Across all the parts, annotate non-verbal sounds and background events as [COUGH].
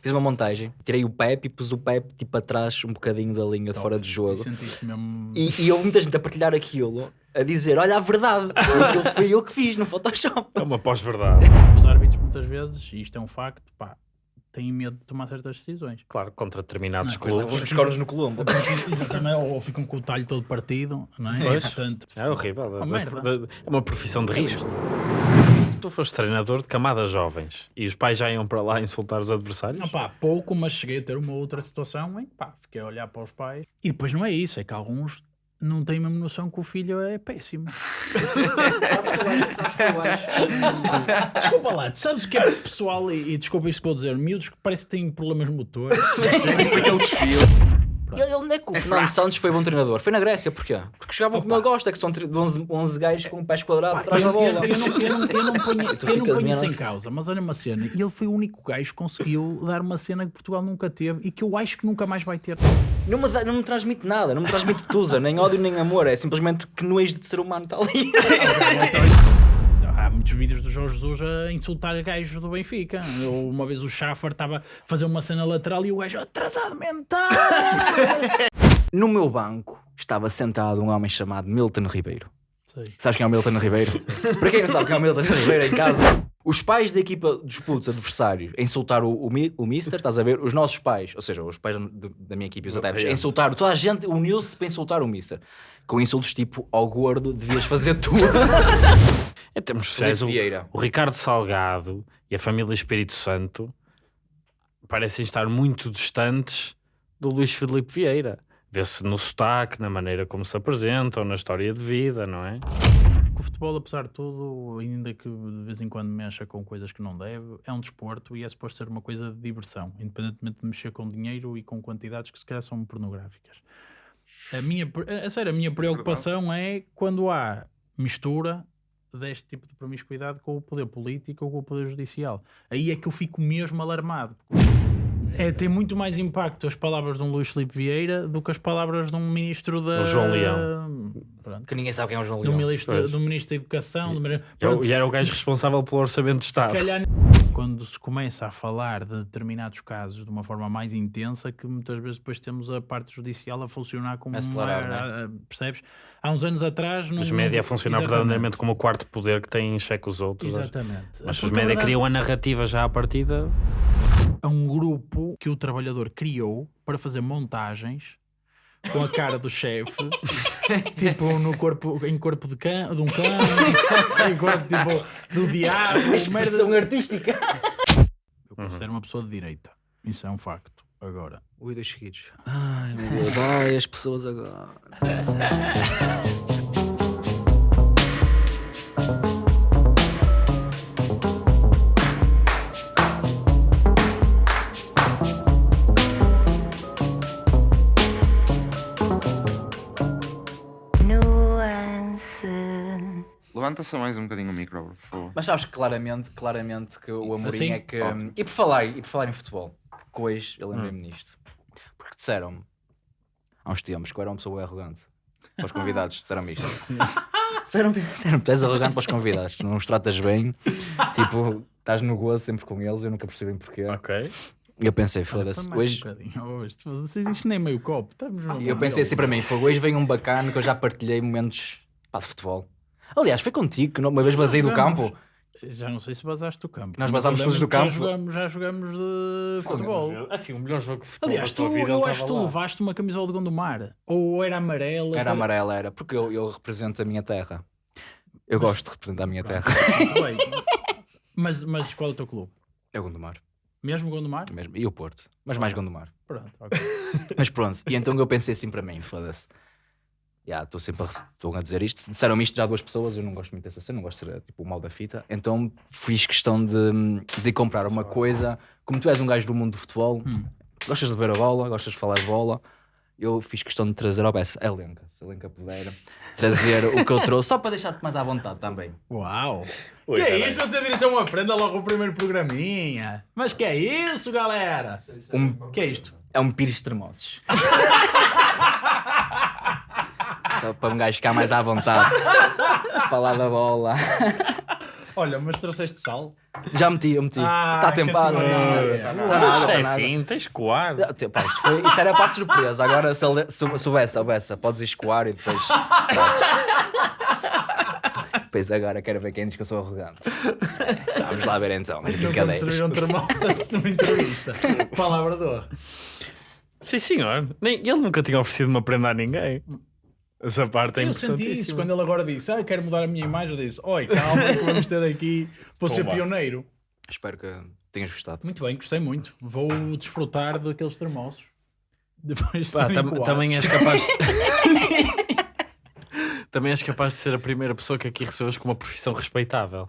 Fiz uma montagem, tirei o Pepe e pus o Pepe tipo atrás um bocadinho da linha de fora de jogo. Mesmo. E, e houve muita gente a partilhar aquilo, a dizer: Olha a verdade, aquilo foi eu que fiz no Photoshop. É uma pós-verdade. [LAUGHS] Os árbitros, muitas vezes, e isto é um facto, pá, têm medo de tomar certas decisões. Claro, contra determinados Não, clubes. os cornos no Colombo. Exatamente, ou, ficam com o talho todo partido, não é? Pois. Portanto, É horrível. Merda. é uma profissão de risco. Tu foste treinador de camadas jovens e os pais já iam para lá insultar os adversários? Não, pá, pouco, mas cheguei a ter uma outra situação em que pá, fiquei a olhar para os pais. E depois não é isso, é que alguns não têm mesmo noção que o filho é péssimo. [LAUGHS] desculpa lá, tu sabes o que é pessoal e, e desculpa isto que vou dizer, miúdos que parece que têm problemas motores. [LAUGHS] Aquele desfio. E ele, onde é que o Fernando Santos foi bom treinador? Foi na Grécia, porquê? Porque jogavam como ele gosta, que são tri- 11, 11 gajos com pés quadrados atrás da bola. eu não, eu não, eu não ponho, [LAUGHS] eu não ponho isso em causa, mas olha uma cena, e ele foi o único gajo que conseguiu dar uma cena que Portugal nunca teve e que eu acho que nunca mais vai ter. Não me, não me transmite nada, não me transmite tusa, nem ódio nem amor, é simplesmente que nojo de ser humano está ali. [LAUGHS] Muitos vídeos do Jorge Jesus a insultar gajos do Benfica. Eu, uma vez o Schaffer estava a fazer uma cena lateral e o gajo atrasado mental. [LAUGHS] No meu banco estava sentado um homem chamado Milton Ribeiro. Sei. Sabes quem é o Milton Ribeiro? Para quem não sabe quem é o Milton Ribeiro em casa, os pais da equipa dos putos adversários a insultar o, o, o Mister, estás a ver? Os nossos pais, ou seja, os pais do- da minha equipa, os adeptos, a insultar, toda a gente uniu-se para insultar o Mister. Com insultos tipo, ao gordo, devias fazer tudo. [LAUGHS] Em termos Felipe sociais, o, Vieira. o Ricardo Salgado e a família Espírito Santo parecem estar muito distantes do Luís Filipe Vieira. Vê-se no sotaque, na maneira como se apresentam, na história de vida, não é? O futebol, apesar de tudo, ainda que de vez em quando mexa com coisas que não deve, é um desporto e é suposto ser uma coisa de diversão, independentemente de mexer com dinheiro e com quantidades que se calhar são pornográficas. A minha, a sério, a minha preocupação é quando há mistura deste tipo de promiscuidade com o poder político ou com o poder judicial. Aí é que eu fico mesmo alarmado. É, tem muito mais impacto as palavras de um Luís Filipe Vieira do que as palavras de um ministro da... O João Leão. Pronto. que ninguém sabe quem é o João Do Leão. ministro, Pois. do ministro da Educação, do ministro- E é o- Pronto, E era o gajo responsável pelo orçamento de se Estado. calhar quando se começa a falar de determinados casos de uma forma mais intensa, que muitas vezes depois temos a parte judicial a funcionar como Acelerar, uma, é? a- percebes? Há uns anos atrás não, Os média funcionar verdadeiramente como o quarto poder que tem em xeque os outros. Exatamente. Mas se Porque, os média verdade, criam a narrativa já à partida, há um grupo que o trabalhador criou para fazer montagens com a cara do chefe, [LAUGHS] tipo no corpo, em corpo de, cão, de um cão, [LAUGHS] em corpo tipo do diabo, merda. Expressão artística. Eu considero uma pessoa de direita. Isso é um facto. Agora, Ui, dois seguidos. Ai, meu Deus, ai, as pessoas agora. [LAUGHS] Levanta só mais um bocadinho o micro, por favor. Mas sabes claramente, claramente que o Amorim Assim? é que. Ótimo. E por falar, e por falar em futebol, porque hoje eu lembrei-me nisto. Porque disseram-me há uns tempos que eu era uma pessoa arrogante. Para os convidados, disseram-me isto. [LAUGHS] disseram-me, disseram tu és arrogante para os convidados, tu não os tratas bem, tipo, estás no gozo sempre com eles, eu nunca percebi porquê. ok. E eu pensei, foda-se, hoje. um. Hoje, vocês isto nem meio copo. Estamos E eu pensei assim para mim, foi hoje vem um bacana que eu já partilhei momentos pá, de futebol. Aliás, foi contigo que uma vez basei do campo. Já não sei se basaste do campo. Nós Mas basámos todos do que campo. Já jogamos, já jogamos de futebol. Assim, o melhor jogo de futebol Aliás, tu, vida eu acho que tu levaste uma camisola de Gondomar. Ou era amarela. Era amarela, era, porque eu, eu represento a minha terra. Eu gosto de representar a minha terra. [LAUGHS] Muito bem. Mas, mas qual é o teu clube? É o Gondomar, Mesmo Gondomar? mesmo. E o Porto, mas mais Gondomar. Pronto, ok. [LAUGHS] Mas pronto, e então eu pensei assim para mim, foda-se. Já, estou sempre a, a dizer isto. Disseram-me isto já duas pessoas, eu não gosto muito dessa cena, não gosto de ser tipo o mal da fita. Então fiz questão de, de comprar uma coisa. Como tu és um gajo do mundo do futebol, Hum. gostas de ver a bola, gostas de falar de bola. Eu fiz questão de trazer ao Bessa, a Lenca, se a Lenca puder, trazer o que eu trouxe, só para deixar-te mais à vontade também. Uau! Ui, que é caralho. isso? Vou ter direito a uma prenda logo o primeiro programinha. Mas que é isso, galera? Um, que é isto? é um pires tremosos. [LAUGHS] Só para um gajo ficar mais à vontade. [LAUGHS] Falar da bola. Olha, mas trouxeste sal? Já meti, eu meti. Ah, Está tempado. Está Não, nada, Mas está isto é nada. assim, tens que coar. Tipo, pá, isto, foi- isto era para a surpresa. Agora, se, ele, se, se houvesse, houvesse, podes escoar e depois. Pois agora quero ver quem diz que eu sou arrogante. Vamos lá ver então. As Nunca me brincadeiras. um termoço antes de uma entrevista. Palavra de honra. Sim, senhor. Nem, ele nunca tinha oferecido uma prenda a ninguém. Essa parte é eu senti isso quando ele agora disse: Ah, eu quero mudar a minha imagem. Eu disse: Oi, calma, que vamos ter aqui para ser pioneiro. Espero que tenhas gostado. Muito bem, gostei muito. Vou desfrutar daqueles termoços. Depois de Pá, tam- também és capaz. [LAUGHS] também és capaz de ser a primeira pessoa que aqui recebes com uma profissão respeitável.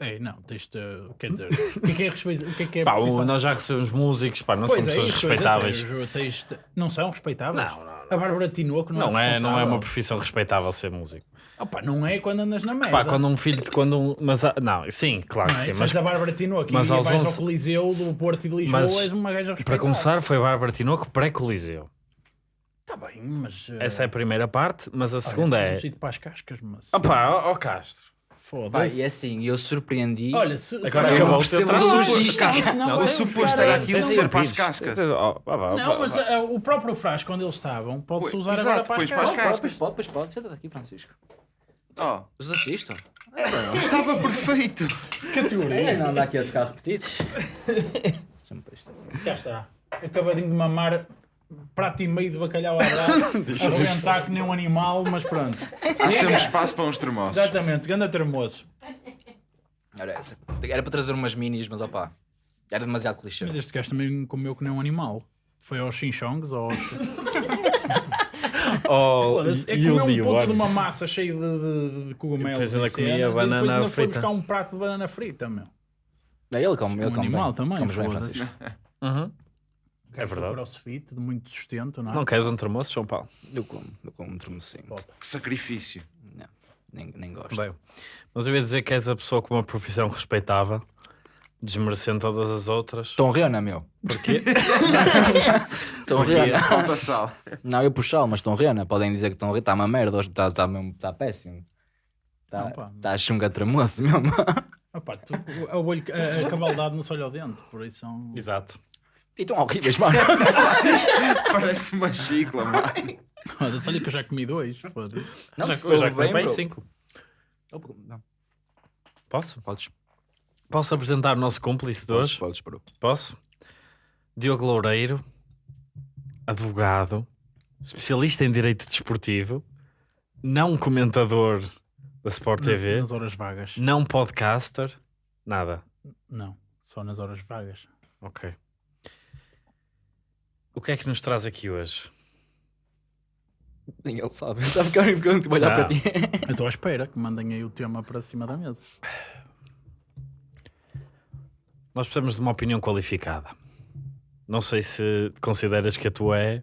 Ei, não, tens de. Quer dizer, o que é que é respeito? O que é que é Pá, nós já recebemos músicos, pá, não Pois são é, pessoas respeitáveis. tens- tens de- Não são respeitáveis? Não, não, não. A Bárbara Tinoco não, Não é, não é uma profissão respeitável ser músico. Opa, não é quando andas na merda. Pá, quando um filho de quando um, mas não, sim, claro Não que é? sim, mas a Bárbara Tinoco mas e aos vais 11 ao Coliseu do Porto e de Lisboa, Mas, és uma gaja para respeitável. começar foi Bárbara Tinoco pré-coliseu. Está bem, mas... eh, Essa é a primeira parte, mas a olha, segunda é um para as cascas, mas... Opá, ó ó Castro. Foda-se. e é assim, eu surpreendi. Olha, se... Agora se- acabou eu o percebo trabalho. a Não, Não, não, o suposto era aquilo ser para as cascas. Não, mas eh, o próprio frasco onde eles estavam pode-se usar agora para as cascas. Pois pode, pois pode. Senta-te aqui, Francisco. Oh, Os assistam. estava perfeito. Categoria. Não anda aqui a ficar repetidos. Já está. Acabadinho de mamar prato e meio de bacalhau à brás, a arrebentar que nem um animal, mas pronto. Há sempre espaço para uns termossos. Exatamente, ganda termoço. Era essa. Era para trazer umas minis, mas opá. Era demasiado clichê. Mas este gajo também comeu que nem um animal. Foi aos chinchongs ou [LAUGHS] aos... Oh, É comer um ponto olha. de uma massa cheia de, de, de cogumelos E depois ainda comia cenas, banana depois ainda foi frita. buscar um prato de banana frita, meu. É, ele come, ele Um come animal bem. também, Comes bem, foda-se. Francisco. Uhum. É verdade. crossfit, de muito sustento, não é? Não queres um termoço, João Paulo? Eu como, eu como um termocinho. Que sacrifício. Não, nem, nem gosto. Bem, mas eu ia dizer que és a pessoa com uma profissão respeitável, desmerecendo todas as outras. Estão rena, meu. Porquê? [LAUGHS] Estão rena. Falta sal. Não, eu puxá-lo, mas estão rena. Podem dizer que estão rena. Está uma merda, hoje está tá mesmo- tá péssimo. Está tá a chunga tremoço mesmo. Opa, tu, a, olho, a, a cabaldade não se olha ao dente, por isso são... Exato. E estão horríveis, mano. [LAUGHS] Parece uma chicla, mano. Foda-se, olha que eu já comi dois, foda-se. Não, já, sou eu já bem, comi bem bro. cinco. Não, Posso? Podes, Posso apresentar o nosso cúmplice de podes, hoje? podes, bro. Posso? Diogo Loureiro, advogado, especialista em direito desportivo, não comentador da Sport TV, Nas horas vagas. não podcaster, nada. Não, só nas horas vagas. Ok. O que é que nos traz aqui hoje? Ele sabe. [LAUGHS] Está a ficar ficando tipo a olhar para ti. Eu estou à espera que mandem aí o tema para cima da mesa. Nós precisamos de uma opinião qualificada. Não sei se consideras que a tua é.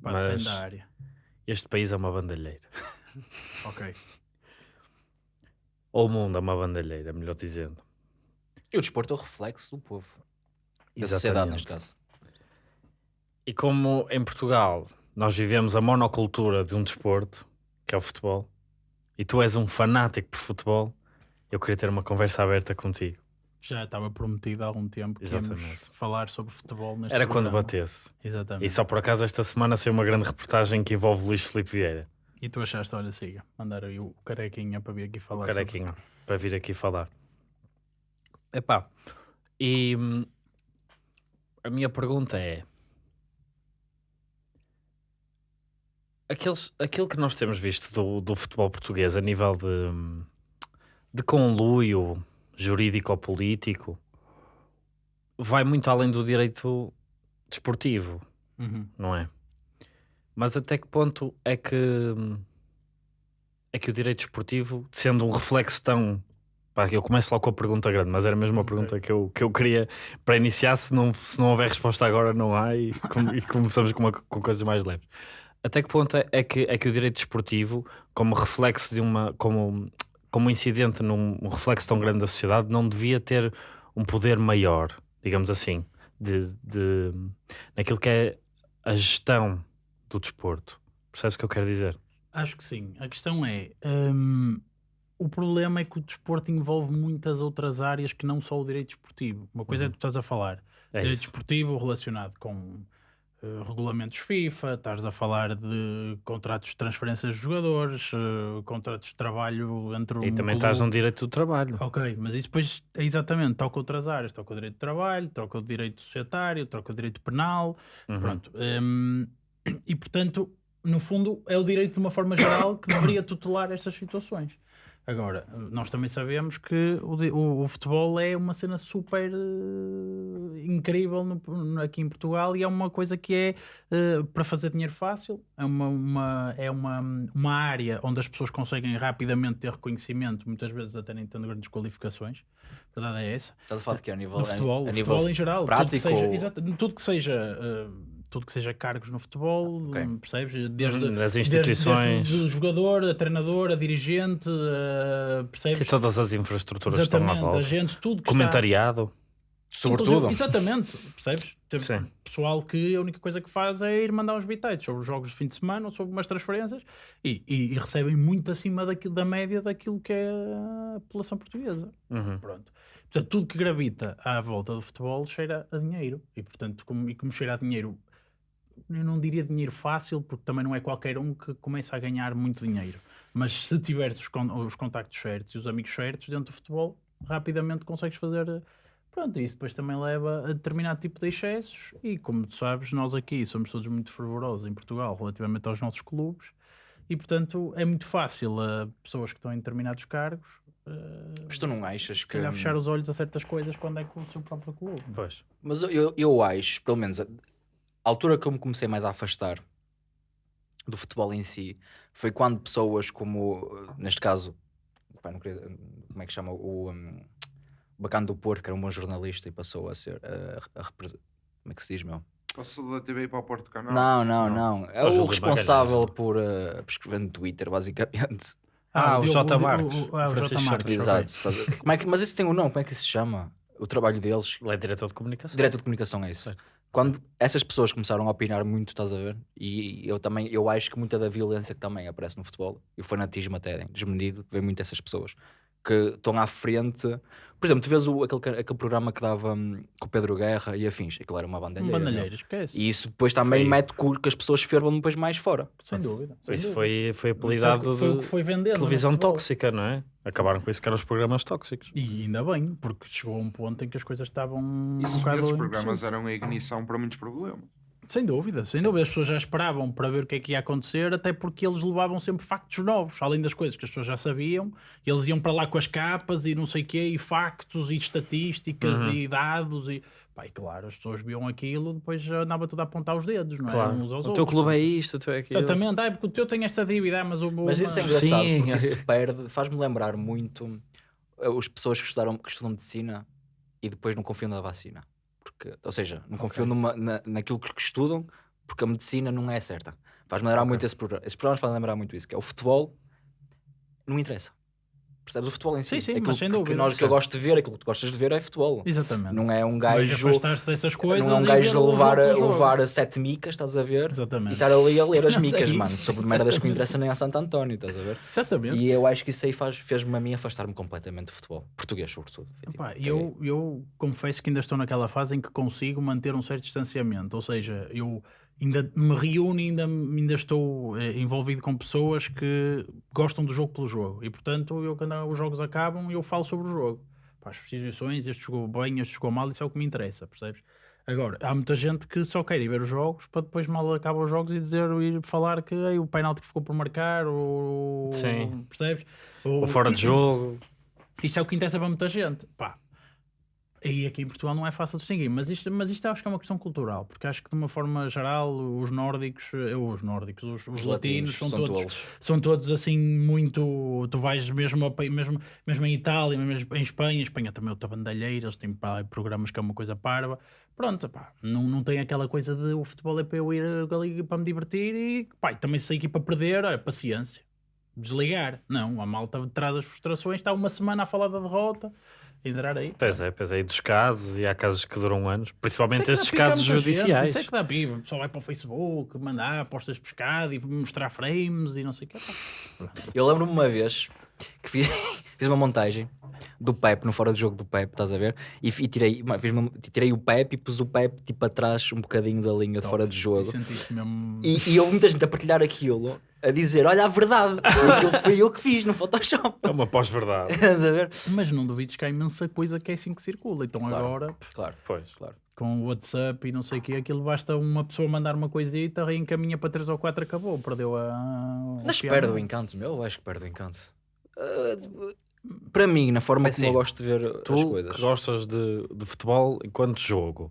Mas- da área. Este país é uma bandalheira. [LAUGHS] Ok. Ou o mundo é uma bandalheira, melhor dizendo. E o desporto é o reflexo do povo. Da sociedade, neste caso. E como em Portugal nós vivemos a monocultura de um desporto, que é o futebol, e tu és um fanático por futebol, eu queria ter uma conversa aberta contigo. Já estava prometido há algum tempo que Exatamente. falar sobre futebol neste Era quando programa. batesse. Exatamente. E só por acaso esta semana saiu uma grande reportagem que envolve Luís Filipe Vieira, E tu achaste, olha, siga, mandar aí o carequinha para vir aqui falar o sobre- carequinho, para vir aqui falar. Epá, e hum, a minha pergunta é: aqueles, aquilo que nós temos visto do, do futebol português a nível de, de conluio jurídico-político vai muito além do direito desportivo Uhum. não é? Mas até que ponto é que é que o direito esportivo, sendo um reflexo tão. Pá, eu começo logo com a pergunta grande, mas era mesmo a Ok. pergunta que eu, que eu queria para iniciar. Se não, se não houver resposta agora, não há, e, [LAUGHS] com- e começamos com, uma- com coisas mais leves. Até que ponto é, é que, é que o direito desportivo, como reflexo de uma. como, como incidente num um reflexo tão grande da sociedade, não devia ter um poder maior, digamos assim, de, de, naquilo que é a gestão do desporto. Percebes o que eu quero dizer? Acho que sim. A questão é: hum, o problema é que o desporto envolve muitas outras áreas que não só o direito esportivo. Uma coisa é que tu estás a falar, É direito isso. esportivo relacionado com eh, regulamentos FIFA, estás a falar de contratos de transferências de jogadores, eh, contratos de trabalho entre um E também clube- estás no direito do trabalho. Ok, mas isso depois é exatamente, toca outras áreas, toca o direito de trabalho, toca o direito societário, toca o direito penal, Uhum. pronto. hum, e portanto, no fundo, é o direito de uma forma geral que deveria tutelar estas situações. Agora, nós também sabemos que o, o- o futebol é uma cena super eh, incrível no- aqui em Portugal e é uma coisa que é eh, para fazer dinheiro fácil, é, uma, uma- é uma, uma área onde as pessoas conseguem rapidamente ter reconhecimento, muitas vezes até nem tendo grandes qualificações. A verdade é essa. Estás a falar de que a nível, no futebol, a o nível futebol em geral, prático tudo que seja, exato, tudo que seja, eh, tudo que seja cargos no futebol, Ok. hum, percebes? Desde, Hum, das desde- instituições. desde o jogador, a treinador, a dirigente, eh, percebes? E todas as infraestruturas que estão à Exatamente, volta. agentes, tudo que Comentariado. Sobretudo. Inclusive- Exatamente, percebes? Tem Sim. pessoal que a única coisa que faz é ir mandar uns bitites sobre os jogos de fim de semana ou sobre umas transferências e, e- e recebem muito acima daquilo, da média daquilo que é a população portuguesa. Uhum. Pronto. Portanto, tudo que gravita à volta do futebol cheira a dinheiro. E, portanto, como, e como cheira a dinheiro, eu não diria dinheiro fácil, porque também não é qualquer um que começa a ganhar muito dinheiro. Mas se tiveres os, con- os contactos certos e os amigos certos dentro do futebol, rapidamente consegues fazer. Pronto, e isso depois também leva a determinado tipo de excessos. E como tu sabes, nós aqui somos todos muito fervorosos em Portugal relativamente aos nossos clubes. E portanto é muito fácil a pessoas que estão em determinados cargos eh, Mas tu não achas se que. calhar fechar os olhos a certas coisas quando é com o seu próprio clube. Pois. Mas eu, eu acho, pelo menos, a, a altura que eu me comecei mais a afastar do futebol em si foi quando pessoas como, neste caso, pá, queria- como é que chama? O um, Bacana do Porto, que era um bom jornalista e passou a ser. eh, a, represe- como é que se diz, meu? Passou da TV para o Porto Canal? Não, não, não. É o responsável Magalhães. por, eh, por escrever no Twitter, basicamente. [LAUGHS] Ah, o Marques. o- ah, o Jota Marques. ok. Exato. estás a- Como é que, mas isso tem um nome, como é que isso se chama? O trabalho deles. Ele é diretor de comunicação. Diretor de comunicação é isso. Certo. Quando essas pessoas começaram a opinar muito, estás a ver? E eu também, eu acho que muita da violência que também aparece no futebol, e o fanatismo até desmedido, vem muito dessas pessoas que estão à frente. Por exemplo, tu vês o, aquele, aquele programa que dava hum, com o Pedro Guerra e afins, aquilo era uma Um bandalheira. meu. bandalheiro, esquece. E isso depois também Foi- mete com que as pessoas fervam depois mais fora. Sem dúvida. sem Isso dúvida. foi, foi Foi, apelidado foi o de que foi vendendo. no televisão futebol. tóxica, não é? Acabaram com isso que eram os programas tóxicos. E ainda bem, porque chegou a um ponto em que as coisas estavam um Isso, bocado esses programas eram a ignição para muitos problemas. Sem dúvida, sem dúvida. As pessoas já esperavam para ver o que é que ia acontecer, até porque eles levavam sempre factos novos, além das coisas que as pessoas já sabiam. Eles iam para lá com as capas e não sei o quê, e factos, e estatísticas, Uhum. e dados. E, pá, e claro, as pessoas viam aquilo, depois já andava tudo a apontar os dedos, não é? Claro. Uns aos O teu outros. clube é isto, o teu é aquilo. Exatamente, ah, é porque o teu tem esta dívida, ah, mas o meu. Mas isso é engraçado, Sim, porque é. isso perde, faz-me lembrar muito eh, as pessoas que, estudaram, que estudam medicina e depois não confiam na vacina. Porque, ou seja, não confiam numa, na, naquilo que estudam porque a medicina não é certa. Faz-me lembrar Ok. muito esse programa. Esses programas fazem lembrar muito isso, que é o futebol não interessa. Percebes? O futebol em si. Sim, sim, aquilo que, que dúvida, nós, que eu gosto de ver, aquilo que tu gostas de ver é futebol. Exatamente. Não é um gajo. dessas coisas. Não é um e gajo o levar, a, levar a sete micas, estás a ver? E Exatamente. estar ali a ler as [LAUGHS] é micas, mano, sobre merdas que exatamente. interessam nem a Santo António, estás a ver? Exatamente. E eu acho que isso aí fez-me a mim afastar-me completamente do futebol. Português, sobretudo. Foi tipo, Pá, caguei. eu, eu confesso que ainda estou naquela fase em que consigo manter um certo distanciamento, ou seja, eu ainda me reúno e ainda, ainda estou eh, envolvido com pessoas que gostam do jogo pelo jogo e portanto eu quando os jogos acabam eu falo sobre o jogo. Pá, as substituições, este jogou bem, este jogou mal, isso é o que me interessa, percebes? Agora, há muita gente que só quer ir ver os jogos para depois mal acabam os jogos e dizer, ir falar que o penalti que ficou por marcar, ou Sim. percebes? O fora de jogo. Isto é o que interessa para muita gente. Pá. E aqui em Portugal não é fácil distinguir, mas isto, mas isto acho que é uma questão cultural, porque acho que de uma forma geral os nórdicos, eh, os nórdicos, os, os latinos, são, todos, tolos. são todos assim muito. Tu vais mesmo, a mesmo, mesmo em Itália, mesmo em Espanha, Espanha também é outra bandalheira, eles têm pá, programas que é uma coisa parva. Pronto, pá, não, não tem aquela coisa de o futebol é para eu ir ali para me divertir e pá, e também se a equipa perder, olha, paciência desligar. Não, a malta traz as frustrações, está uma semana a falar da derrota, entrar aí. Pois é, pois é. E dos casos, e há casos que duram anos, principalmente é estes casos judiciais. Isso é que dá pipa. Só vai para o Facebook, mandar apostas de pescado e mostrar frames e não sei o que. Eu lembro-me uma vez, que fiz, [LAUGHS] fiz uma montagem do Pep, no fora do jogo do Pep, estás a ver? E, e tirei, fiz uma- tirei o Pep e pus o Pep tipo atrás um bocadinho da linha de fora de E jogo. E, e houve muita gente a partilhar aquilo, a dizer: Olha a verdade, aquilo foi eu que fiz no Photoshop. É uma pós-verdade. [LAUGHS] Mas não duvides que há imensa coisa que é assim que circula. Então Claro. agora, pff, Claro, Pois. claro. com o WhatsApp e não sei o quê, aquilo basta uma pessoa mandar uma coisita, reencaminha para 3 ou 4, acabou, perdeu a. Mas piano. perde o encanto, meu, eu acho que perde o encanto. Ah, para mim, na forma É como eu assim, gosto de ver as Tu coisas. que gostas de, de futebol enquanto jogo,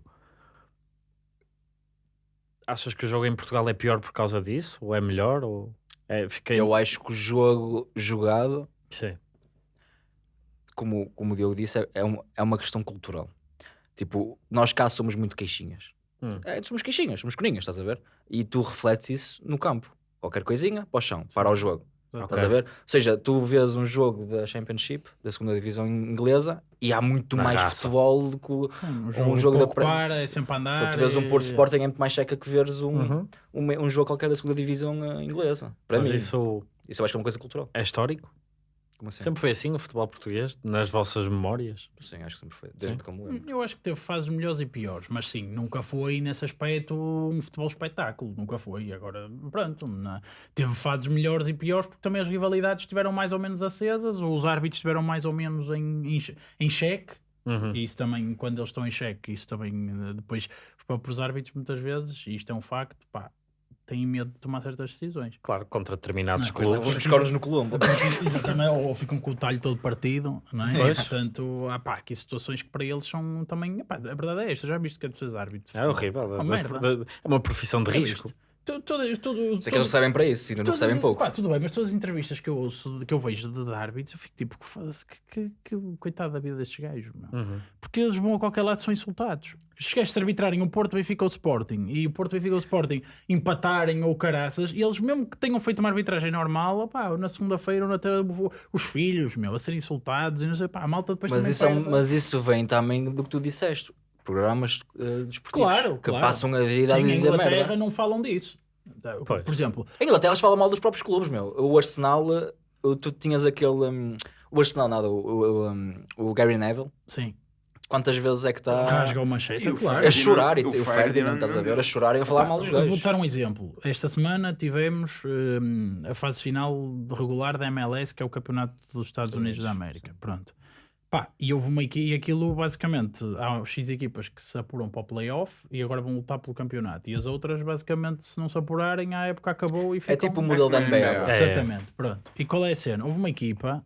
achas que o jogo em Portugal é pior por causa disso? Ou é melhor? Ou é, fiquei... Eu acho que o jogo jogado, Sim. como, como o Diogo disse, é, é, um- é uma questão cultural. Tipo, nós cá somos muito queixinhas. Hum. É, somos queixinhas, somos coninhas, estás a ver? E tu refletes isso no campo. Qualquer coisinha, para o chão, para o jogo. Estás a ver? Ou seja, tu vês um jogo da Championship, da segunda divisão inglesa, e há muito Na mais raça. futebol do que o- Um um jogo, jogo da para, é sempre andar. Tu vês um Porto é- Sporting é muito mais checa que veres um, Uhum. um, um jogo qualquer da segunda divisão eh, inglesa. Para Mas mim, isso isso eu acho que é uma coisa cultural. é histórico? Como assim? Sempre foi assim o futebol português? Nas vossas memórias? Sim, acho que sempre foi. Desde Sim. que eu me lembro. Eu acho que teve fases melhores e piores, mas sim, nunca foi nesse aspecto um futebol espetáculo, nunca foi. Agora, pronto, na- teve fases melhores e piores porque também as rivalidades estiveram mais ou menos acesas, ou os árbitros estiveram mais ou menos em, em, em xeque, Uhum. e isso também, quando eles estão em xeque, isso também, eh, depois, os próprios árbitros muitas vezes, e isto é um facto, pá, têm medo de tomar certas decisões. Claro, contra determinados Não, clubes. Os cornos no Colombo. Exatamente, ou ficam com o talho todo partido, não é? Pois. Portanto, há pá, aqui situações que para eles são também. Epá, a verdade é esta, já viste que é dos seus árbitros. É horrível. Oh, é uma profissão de Já risco. viste? Tudo- Sei que eles recebem para isso e não recebem as- pouco. pá, tudo bem, mas todas as entrevistas que eu ouço, que eu vejo de, de árbitros, eu fico tipo, que, que, que coitado da vida destes gajos, meu. Uhum. Porque eles vão a qualquer lado são insultados. Gajos se arbitrarem o Porto, Benfica ou Sporting e o Porto, Benfica ou Sporting empatarem ou caraças, e eles mesmo que tenham feito uma arbitragem normal, opá, na segunda-feira ou na terça, os filhos, meu, a serem insultados e não sei, pá, a malta depois Mas também isso, é um- mas isso vem também do que tu disseste. Programas eh, desportivos Claro, que claro. passam a vida Sim, a em dizer Inglaterra merda. não falam disso. Pois. Por exemplo, Em Inglaterra eles falam mal dos próprios clubes, meu. O Arsenal, eh, tu tinhas aquele. hum, o Arsenal, nada, o, o, um, o Gary Neville. sim, Quantas vezes é que está rasga o Manchester, E o claro. a chorar e O o Ferdinand, estás a ver? A chorar e a falar mal dos gajos. dar um exemplo. Esta semana tivemos hum, a fase final de regular da MLS, que é o Campeonato dos Estados Unidos da América. Pronto. Pá, e houve uma equipe, e aquilo basicamente, há X equipas que se apuram para o playoff e agora vão lutar pelo campeonato. E as outras, basicamente, se não se apurarem, a época acabou e É ficam... tipo o modelo da É, NBA. é. agora. É. Exatamente, pronto. E qual é a cena? Houve uma equipa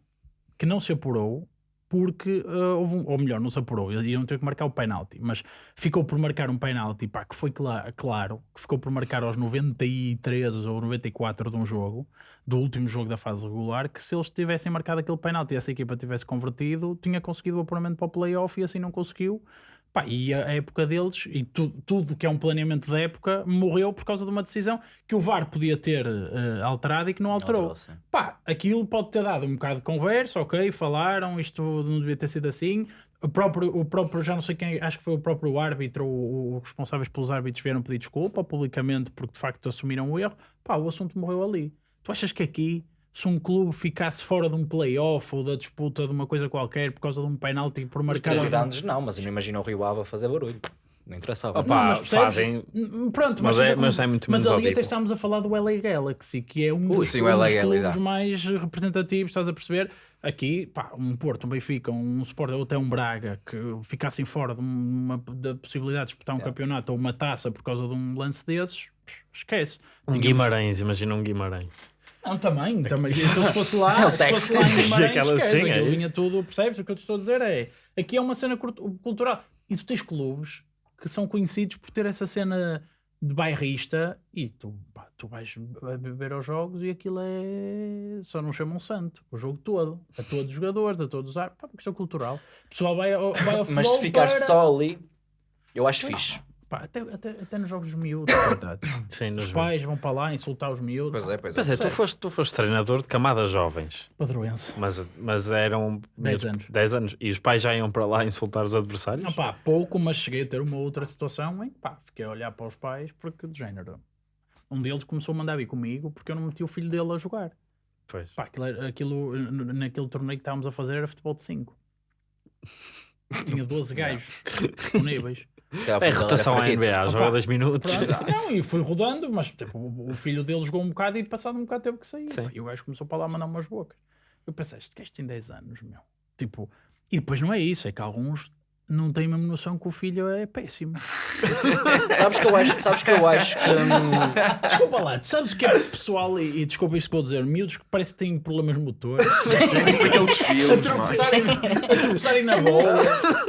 que não se apurou porque ah, houve um, ou melhor, não se apurou, iam ter que marcar o penalti, mas ficou por marcar um penalti, pá, que foi cla- claro, que ficou por marcar aos 93 ou 94 de um jogo, do último jogo da fase regular, que se eles tivessem marcado aquele penalti e essa equipa tivesse convertido, tinha conseguido o apuramento para o playoff e assim não conseguiu. Pá, e a época deles, e tu- tudo que é um planeamento da época, morreu por causa de uma decisão que o VAR podia ter eh, alterado e que não alterou. Alterou. Pá, aquilo pode ter dado um bocado de conversa, ok, falaram, isto não devia ter sido assim. O próprio, o próprio já não sei quem, acho que foi o próprio árbitro, o- os responsáveis pelos árbitros vieram pedir desculpa publicamente porque de facto assumiram o erro. Pá, o assunto morreu ali. Tu achas que aqui, se um clube ficasse fora de um playoff ou da disputa de uma coisa qualquer por causa de um penalti por Os marcar. aos- grandes não, mas eu não imagino o Rio Ave a fazer barulho. Não interessava. Opa, Não, mas percebes? fazem- N- Pronto, mas seja é- mas é muito Mas ali até estamos a falar do LA Galaxy, que é um Ui, dos, sim, um Galaxy, clubes já. mais representativos, estás a perceber? Aqui, pá, um Porto, um Benfica, um Sport ou até um Braga que ficassem fora de uma, da possibilidade de disputar um campeonato ou uma taça por causa de um lance desses, esquece. Um Guimarães, imagina um Guimarães. Não, também, também. Então, se fosse lá, [LAUGHS] É o se fosse lá em Guimarães, Aquela- esquece, é vinha tudo, percebes? O que eu te estou a dizer é, aqui é uma cena cultu- cultural. E tu tens clubes que são conhecidos por ter essa cena de bairrista e tu, pá, tu vais beber aos jogos e aquilo é... Só não chamam santo, o jogo todo. A todos os jogadores, a todos os... ar- Pá, uma questão cultural. O pessoal vai ao, vai ao Mas futebol se ficar para... só ali, eu acho fixe. Pá, até, até, até nos jogos dos miúdos, coitados. [COUGHS] Sim, nos Os pais vão para lá insultar os miúdos. Pois é, pois é. Pois é, tu foste, tu foste treinador de camadas jovens, Padroense. mas, mas eram Dez miúdos- anos. 10 anos. E os pais já iam para lá insultar os adversários? Não, pá, pouco, mas cheguei a ter uma outra situação em que pá, fiquei a olhar para os pais porque de género. Um deles começou a mandar vir comigo porque eu não meti o filho dele a jogar. Pois. Pá, aquilo, aquilo, naquele torneio que estávamos a fazer era futebol de 5. [LAUGHS] Tinha 12 gajos [LAUGHS] disponíveis. É rotação à NBA, joga 2 minutos. Pronto. Não, e fui rodando, mas tipo, o filho dele jogou um bocado e passado um bocado teve que sair. Sim. E o gajo começou para lá a mandar umas bocas. Eu pensei, este gajo tem 10 anos, meu. Tipo, e depois não é isso, é que alguns não têm mesmo noção que o filho é péssimo. [LAUGHS] Sabes que eu acho, sabes que eu acho que hum, Desculpa lá, tu sabes que é pessoal, e, e desculpa isto que vou dizer, miúdos que parece que têm problemas motores. [LAUGHS] Aqueles a filmes, é? tropeçarem, a tropeçarem na bola.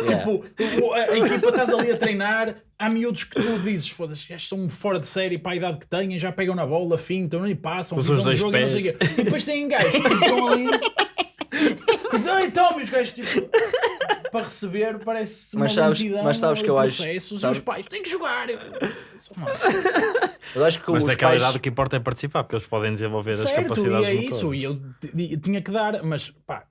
Tipo, o- a, a equipa estás ali a treinar. Há miúdos que tu dizes, foda-se, estes são fora de série para a idade que têm, já pegam na bola, fintam e passam, os dois jogo e não sei pés. E depois têm gajos que estão ali. [LAUGHS] E toma, os gajos tipo. Para receber, parece uma Mas sabes- lentidão mas sabes que eu e acho- processos, sabes- E os pais têm que jogar. Eu- eu acho que Mas os naquela pais, idade o que importa é participar, porque eles podem desenvolver as certo, capacidades e é motoras. isso. E eu t- e tinha que dar, mas pá,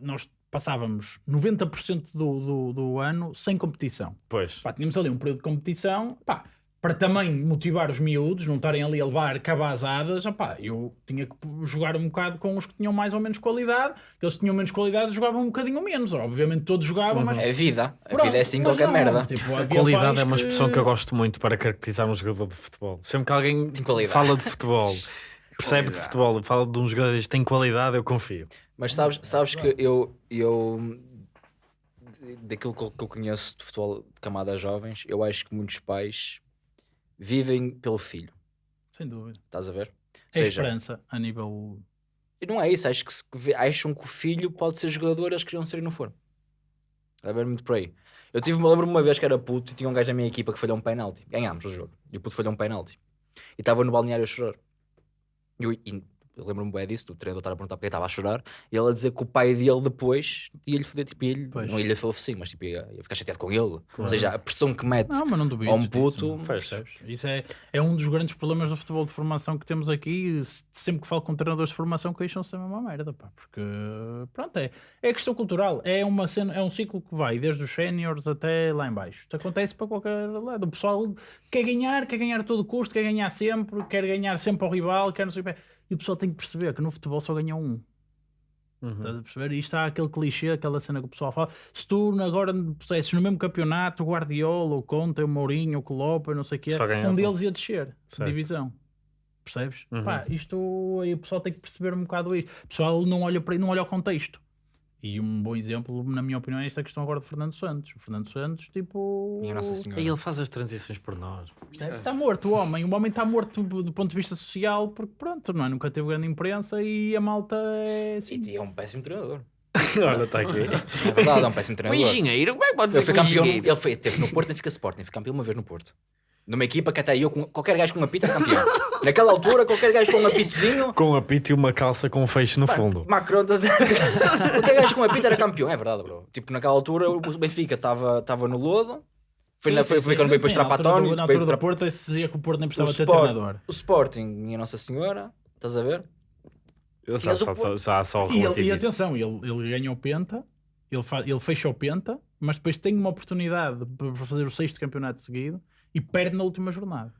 nós passávamos 90% do, do, do ano sem competição. Pois. Pá, tínhamos ali um período de competição, pá, para também motivar os miúdos, não estarem ali a levar cabazadas, opá, eu tinha que jogar um bocado com os que tinham mais ou menos qualidade, eles tinham menos qualidade jogavam um bocadinho menos, obviamente todos jogavam, mas... é vida. A Pronto, vida é assim qualquer não, merda. tipo, havia Qualidade é uma que- expressão que eu gosto muito para caracterizar um jogador de futebol. Sempre que alguém qualidade. fala de futebol, [LAUGHS] percebe de futebol, fala de um jogador que tem qualidade, eu confio. Mas sabes, sabes que eu, eu daquilo que eu, que eu conheço de futebol de camadas jovens, eu acho que muitos pais vivem pelo filho. Sem dúvida. Estás a ver? É esperança a nível... E não é isso, acho que acham que o filho pode ser jogador, eles queriam ser e não foram. Está a ver muito por aí. Eu tive, me lembro uma vez que era puto e tinha um gajo na minha equipa que falhou um penalti. Ganhámos o jogo. E o puto falhou um penalti. E estava no balneário a chorar. E eu, e eu lembro-me bem disso, do treinador estar a perguntar porque estava a chorar. E ele a dizer que o pai dele depois ia-lhe foder, tipo, Pois. não ia-lhe foder assim, mas tipo, ia, ia ficar chateado com ele. Ou seja, a pressão que mete. Não, mas não. Ou um puto- percebes? Isso é, é um dos grandes problemas do futebol de formação que temos aqui. Se- Sempre que falo com treinadores de formação, queixam-se da mesma merda, pá, porque pronto, é, é questão cultural. É, uma cena, é um ciclo que vai desde os séniores até lá em baixo. Isto acontece para qualquer lado. O pessoal quer ganhar, quer ganhar a todo custo, quer ganhar sempre, quer ganhar sempre ao rival, quer não sei o quê. E o pessoal tem que perceber que no futebol só ganha um. Uhum. Estás a perceber? E isto há aquele clichê, aquela cena que o pessoal fala. Se tu agora pusesses no mesmo campeonato o Guardiola, o Conte, o Mourinho, o Klopp, não sei o quê, um deles ia descer de Certo. divisão. Percebes? Uhum. Pá, isto aí o pessoal tem que perceber um bocado isto. O pessoal não olha, para, não olha ao contexto. E um bom exemplo, na minha opinião, é esta questão agora de Fernando Santos. O Fernando Santos, tipo. Minha Nossa Senhora. E ele faz as transições por nós. Está morto o homem. O homem está morto do, do ponto de vista social, porque pronto, não é? nunca teve grande imprensa e a malta é assim. E é um péssimo treinador. [LAUGHS] Olha, está aqui. É verdade, é um péssimo O treinador. engenheiro, como é que pode Ele dizer foi campeão, ele foi, teve no Porto, nem fica Sporting, foi campeão uma vez no Porto. Numa equipa que até eu, com, qualquer gajo com um apito era campeão. [LAUGHS] Naquela altura, qualquer gajo com um apitozinho, Com um apito e uma calça com um feixe no fundo. Macron, estás a- [LAUGHS] qualquer gajo com um apito era campeão, é verdade, bro. Tipo, naquela altura o Benfica estava no lodo, foi, Sim, na, foi, sim. foi quando veio para na altura do- Na altura do Porto, se dizia que o Porto nem precisava ter Sport, treinador. o Sporting, minha Nossa Senhora, estás a ver? Já Mas o só, Porto- já só E, ele- e atenção, ele, ele ganha o Penta, ele, fa, ele fecha o Penta, mas depois tem uma oportunidade para fazer o sexto campeonato seguido e perde na última jornada.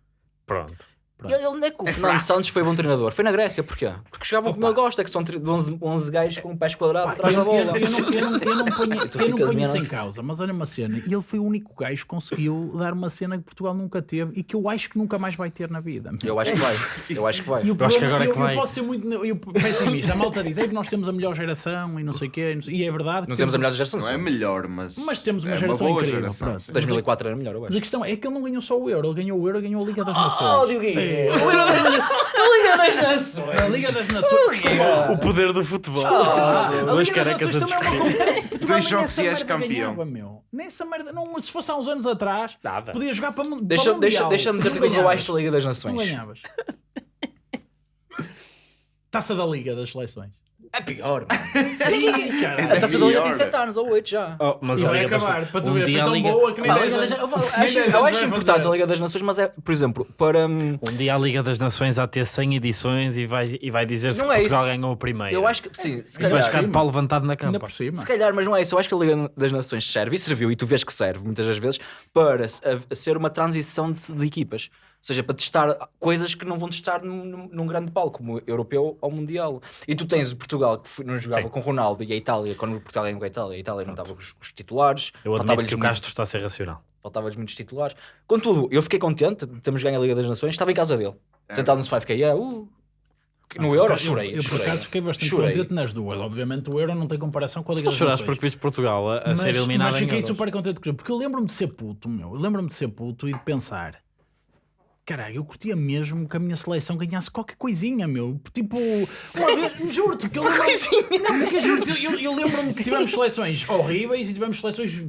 Pronto. E ele- onde é que o Fernando Santos foi bom treinador? Foi na Grécia, porquê? Porque jogavam como ele gosta, que são tri- 11, 11 gajos com pés quadrados atrás da eu, bola. eu, eu não, eu não, eu não ponho, [LAUGHS] eu não ponho isso em imenso. causa, mas olha uma cena, e ele foi o único gajo que conseguiu dar uma cena que Portugal nunca teve e que eu acho que nunca mais vai ter na vida. Eu acho que vai, eu acho que vai. E Eu acho que agora é eu, que eu vai. posso ser muito eu, pessimista. A malta diz: "Ei, nós temos a melhor geração e não sei o quê. E é verdade. que Não temos a melhor geração, Não é melhor, mas. Mas temos uma é geração incrível. geração, pronto. sim. 2004 era melhor, eu Mas acho. a questão é que ele não ganhou só o Euro, ele ganhou o Euro, ganhou a Liga das Oh, Nações. A Liga das Nações! A Liga das Nações. O poder do futebol. Ah, a Liga das carecas a é discutir. Dois jogos nessa e és campeão. ganhava, meu. Nessa merda, não, se fosse há uns anos atrás, Nada. podia jogar para, para o deixa- Mundial. Deixa-me dizer Não o que eu acho da Liga das Não Nações. ganhavas. [LAUGHS] Taça da Liga das Seleções. É pior, mano. [LAUGHS] Ih, A taça da Liga tem pior. 7 anos ou 8 já. Oh, mas E a vai acabar, para tu um ver, foi dia a tão Liga- boa que nem Pá, a 10 Liga das- eu, [LAUGHS] acho, 10 eu acho importante a Liga das Nações, mas é, por exemplo, para. hum, Um dia a Liga das Nações há ter 100 edições e vai, e vai dizer se Não é Portugal isso. ganhou o primeiro. Eu acho que. Sim, se E tu vais ficar calhar. de pau levantado na campa. por cima. Se calhar, mas não é isso. Eu acho que a Liga das Nações serve e serviu, e tu vês que serve muitas das vezes, para se- a- a ser uma transição de, de equipas. Seja, para testar coisas que não vão testar num, num- grande palco, como europeu ou mundial. E tu tens o Portugal que foi- não jogava Sim. com Ronaldo e a Itália, quando o Portugal ganhou com a Itália, a Itália não estava com os, com os titulares. Eu admito que o muito- Castro está a ser racional. Faltava-lhes muitos titulares. Contudo, eu fiquei contente, temos ganho a Liga das Nações, estava em casa dele, sentado no 5K, yeah, uh, no Euro, Eu- chorei. Eu, por chorei. acaso, fiquei bastante Chorei. contente nas duas. Obviamente, o Euro não tem comparação com a Liga Tu das choraste porque viste Portugal a, a mas, ser eliminado mas em fiquei super contente com isso, porque eu lembro-me de ser puto, meu. Eu lembro-me de ser puto e de pensar. Caralho, eu curtia mesmo que a minha seleção ganhasse qualquer coisinha, meu. Tipo, uma vez, juro-te que eu lembro Não, porque juro-te, eu, eu lembro-me que tivemos seleções horríveis e tivemos seleções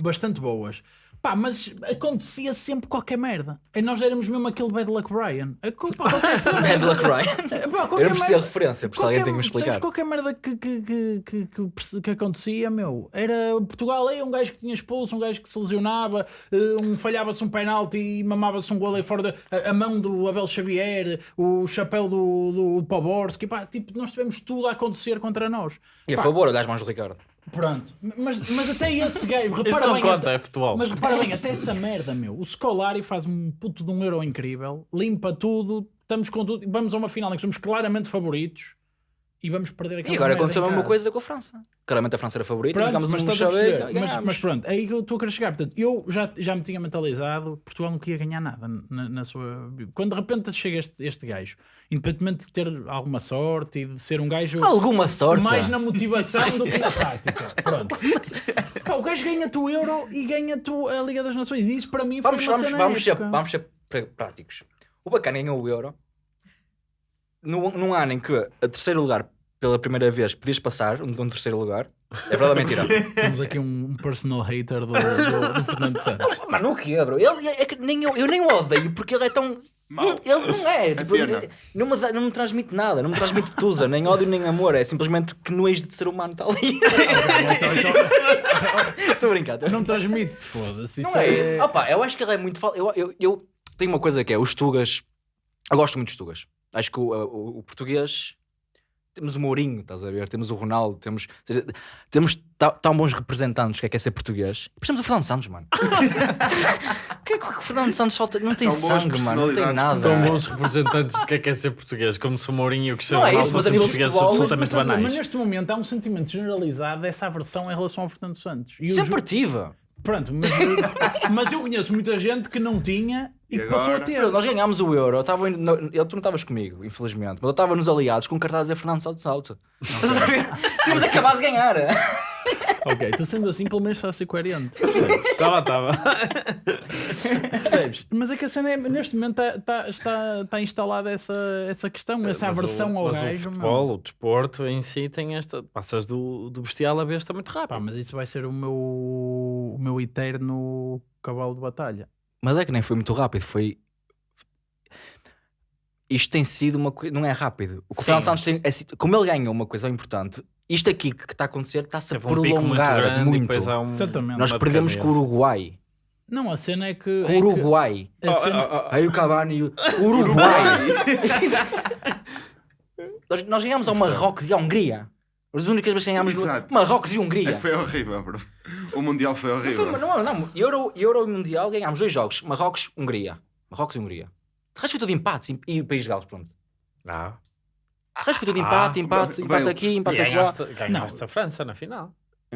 bastante boas. Pá, mas acontecia sempre qualquer merda. E nós éramos mesmo aquele Bad Luck acontece. [LAUGHS] Bad luck, Ryan. Pá, Eu qualquer não preciso merda- referência, por alguém tem que me explicar. qualquer merda que, que, que, que, que, acontecia, meu, era Portugal, aí um gajo que tinha expulso, um gajo que se lesionava, eh, um falhava-se um penalti e mamava-se um gol aí fora da a, a mão do Abel Xavier, o chapéu do, do Poborski, pá, tipo, nós tivemos tudo a acontecer contra nós. E a Pá, favor, olhas mãos do Ricardo. Pronto, mas, mas até esse gajo, Isso [LAUGHS] repara não bem, conta, até- é futebol. mas repara bem, até essa merda, meu. O Scolari faz um puto de um euro incrível, limpa tudo, estamos com tudo, vamos a uma final em que somos claramente favoritos e vamos perder aquela E agora aconteceu a mesma coisa com a França. Claramente a França era a favorita, Pronto, mas, um a perceber. e mas, mas pronto, é aí que eu estou a querer chegar. Portanto, eu já, já me tinha mentalizado, Portugal não queria ganhar nada na, na sua. Quando de repente chega este, este gajo, independentemente de ter alguma sorte e de ser um gajo Alguma sorte. mais na motivação do que na prática. [LAUGHS] Pronto. Pá, o gajo ganha-te o Euro e ganha-te a Liga das Nações. E isso para mim foi Vamos, uma vamos, cena vamos, ser, vamos ser práticos. O Bacana ganhou o Euro num, num ano em que a terceiro lugar, pela primeira vez, podias passar um, um terceiro lugar. É verdade ou mentira? [LAUGHS] Temos aqui um personal hater do, do, do Fernando Santos. [LAUGHS] Mano, o que bro? Ele, é que nem eu, eu nem o odeio porque ele é tão. Mau. Ele não é, tipo, pena. não, me, não me transmite nada, não me transmite tusa, nem ódio nem amor, é simplesmente que nojo de ser humano está ali. [LAUGHS] Estou a brincar, estou a Não transmite, foda-se. Não é. é... Opa, eu acho que ele é muito. fal- Eu, eu, eu tenho uma coisa que é: os Tugas. Eu gosto muito dos Tugas. Acho que o, o- o português. Temos o Mourinho, estás a ver? Temos o Ronaldo, temos. seja, temos tão bons representantes que é que é ser português. E depois temos o Fernando Santos, mano. [LAUGHS] O que é que o Fernando Santos falta? Não tem Tão sangue, mano. Não tem nada. São bons representantes do que é que é ser português, como se o Mourinho e o Cristiano Não é isso, Ronaldo mas fossem portugueses absolutamente mas banais. neste momento há um sentimento generalizado dessa aversão em relação ao Fernando Santos. E Sempre Ju- tive. Pronto, mas, [LAUGHS] mas eu conheço muita gente que não tinha e, E que passou a agora? ter. Nós ganhámos o Euro. Eu estava indo- no- ele, tu não estavas comigo, infelizmente. Mas eu estava nos aliados com um cartaz a Fernando Santos alto. Estás a ver? [LAUGHS] Tínhamos acabado de ganhar. Ok, então sendo assim, pelo menos está a ser coerente. Estava, estava. Percebes? Mas é que a cena é, neste momento tá- tá- está, está instalada essa, essa questão, essa Mas aversão o, ao mas gajo. o futebol, o desporto em si tem esta. Passas do, do bestial à besta muito rápido. Pá, mas isso vai ser o meu, o meu eterno cavalo de batalha. Mas é que nem foi muito rápido, foi. Isto tem sido uma coisa. Não é rápido. O que o Sim. Fernando Santos tem. é como ele ganhou uma coisa importante, isto aqui que está a acontecer está-se a um muito prolongar muito. há um. Exatamente. Nós uma perdemos com o. Uruguai. Não, a cena é que. É o que- Uruguai. a cena- Aí o Cavani e o [LAUGHS] Uruguai. [LAUGHS] nós, nós ganhámos ao Marrocos e à Hungria. As únicas vezes que ganhámos no- Exato. Marrocos e É, Hungria. foi horrível, bro. O Mundial foi Não, foi- horrível. não, não, Euro, Euro e Mundial ganhámos dois jogos: Marrocos, Hungria. Marrocos e Hungria. De resto foi tudo empates e, e País de Gales, pronto. Não. De resto foi tudo Ah, empate, empate, empate bem, aqui, E empate aqui. ganhaste, ganhaste a França na final.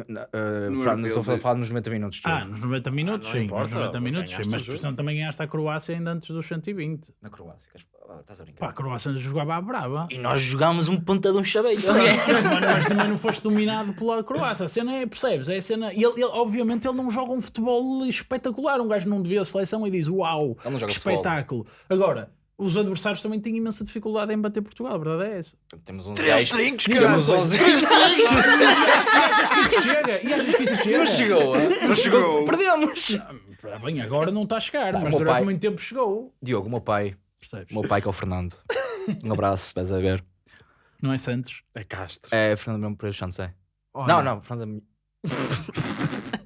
Não, uh, No Fran, estou a falar nos 90 minutos. de Ah, nos 90 minutos, não sim. importa, nos 90 minutos, sim. Mas o por jogo. exemplo, também ganhaste a Croácia ainda antes dos 120. Na Croácia, ah, estás a brincar. Pá, a Croácia jogava à brava. E nós jogámos um ponta de um chaveiro. mas, também não foste dominado pela Croácia. A cena é, percebes? É a cena. E ele, ele- obviamente, ele não joga um futebol espetacular. Um gajo não devia a seleção e diz: Uau, que futebol. espetáculo. Agora, os adversários também têm imensa dificuldade em bater Portugal. A verdade é essa. Temos uns Três trincos, Temos caralho. 11 E [LAUGHS] achas que isso chega? E achas que isso chega? Não chegou, não chegou, perdemos. Ah, Bem, agora não está a chegar, Pá, o mas meu durante pai- muito tempo chegou. Diogo, o meu pai, Percebes? o meu pai que é o Fernando. Um abraço, se vais a ver. Não é Santos? É Castro. É Fernando mesmo para Santos, é. Olha, Não, não, Fernando. [LAUGHS]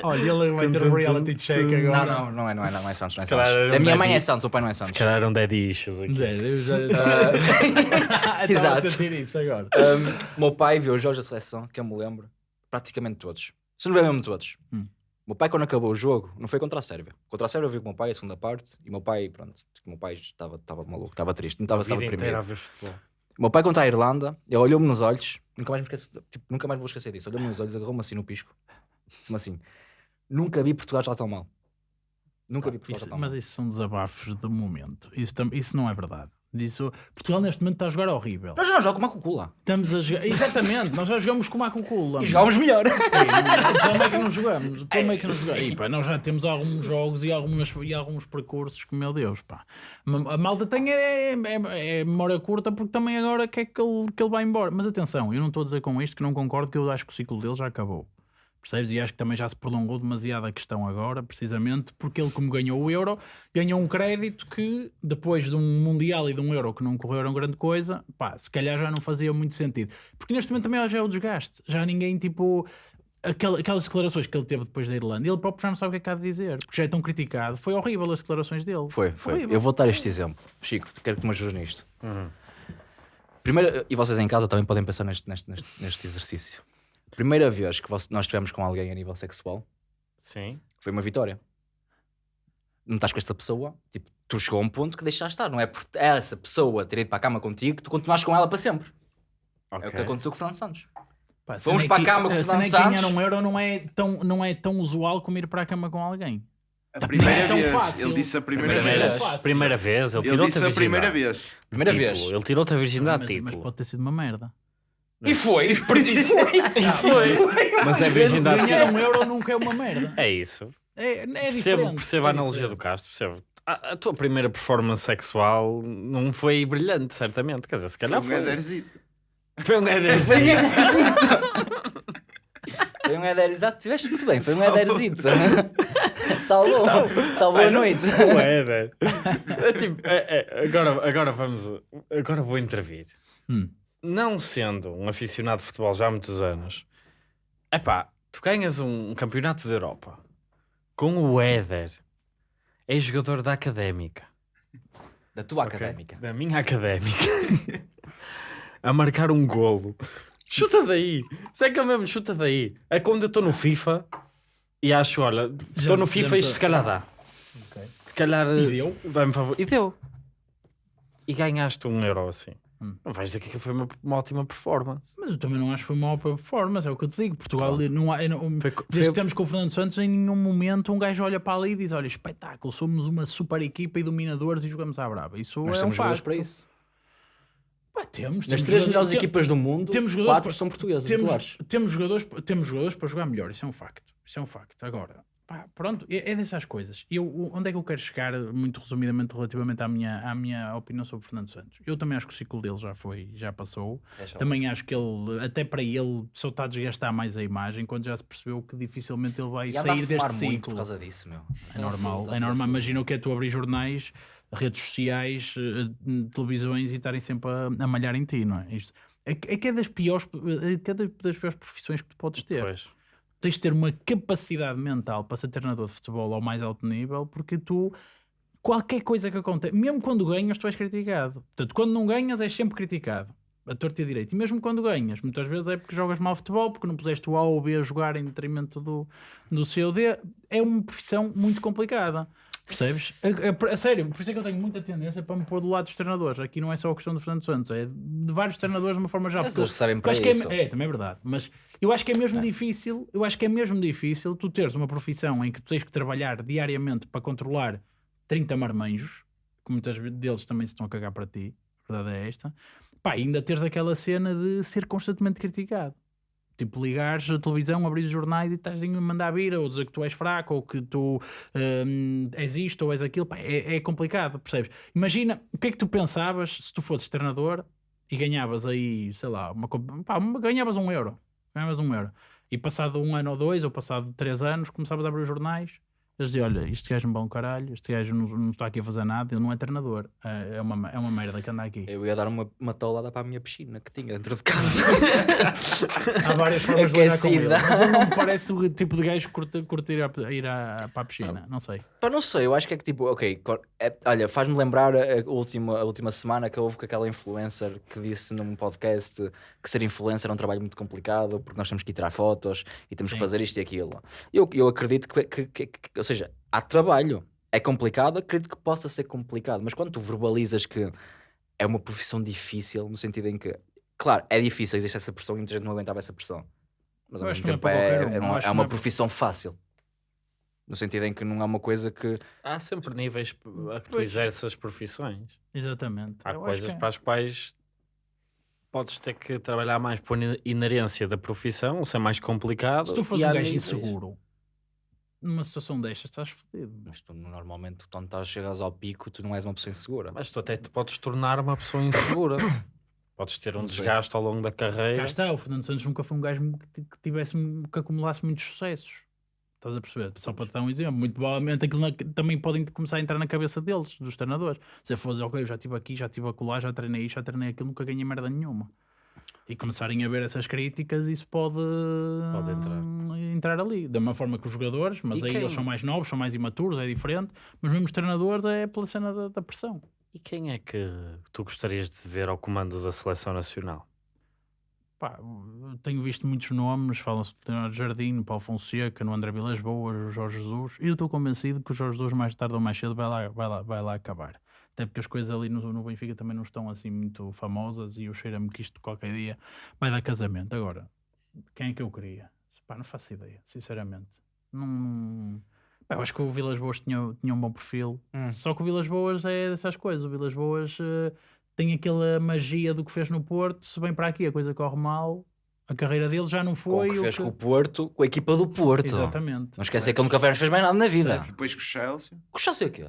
Olha, ele vai ter um reality check agora. Não, não, não é, não é, não é Santos, não é Se Santos. A minha um mãe é. Santos, o pai não é Se Santos. calhar eram dead issues aqui. Zé, eu já [LAUGHS] estava estava a Exato. sentir isso agora. Um, o meu pai viu os jogos da seleção, que eu me lembro, praticamente todos. Se não ver mesmo todos. Hum. Meu pai, quando acabou o jogo, não foi contra a Sérvia. Contra a Sérvia eu vi com o meu pai a segunda parte e o meu pai, pronto, o meu pai estava, estava maluco, estava triste, não estava A estava vida deprimido. inteira a ver futebol. O meu pai, quando está à Irlanda, ele olhou-me nos olhos, nunca mais me esqueço, tipo, nunca mais vou esquecer disso. Olhou-me nos olhos, agarrou-me assim no pisco. Disse-me assim: Nunca vi Portugal estar tão mal. Nunca vi Portugal Isso- estar tão mas mal. isso são desabafos do momento. Isso, isso não é verdade. Isso, Portugal neste momento está a jogar horrível. Nós já jogamos com a cucula. Estamos a jogar. Exatamente, nós já jogamos com a Coca-Cola. E jogávamos melhor. Como é que não jogamos? Como é que não jogamos? E, pá, nós já temos alguns jogos e, algumas, e alguns percursos que, meu Deus, pá. A malta tem é, é, é memória curta porque também agora quer que ele, que ele vá embora. Mas atenção, eu não estou a dizer com isto que não concordo, que eu acho que o ciclo dele já acabou. Percebes? E acho que também já se prolongou demasiado a questão agora, precisamente porque ele, como ganhou o Euro, ganhou um crédito que, depois de um Mundial e de um Euro que não correram grande coisa, pá, se calhar já não fazia muito sentido. Porque neste momento também já é o desgaste. Já ninguém, tipo, aquela- aquelas declarações que ele teve depois da Irlanda, ele próprio já não sabe o que é que há de dizer, porque já é tão criticado. Foi horrível as declarações dele. Foi, foi. Horrível. Eu vou dar este exemplo. Chico, quero que me ajudes nisto. Primeiro, e vocês em casa também podem pensar neste, neste, neste, neste exercício. Primeira vez que nós estivemos com alguém a nível sexual Sim. foi uma vitória. Não estás com esta pessoa, tipo, tu chegou a um ponto que deixaste estar. Não é por essa pessoa ter ido para a cama contigo que tu continuaste com ela para sempre. É o que aconteceu com o Fernando Santos. Pá, Fomos é para a cama com o é Fernando que ganhar Santos. um Euro não é, tão, não é tão usual como ir para a cama com alguém. A Não primeira é tão vez. fácil. Ele disse a primeira, Primeira vez. vez. Primeira vez, ele, Ele tirou-te disse a primeira vez. Primeira Título. vez. Ele tirou-te a virgindade mas, a mas pode ter sido uma merda. E foi, e foi. E foi. [LAUGHS] Mas é virgindade a Ganhar um Euro nunca é uma merda. É isso. É, é Percebo, diferente. percebo a é analogia do diferente. Castro, percebo. A, a tua primeira performance sexual não foi brilhante, certamente. Quer dizer, se calhar Foi um foi. Foi um Éder. Foi um [LAUGHS] Éder, exato, tiveste muito bem, foi um Éderzito. Salvou, [LAUGHS] salvou a noite. O Éder. É tipo, é- é, agora, agora vamos. Agora vou intervir. Hum. Não sendo um aficionado de futebol já há muitos anos, é pá, tu ganhas um, campeonato da Europa com o Éder, é jogador da académica. Da tua ok? académica. Da minha académica. [LAUGHS] a marcar um golo. Chuta daí. Se é que ele mesmo chuta daí. É quando eu estou no FIFA e acho, olha, estou no FIFA e isto se calhar dá. Ok. Se calhar E deu? vai-me favor. E deu. E ganhaste um euro assim. Hum. Não vais dizer que aquilo foi uma, uma ótima performance. Mas eu também não acho que foi uma ótima performance, é o que eu te digo. Portugal, Pronto. não há, não, Foi- desde foi- que estamos com o Fernando Santos, em nenhum momento um gajo olha para ali e diz: Olha, espetáculo, somos uma super equipa e dominadores e jogamos à brava. Isso Nós é um facto. para isso. Pá, temos, Nas três melhores equipas do mundo, temos jogadores quatro para- são portugueses. temos, temos, jogadores, temos jogadores para jogar melhor, isso é um facto. Isso é um facto. Agora, pá, pronto, é, é dessas coisas. Eu, onde é que eu quero chegar, muito resumidamente, relativamente à minha, à minha opinião sobre o Fernando Santos? Eu também acho que o ciclo dele já foi, já passou. Também acho que ele, até para ele, só está a desgastar mais a imagem, quando já se percebeu que dificilmente ele vai E sair deste muito ciclo. por causa disso, meu. É normal, é normal. Imagina o que é tu abrir jornais, redes sociais, eh, televisões e estarem sempre a, a malhar em ti, não é? Isto é, que- é que é das piores, é que é das das piores profissões que tu podes ter. Pois. Tens de ter uma capacidade mental para ser treinador de futebol ao mais alto nível, porque tu, qualquer coisa que acontece, mesmo quando ganhas, tu és criticado. Portanto, quando não ganhas, és sempre criticado. A torta e a direito. E mesmo quando ganhas, muitas vezes é porque jogas mal futebol, porque não puseste o A ou o B a jogar em detrimento do, do C D. É uma profissão muito complicada. Percebes? A, a- a sério, por isso é que eu tenho muita tendência para me pôr do lado dos treinadores. Aqui não é só a questão do Fernando Santos, é de vários treinadores de uma forma porque eles recebem eu para acho que é- isso. é, também é verdade. Mas eu acho que é mesmo difícil, eu acho que é mesmo difícil tu teres uma profissão em que tu tens que trabalhar diariamente para controlar 30 marmanjos, que muitas vezes deles também se estão a cagar para ti, a verdade é esta. Pá, ainda teres aquela cena de ser constantemente criticado. Tipo, ligares a televisão, abrir os jornais e estás a mandar vir, ou dizer que tu és fraco, ou que tu hum, és isto ou és aquilo. Pá, é, é complicado, percebes? Imagina, o que é que tu pensavas se tu fosses treinador e ganhavas aí, sei lá, uma, pá, ganhavas um euro. Ganhavas um euro. E passado um ano ou dois, ou passado três anos, começavas a abrir os jornais. Eles diziam, olha, este gajo é um bom caralho, este gajo não, não está aqui a fazer nada, ele não é treinador. É, é uma, é uma merda que anda aqui. Eu ia dar uma, uma tolada para a minha piscina que tinha dentro de casa. [LAUGHS] Há várias formas de lidar com ele. Aquecida. Mas ele não me parece o tipo de gajo que curte, curte ir, a, ir a- para a piscina. Não sei. Pá, não sei, eu acho que é que tipo, ok, é- olha, faz-me lembrar a, a última, a última semana que houve com aquela influencer que disse num podcast que ser influencer é um trabalho muito complicado porque nós temos que ir tirar fotos e temos Sim. que fazer isto e aquilo. Eu, eu acredito que, que- que- que- ou seja, há trabalho, é complicado, acredito que possa ser complicado, mas quando tu verbalizas que é uma profissão difícil, no sentido em que, claro, é difícil, existe essa pressão e muita gente não aguentava essa pressão, mas ao Eu mesmo é tempo é, um, é, uma- é uma é profissão fácil. No sentido em que não é uma coisa que Há sempre níveis a que tu Pois. exerces as profissões. Exatamente. Há Eu coisas é. para as quais podes ter que trabalhar mais por inerência da profissão, ser mais complicado. Se tu fores um gajo inseguro, numa situação destas, estás fodido. Mas tu normalmente, quando estás, chegas ao pico, tu não és uma pessoa insegura. Mas tu até te podes tornar uma pessoa insegura. [COUGHS] podes ter um desgaste ao longo da carreira. Cá está, o Fernando Santos nunca foi um gajo que tivesse, que acumulasse muitos sucessos. Estás a perceber? Só para te dar um exemplo. Muito provavelmente aquilo na- também podem começar a entrar na cabeça deles, dos treinadores. Se fosse, ok, eu já estive aqui, já estive acolá, já treinei isto, já treinei aquilo, nunca ganhei merda nenhuma. E começarem a ver essas críticas, isso pode, Pode entrar. entrar ali. Da mesma forma que os jogadores, mas E aí quem- eles são mais novos, são mais imaturos, é diferente. Mas mesmo os treinadores é pela cena da, da pressão. E quem é que tu gostarias de ver ao comando da seleção nacional? Pá, tenho visto muitos nomes, fala-se do Leonardo Jardim, no Paulo Fonseca, no André Vilas Boas, o Jorge Jesus, e eu estou convencido que o Jorge Jesus mais tarde ou mais cedo vai lá, vai lá, vai lá acabar. Até porque as coisas ali no, no Benfica também não estão assim muito famosas e eu cheiro-me que isto qualquer dia vai dar casamento. Agora, quem é que eu queria? Pá, não faço ideia, sinceramente. Não... Pá, eu acho que o Vilas Boas tinha, tinha um bom perfil, Hum. só que o Vilas Boas é dessas coisas. O Vilas Boas eh, tem aquela magia do que fez no Porto. Se vem para aqui a coisa corre mal, a carreira dele já não Com foi. o que o fez que- com o Porto, com a equipa do Porto. Exatamente. Não esquecer que ele nunca fez mais nada na vida. Depois com o Chelsea. O Chelsea o quê?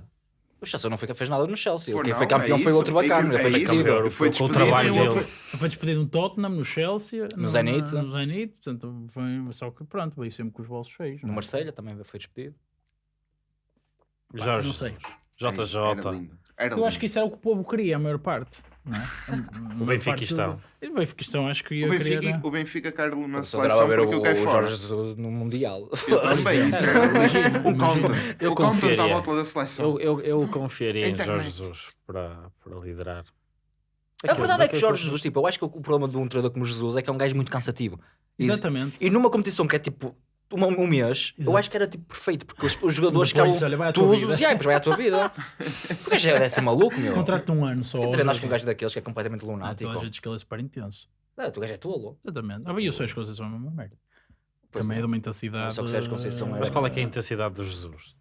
O Chelsea não foi, fez nada no Chelsea. Pô, Quem não, foi campeão é foi outro bacana. é foi isso. campeão. Foi com o trabalho Ele dele. foi, foi despedido no Tottenham, no Chelsea, no, Zenit. No Zenit, portanto, foi, só que pronto, veio sempre com os bolsos cheios. No é? Marselha também foi despedido. Jorge não sei. Jesus. Era lindo. Eu acho que isso era o que o povo queria, a maior parte. Não é? [LAUGHS] O Benfiquistão. O Benfiquistão, acho que ia O querer. Benfica, o Benfica quer na seleção ver porque o, o. Jorge Jesus no Mundial. Eu também, isso era o content. Eu O à confiaria. volta da seleção. Eu, eu, eu confiaria em. Jorge Jesus para, para liderar. A verdade é que Jorge Jesus, tipo, eu acho que o problema de um treinador como Jesus é que é um gajo muito cansativo. Exatamente. E numa competição que é tipo uma- um mês, eu Exato. acho que era tipo perfeito, porque os, os jogadores [LAUGHS] Depois, olha, tua todos vida. e aí, depois vai à tua vida. [LAUGHS] Porque já deve ser maluco, meu. Contrato de um ano só. Ó, treinas com um gajo daqueles que é completamente lunático. A gente diz que ele é super intenso. Ah, tu gajo é tolo. Exatamente. Ah, bem, eu sei as coisas são a mesma merda. Pois Também é. é de uma intensidade. Só que Sérgio Conceição era- Mas qual é que é a intensidade do Jesus?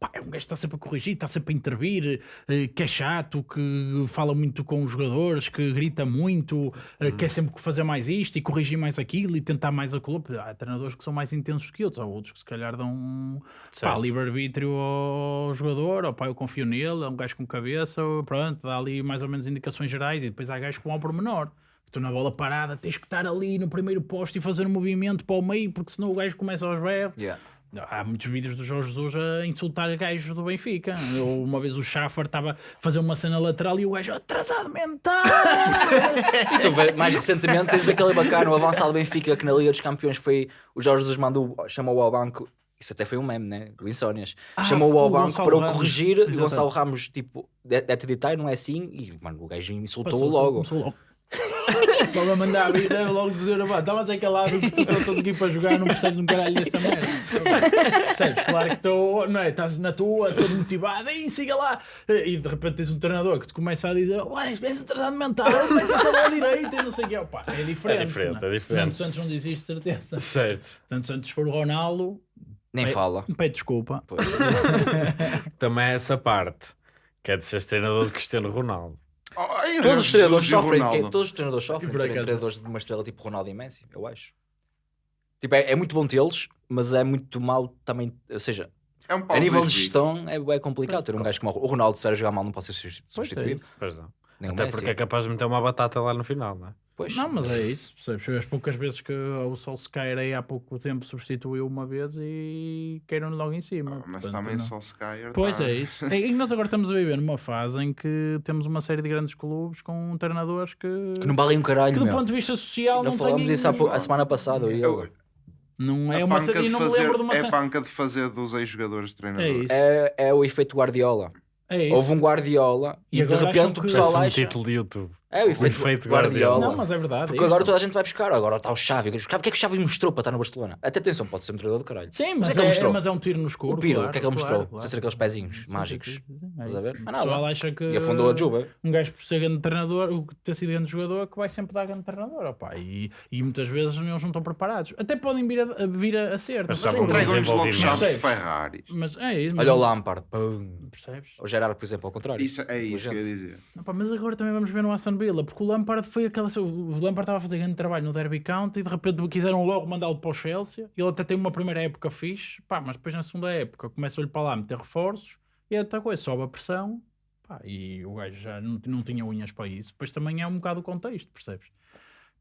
Pá, é um gajo que está sempre a corrigir, está sempre a intervir, eh, que é chato, que fala muito com os jogadores, que grita muito, eh, Uhum. quer sempre fazer mais isto e corrigir mais aquilo e tentar mais aquilo. Há treinadores que são mais intensos que outros, há outros que se calhar dão pá, livre-arbítrio ao jogador, ou pá, eu confio nele, é um gajo com cabeça, pronto, dá ali mais ou menos indicações gerais e depois há gajos que vão ao pormenor. Tu na bola parada tens que estar ali no primeiro posto e fazer um movimento para o meio, porque senão o gajo começa aos berros. Yeah. Há muitos vídeos do Jorge Jesus a insultar gajos do Benfica. Eu, uma vez o Schaffer estava a fazer uma cena lateral e o gajo atrasado mental. [LAUGHS] E tu, mais recentemente tens aquele bacana, o avançado Benfica, que na Liga dos Campeões foi. O Jorge Jesus mandou, chamou-o ao banco. Isso até foi um meme, né? O Insónias. Ah, Chamou-o ao o banco Gonçalo para o Ramos. corrigir e o Exatamente. Gonçalo Ramos, tipo, de- deve-te editar, não é assim? E, mano, o gajo insultou-o Passou- logo. começou [LAUGHS] [LAUGHS] logo. A mandar a vida, logo dizer, "Pá, estavas aquele lado que tu estás aqui para jogar, não percebes um caralho desta merda. Percebes? Claro que estou, não é? Estás na tua, todo motivado, e siga lá. E de repente tens um treinador que te começa a dizer, ué, és atrasado mental, vai passar lá à direita e não sei o que. Opa, é diferente. É diferente, não é diferente. Fernando Santos não diz isto, certeza. Certo. Portanto, Santos, for o Ronaldo, Nem É- fala. pede desculpa. [LAUGHS] Também é essa parte. Que é de ser treinador de Cristiano Ronaldo. Oh, ai, Todos os treinadores sofrem, que- todos os treinadores sofrem de Por serem treinadores de uma estrela tipo Ronaldo e Messi, eu acho. Tipo, é, é muito bom tê-los, mas é muito mau também, ou seja, É um a nível de gestão é, é complicado ter um gajo como o Ronaldo se a jogar mal não pode ser é substituído. Pois não. Nem o Até Messi. porque é capaz de meter uma batata lá no final, não é? Pois, Não, mas é isso. Percebes? As poucas vezes que o Solskjaer aí há pouco tempo substituiu uma vez e queiram logo em cima. Ah, Mas Portanto, também não. só se cair. Pois tá. é isso. E nós agora estamos a viver numa fase em que temos uma série de grandes clubes com treinadores que, Que não valem um caralho, que do meu. ponto de vista social Não não falamos têm... disso há a semana passada, eu Eu-. Não é A uma. E de não me lembro de uma É cena. panca de fazer dos ex-jogadores de É treinador. isso. É, é o efeito Guardiola. É isso. Houve um Guardiola E e, de repente o pessoal um acha. título de YouTube. É o efeito, efeito Guardiola. Guardiola. Não, mas é verdade. Porque é agora toda a gente vai buscar. Agora está o Xavi. O que é que o Xavi mostrou para estar no Barcelona? Até atenção, pode ser um treinador do caralho. Sim, Mas mas, é que ele é, mostrou. mas é um tiro no escuro. o Piro, claro, o que é que ele claro, mostrou? claro. Sem ser aqueles pezinhos Sim, mágicos. sim, sim, é Estás a ver? O Mas nada. pessoal acha que E afundou a Juba. um gajo por ser grande treinador, o ter sido grande jogador, que vai sempre dar grande treinador. Opá. E, e muitas vezes eles não estão preparados. Até podem vir a, a- vir a, a ser. Mas Mas, Mas entregam-lhes logo chaves de Percebes? Ferrari. mas é isso. Olha o Lampard. Pum. Percebes? O Gerard, por exemplo, ao contrário. Isso, é isso que eu ia dizer. Opa, mas agora também vamos ver no Aston Villa, porque o Lampard foi aquela. O Lampard estava a fazer grande trabalho no Derby County e de repente quiseram logo mandá-lo para o Chelsea. Ele até tem uma primeira época fixe, pá, mas depois na segunda época começa-lhe para lá meter reforços e é outra coisa, sobe a pressão pá, e o gajo já não, não tinha unhas para isso. Depois também é um bocado o contexto, percebes?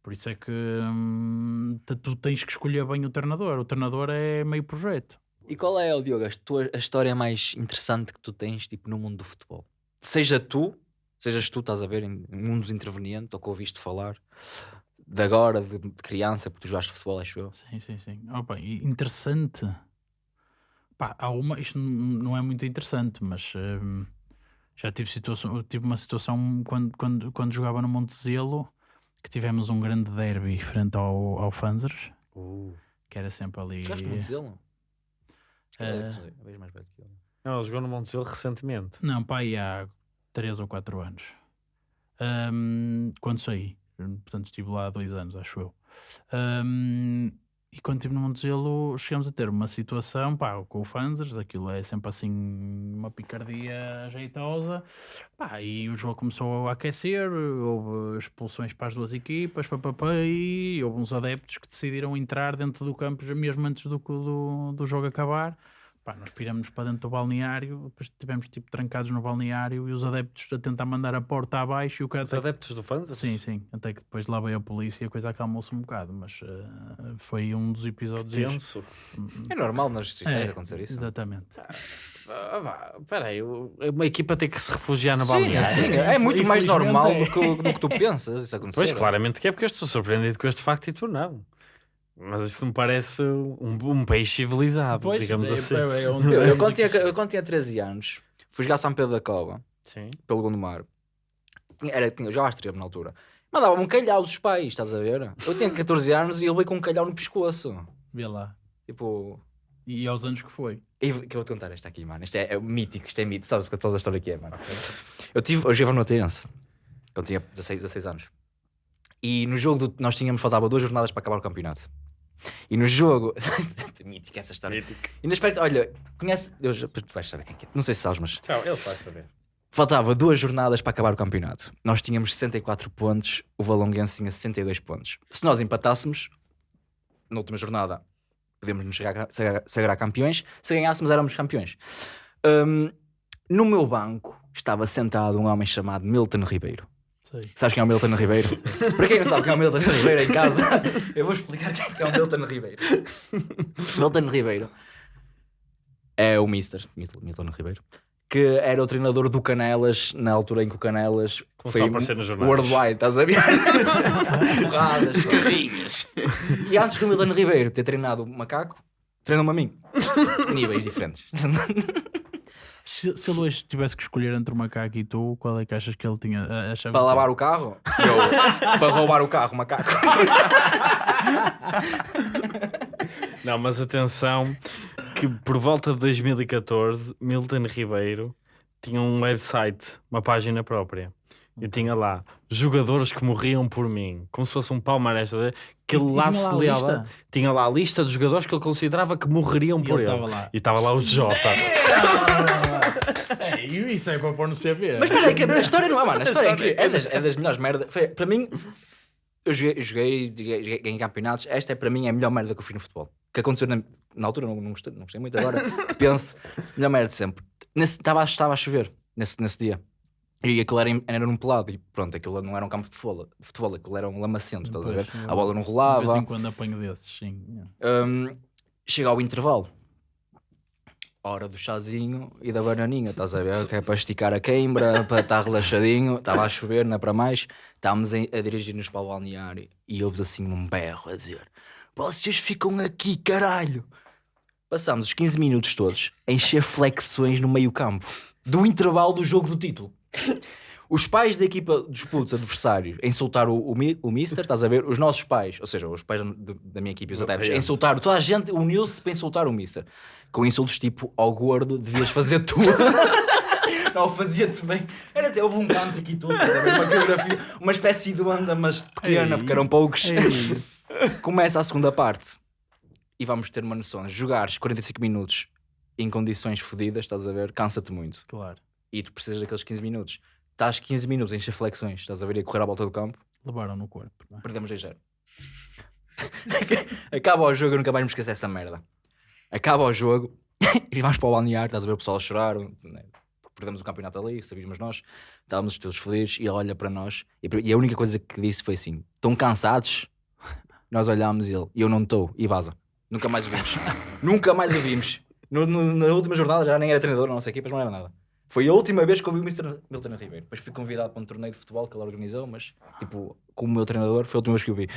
Por isso é que hum, tu- tens que escolher bem o treinador. O treinador é meio projeto. E qual é, Diogo, a, tua, a história mais interessante que tu tens tipo, no mundo do futebol? Seja tu, sejas tu, estás a ver, em mundos intervenientes, ou que ouviste falar, de agora, de, de criança, porque tu jogaste futebol, acho eu. Sim, sim, sim. Opa, interessante. Pá, há uma, isto não é muito interessante, mas hum, já tive, situação, tive uma situação quando, quando, quando jogava no Montezelo que tivemos um grande derby frente ao, ao Fanzers, Uh. que era sempre ali. Jogaste no Montezelo? Eh, É, vejo mais velho que eu. Não, ele jogou no Montezelo recentemente. Não, pá, há 3 ou 4 anos. Hum, quando saí. Portanto, estive lá há dois anos, acho eu. Hum, e quando estive no Montezelo, chegamos a ter uma situação, pá, com o Fanzers, aquilo é sempre assim, uma picardia jeitosa. Pá, e o jogo começou a aquecer, houve expulsões para as duas equipas, pá, pá, pá, e houve uns adeptos que decidiram entrar dentro do campo mesmo antes do, do, do jogo acabar. Pá, nós piramos para dentro do balneário, depois tivemos tipo trancados no balneário e os adeptos a tentar mandar a porta abaixo e o cara Os até que- adeptos do fãs? Sim, sim, até que depois lá veio a polícia e a coisa acalmou-se um bocado, mas eh, foi um dos episódios. Tenso. É normal nas distritais É, acontecer isso. Exatamente. Ah, vá, Espera aí, o- uma equipa tem que se refugiar na Sim, balneária. sim, é muito mais normal é. do que, do que tu pensas isso [LAUGHS] acontecer. Pois, claramente que é porque eu estou surpreendido com este facto e tu não. Mas isto me parece um, um país civilizado, Pois, digamos é- assim. é- é onde- Eu, eu, quando tinha, eu quando tinha 13 anos, fui jogar São Pedro da Cova, Sim. pelo Gondomar. Era, tinha, eu jogava extremo na altura. Mandava-me um calhau dos pais, estás a ver? Eu tinha 14 anos e ele veio com um calhau no pescoço. Vê lá. Tipo, E aos anos que foi. E que eu vou te contar esta aqui, mano. Isto é, é mítico, isto é mito. Sabes quanto a história que é, mano? Eu tive, eu jogava no Atense, quando tinha 16, 16 anos. E no jogo, do, nós tínhamos, faltava duas jornadas para acabar o campeonato. E no jogo, [LAUGHS] mítico essa história. E no aspecto, olha, conhece, eu, tu vais saber quem é. Não sei se sabes, mas Tchau, ele vai saber. faltava duas jornadas para acabar o campeonato. Nós tínhamos 64 pontos, o Valonguense tinha 62 pontos. Se nós empatássemos, na última jornada, podíamos nos sagrar, sagrar- sagrar campeões. Se ganhássemos, éramos campeões. Hum, no meu banco estava sentado um homem chamado Milton Ribeiro. Sei. Sabes quem é o Milton Ribeiro? [LAUGHS] Para quem não sabe quem é o Milton Ribeiro em casa, [LAUGHS] eu vou explicar quem é o Milton Ribeiro. Milton Ribeiro é o Mister Milton, Ribeiro, que era o treinador do Canelas na altura em que o Canelas Começou a aparecer nos jornais. worldwide, estás a ver? [LAUGHS] Porradas, carrinhas. E antes do Milton Ribeiro ter treinado o macaco, treinou-me a mim. Níveis diferentes. Se, se ele hoje tivesse que escolher entre o macaco e tu, qual é que achas que ele tinha? a- achava para que- lavar o carro, eu, para roubar o carro, macaco. [LAUGHS] Não, mas atenção que por volta de 2014, Milton Ribeiro tinha um website, uma página própria. E tinha lá jogadores que morriam por mim, como se fosse um palmarés, que ele lá se lista? Tinha lá a lista dos jogadores que ele considerava que morreriam E por ele. E estava lá o Jota. É, e isso é para pôr no CV. Mas espera aí, que a história não é, mano. A [LAUGHS] história é, incrível. é, das, é das melhores merdas. Foi, para mim, eu joguei, eu joguei, joguei, joguei ganhei campeonatos. Esta é para mim a melhor merda que eu fiz no futebol. Que aconteceu na, na altura, não, não, gostei, não gostei muito agora. [LAUGHS] que penso, melhor merda de sempre. Nesse- Estava estava a chover nesse, nesse dia. E aquilo era, era num pelado. E pronto, aquilo não era um campo de futebol, futebol aquilo era um lamacento, estás a ver? A bola não De vez rolava. em quando apanho desses, sim. Hum, chega ao intervalo. Hora do chazinho e da bananinha, estás a ver? Que é para esticar a queimbra, [LAUGHS] para estar relaxadinho. Estava a chover, não é para mais. Estávamos a dirigir-nos para o balneário e ouves assim um berro a dizer: vocês ficam aqui, caralho. Passámos os 15 minutos todos a encher flexões no meio campo, do intervalo do jogo do título. Os pais da equipa dos putos adversários a insultar o, o, mi- o Mister, estás a ver? Os nossos pais, ou seja, os pais da, da minha equipa, os adeptos, a insultar toda a gente, uniu-se para insultar o Mister. Com insultos tipo, ao gordo, devias fazer tu. [LAUGHS] Não, fazia-te bem. Era até, houve um canto aqui todo, uma coreografia, uma espécie de banda, mas pequena, Ei. porque eram poucos. [LAUGHS] Começa a segunda parte e vamos ter uma noção. Jogares 45 minutos em condições fodidas, estás a ver? Cansa-te muito. Claro. E tu precisas daqueles 15 minutos. Estás 15 minutos a encher flexões, estás a ver? A correr à volta do campo, Levaram no corpo. não é? perdemos 2 0 [LAUGHS] Acaba o jogo, eu nunca mais me esqueço dessa merda. Acaba o jogo [LAUGHS] e vamos para o balneário, estás a ver o pessoal a chorar. né? Perdemos o campeonato ali, sabíamos nós, estávamos todos fodidos e ele olha para nós e, a única coisa que disse foi assim: estão cansados? [LAUGHS] Nós olhámos e ele, e eu não estou, e vaza. Nunca mais o vimos. Nunca mais o vimos. No- no- na última jornada já nem era treinador na nossa equipa, mas não era nada. Foi a última vez que eu vi o Mr. Milton Ribeiro. Depois fui convidado para um torneio de futebol que ele organizou, mas tipo, como meu treinador, foi a última vez que eu vi.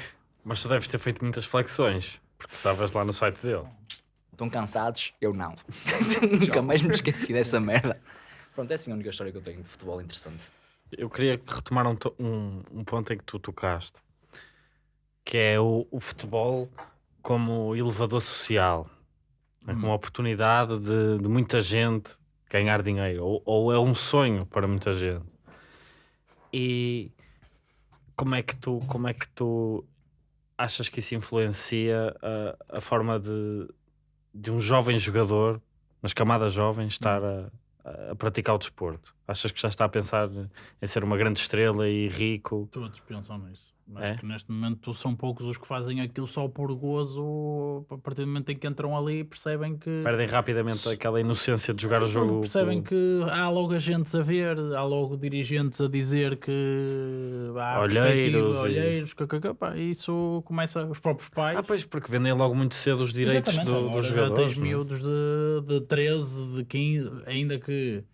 Mas tu deves ter feito muitas flexões, porque estavas lá no site dele. Estão cansados? Eu não. [LAUGHS] [LAUGHS] Nunca mais me esqueci dessa merda. Pronto, é assim a única história que eu tenho de futebol interessante. Eu queria retomar um, um, um ponto em que tu tocaste, que é o, o futebol como elevador social, né? como oportunidade de, de muita gente ganhar dinheiro, ou, ou é um sonho para muita gente. E como é que tu, como é que tu achas que isso influencia a, a forma de, de um jovem jogador, nas camadas jovens, estar a, a praticar o desporto? Achas que já está a pensar em ser uma grande estrela e rico? Todos pensam nisso. Mas É? que neste momento são poucos os que fazem aquilo só por gozo. A partir do momento em que entram ali, percebem que. Perdem rapidamente aquela inocência de jogar o jogo. Percebem que há logo agentes a ver, há logo dirigentes a dizer que há Olheiros e- olheiros, pá, isso começa os próprios pais. Ah, pois, porque vendem logo muito cedo os direitos Exatamente, do, agora dos já jogadores. tens não é? miúdos de, de 13, de 15, ainda que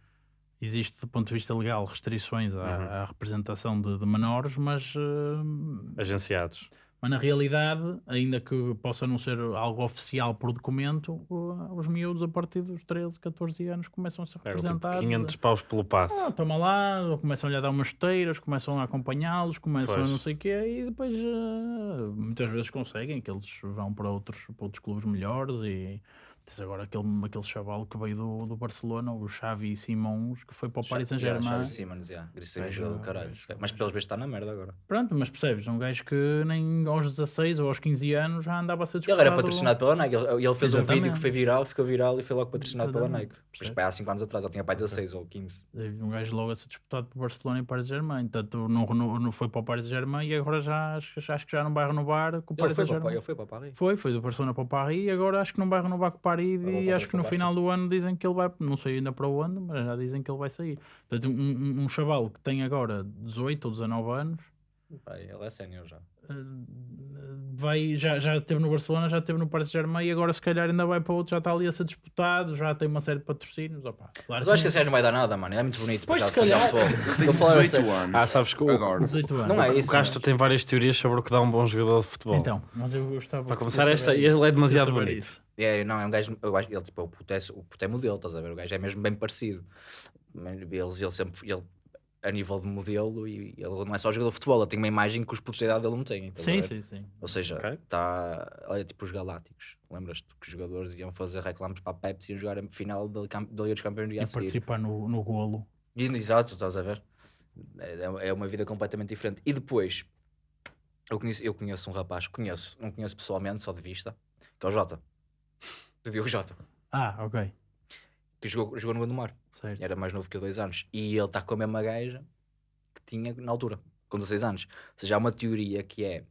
existe do ponto de vista legal restrições à, Uhum. à representação de, de menores, mas, eh, Agenciados. mas na realidade, ainda que possa não ser algo oficial por documento, os miúdos a partir dos 13, 14 anos começam a ser É, tipo representados. 500 paus pelo passe. Ah, toma lá, começam-lhe a dar umas chuteiras, começam a acompanhá-los, começam a Pois. não sei o quê, e depois eh, muitas vezes conseguem que eles vão para outros, para outros clubes melhores e tens agora aquele, aquele chaval que veio do, do Barcelona, o Xavi Simons, que foi para o Paris Yeah, Saint-Germain. Xavi Simons, yeah. Do caralho. Mas pelos vezes está na merda agora. Pronto, mas percebes, um gajo que nem aos 16 ou aos 15 anos já andava a ser Ele disputado. era patrocinado pela Nike. Ele, ele fez um vídeo Exatamente. que foi viral, ficou viral e foi logo patrocinado pela Exatamente. Nike. Mas há 5 anos atrás, ele tinha pai 16 ou 15. Um gajo logo a ser disputado por Barcelona e Paris Saint-Germain. Tanto não, não, não foi para o Paris Saint-Germain e agora já acho, acho que já não vai renovar com o Ele Paris foi, para, Saint-Germain. ele foi para Paris. Foi, foi do Barcelona para o Paris e agora acho que não vai renovar com o Paris E acho que o no final do ano dizem que ele vai, não sei ainda para onde, mas já dizem que ele vai sair. Portanto, um, um, um chaval que tem agora 18 ou 19 anos Pá, ele é sénior já. eh, vai, já, já esteve no Barcelona, já esteve no Paris Saint-Germain e agora se calhar ainda vai para outro, já está ali a ser disputado, já tem uma série de patrocínios. Opa, claro Mas eu acho que esse gajo não vai dar nada, mano. É muito bonito. Pois, se já- para [LAUGHS] calhar. jogar futebol. Tem Eu falava 18 sério. anos. Ah, sabes que o, Agora. 18 anos. Não é o isso. Castro tem várias teorias sobre o que dá um bom jogador de futebol. Então, mas eu gostava Para começar, esta- ele é demasiado bonito. isso. É, não, é um gajo. Eu acho, ele, tipo, o puto é, o puto é modelo, estás a ver? O gajo é mesmo bem parecido. Mas Eles, ele sempre. Ele, a nível de modelo, e ele não é só jogador de futebol, ele tem uma imagem que os putos da idade dele não têm. a Sim, sim, sim. Ou seja, Ok. está. Olha, tipo os Galácticos. Lembras-te que os jogadores iam fazer reclames para a Pepsi e jogar a final da, Liga dos Campeões do E participar no, no golo. E, exato, estás a ver? É, é uma vida completamente diferente. E depois, eu conheço, eu conheço um rapaz, conheço, não conheço pessoalmente, só de vista, que é o Jota. O Diogo Jota, Ah, ok. que jogou, jogou no Gondomar. Certo. Era mais novo que eu, dois anos. E ele está com a mesma gaja que tinha na altura, com 16 anos. Ou seja, há uma teoria que é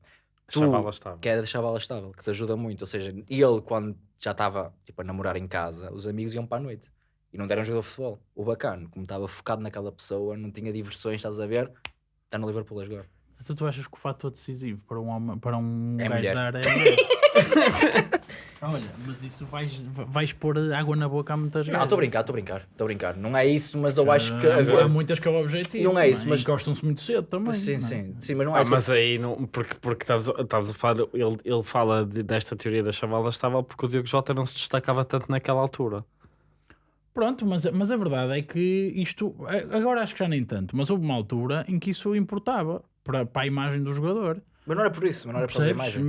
tu, Chavala estava. que é deixar a bala estável, que te ajuda muito. Ou seja, ele, quando já estava tipo, a namorar em casa, os amigos iam para a noite e não deram jogo de futebol. O bacano, como estava focado naquela pessoa, não tinha diversões, estás a ver? Está no Liverpool a jogar. Então tu achas que o fator decisivo para um, homem, para um É gajo mulher. dar é mulher? [LAUGHS] Olha, mas isso vais, vais pôr água na boca a muitas Não, estou a brincar, estou a brincar, estou a brincar. Não é isso, mas eu acho que. Há, há muitas que é o objetivo. Não é isso, mas- gostam-se muito cedo também. Sim, não é? sim, sim, mas não é Ah, isso. mas aí, não, porque, porque estavas estavas a falar, ele, ele fala de- desta teoria da chavala estável porque o Diogo Jota não se destacava tanto naquela altura. Pronto, mas, mas a verdade é que isto, agora acho que já nem tanto, mas houve uma altura em que isso importava para, para a imagem do jogador. Mas não era por isso, mas não era por causa da imagem.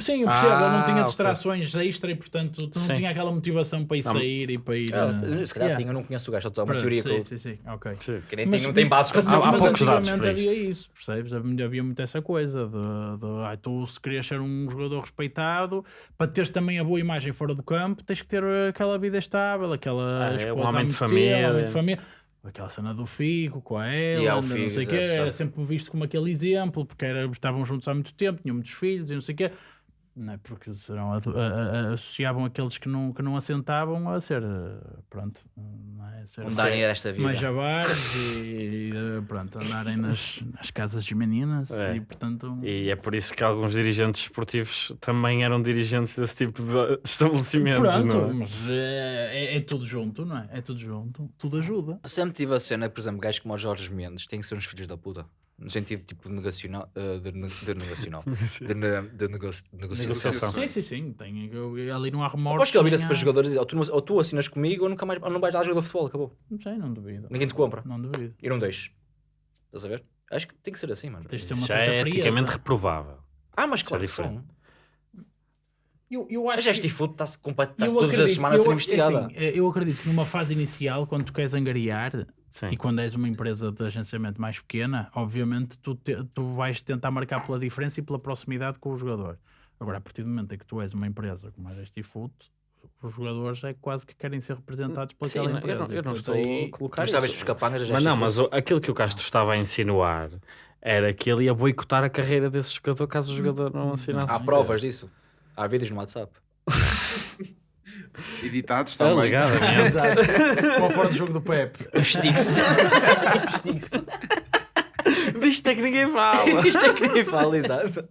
Sim, eu percebo, ele não tinha Ah, distrações extra e portanto tu não Sim. tinha aquela motivação para ir Não. sair e para ir. Ah, eh, se calhar yeah. tinha, eu não conheço o gajo, só uma teoria que sim, eu sim, sim, ok. que nem Mas- tem, não tem bases para ser. há poucos dados para havia isso, percebes? Havia muito essa coisa de, de ah, tu se querias ser um jogador respeitado, para teres também a boa imagem fora do campo, tens que ter aquela vida estável, aquela Ah, é, um esposa homem de família. homem de família. Aquela cena do Figo com a E há Ela, o não Figo, sei o quê, era sempre visto como aquele exemplo, porque era, estavam juntos há muito tempo, tinham muitos filhos e não sei o quê. Não é porque serão, a- a- a- associavam aqueles que não, que não assentavam a ser, eh, pronto, não é? Ser, Um Dani desta vida. mais jabares e, e, pronto, andarem nas, nas casas de meninas É. e portanto E é por isso que alguns dirigentes esportivos também eram dirigentes desse tipo de [LAUGHS] estabelecimentos. pronto, não é? mas é, é- é tudo junto, não é? É tudo junto, tudo ajuda. Eu sempre tive a cena, por exemplo, gajos como o Jorge Mendes têm que ser uns filhos da puta. No sentido tipo negacional, eh, de, de negacional. [LAUGHS] de, ne- de nego- negociação. Negociação. Sim, sim, sim. Tem, ali não há remorso. Aposto que ele vira-se para jogadores e diz, ou tu, ou tu assinas comigo ou, nunca mais, ou não vais dar jogo de futebol, acabou. Não sei, não duvido. Ninguém te compra. Não duvido. E não deixes. Estás a ver? Acho que tem que ser assim, mano. Tens de ter uma Já certa é eticamente reprovável. Ah, mas Isso claro é que são. Eu, eu A acho Gesti que- Food está-se compa- está eu todas as acredito- semanas a ser eu- investigada. assim, eh, eu acredito que numa fase inicial, quando tu queres angariar, Sim. E quando és uma empresa de agenciamento mais pequena, obviamente tu, te- tu vais tentar marcar pela diferença e pela proximidade com o jogador. Agora, a partir do momento em que tu és uma empresa como a Gesti Food, os jogadores é quase que querem ser representados por Sim, aquela não- empresa. eu não, eu não estou aí- a colocar Mas isso. os capangas da Mas não, mas o- aquilo que o Castro estava a insinuar era que ele ia boicotar a carreira desse jogador caso o jogador não assinasse. Há provas disso. Há vídeos no WhatsApp. [LAUGHS] Editados também. Alegadamente. [LAUGHS] Qual fora do jogo do Pepe? Estigue-se. [LAUGHS] Disto é que ninguém fala. Isto é que ninguém fala, exato.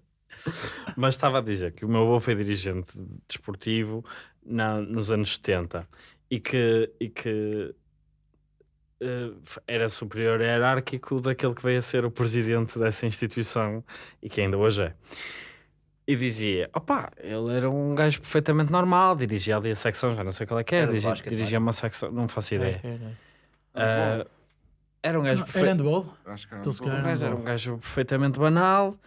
Mas estava a dizer que o meu avô foi dirigente desportivo na- nos anos 70 e que, e que eh, era superior hierárquico daquele que veio a ser o presidente dessa instituição e que ainda hoje é. E dizia, opá, ele era um gajo perfeitamente normal, dirigia ali a secção, já não sei qual é que era, Era dirigia, basquete, dirigia uma secção, não faço ideia. Era, Ah, era um gajo era perfeito. handball? Acho que era Então, um era um gajo perfeitamente banal.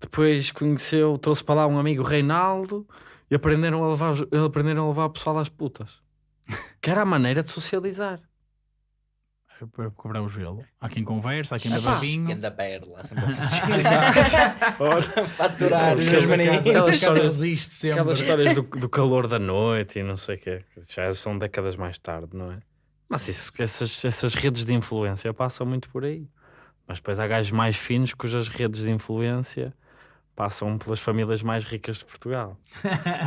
Depois conheceu, trouxe para lá um amigo Reinaldo e aprenderam a levar, aprenderam a levar o pessoal às putas. [LAUGHS] Que era a maneira de socializar. Para cobrar o gelo. Há quem conversa, há quem beba vinho. Ganda perla, sempre. [LAUGHS] [LAUGHS] Faturar os Aquelas- histórias- sempre. Aquelas histórias do, [LAUGHS] do calor da noite e não sei o quê. que Já são décadas mais tarde, não é? Mas isso, essas, essas redes de influência passam muito por aí. Mas depois há gajos mais finos cujas redes de influência passam pelas famílias mais ricas de Portugal.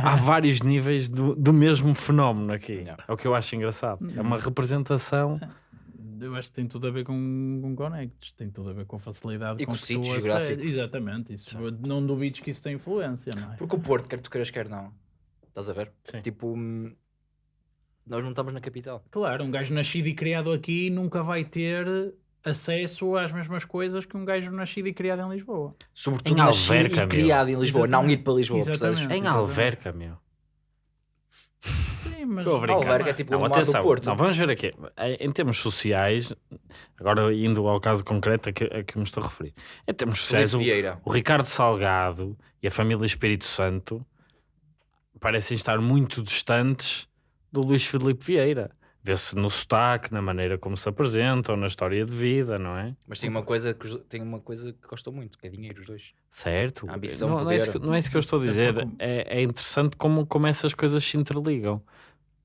há vários níveis do, do mesmo fenómeno aqui. É o que eu acho engraçado. É uma representação. Eu acho que tem tudo a ver com, com connects, tem tudo a ver com facilidade E com com que sítio tu geográfico. Exatamente, isso. Não duvides que isso tem influência, não é? Porque o Porto, quer tu queiras, quer não. Estás a ver? Sim. Tipo, hum, nós não estamos na capital. Claro, um gajo nascido e criado aqui nunca vai ter acesso às mesmas coisas que um gajo nascido e criado em Lisboa. Sobretudo Em nascido Alverca, e meu. criado em Lisboa, não Exatamente. ir para Lisboa. Em Alverca, meu. Sim, mas Estou a brincar. Alverca é tipo Não, o mar do atenção, Porto. não, vamos ver aqui. Em em termos sociais, agora indo ao caso concreto a que, a que me estou a referir. Em termos sociais, o, Vieira. o Ricardo Salgado e a família Espírito Santo parecem estar muito distantes do Luís Filipe Vieira. Vê-se no sotaque, na maneira como se apresentam, na história de vida, não é? Mas tem uma coisa que, tem uma coisa que gostam muito, que é dinheiro, os dois. Certo. A ambição, não, não, é isso que, não é isso que eu estou a dizer. É, é interessante como, como essas coisas se interligam.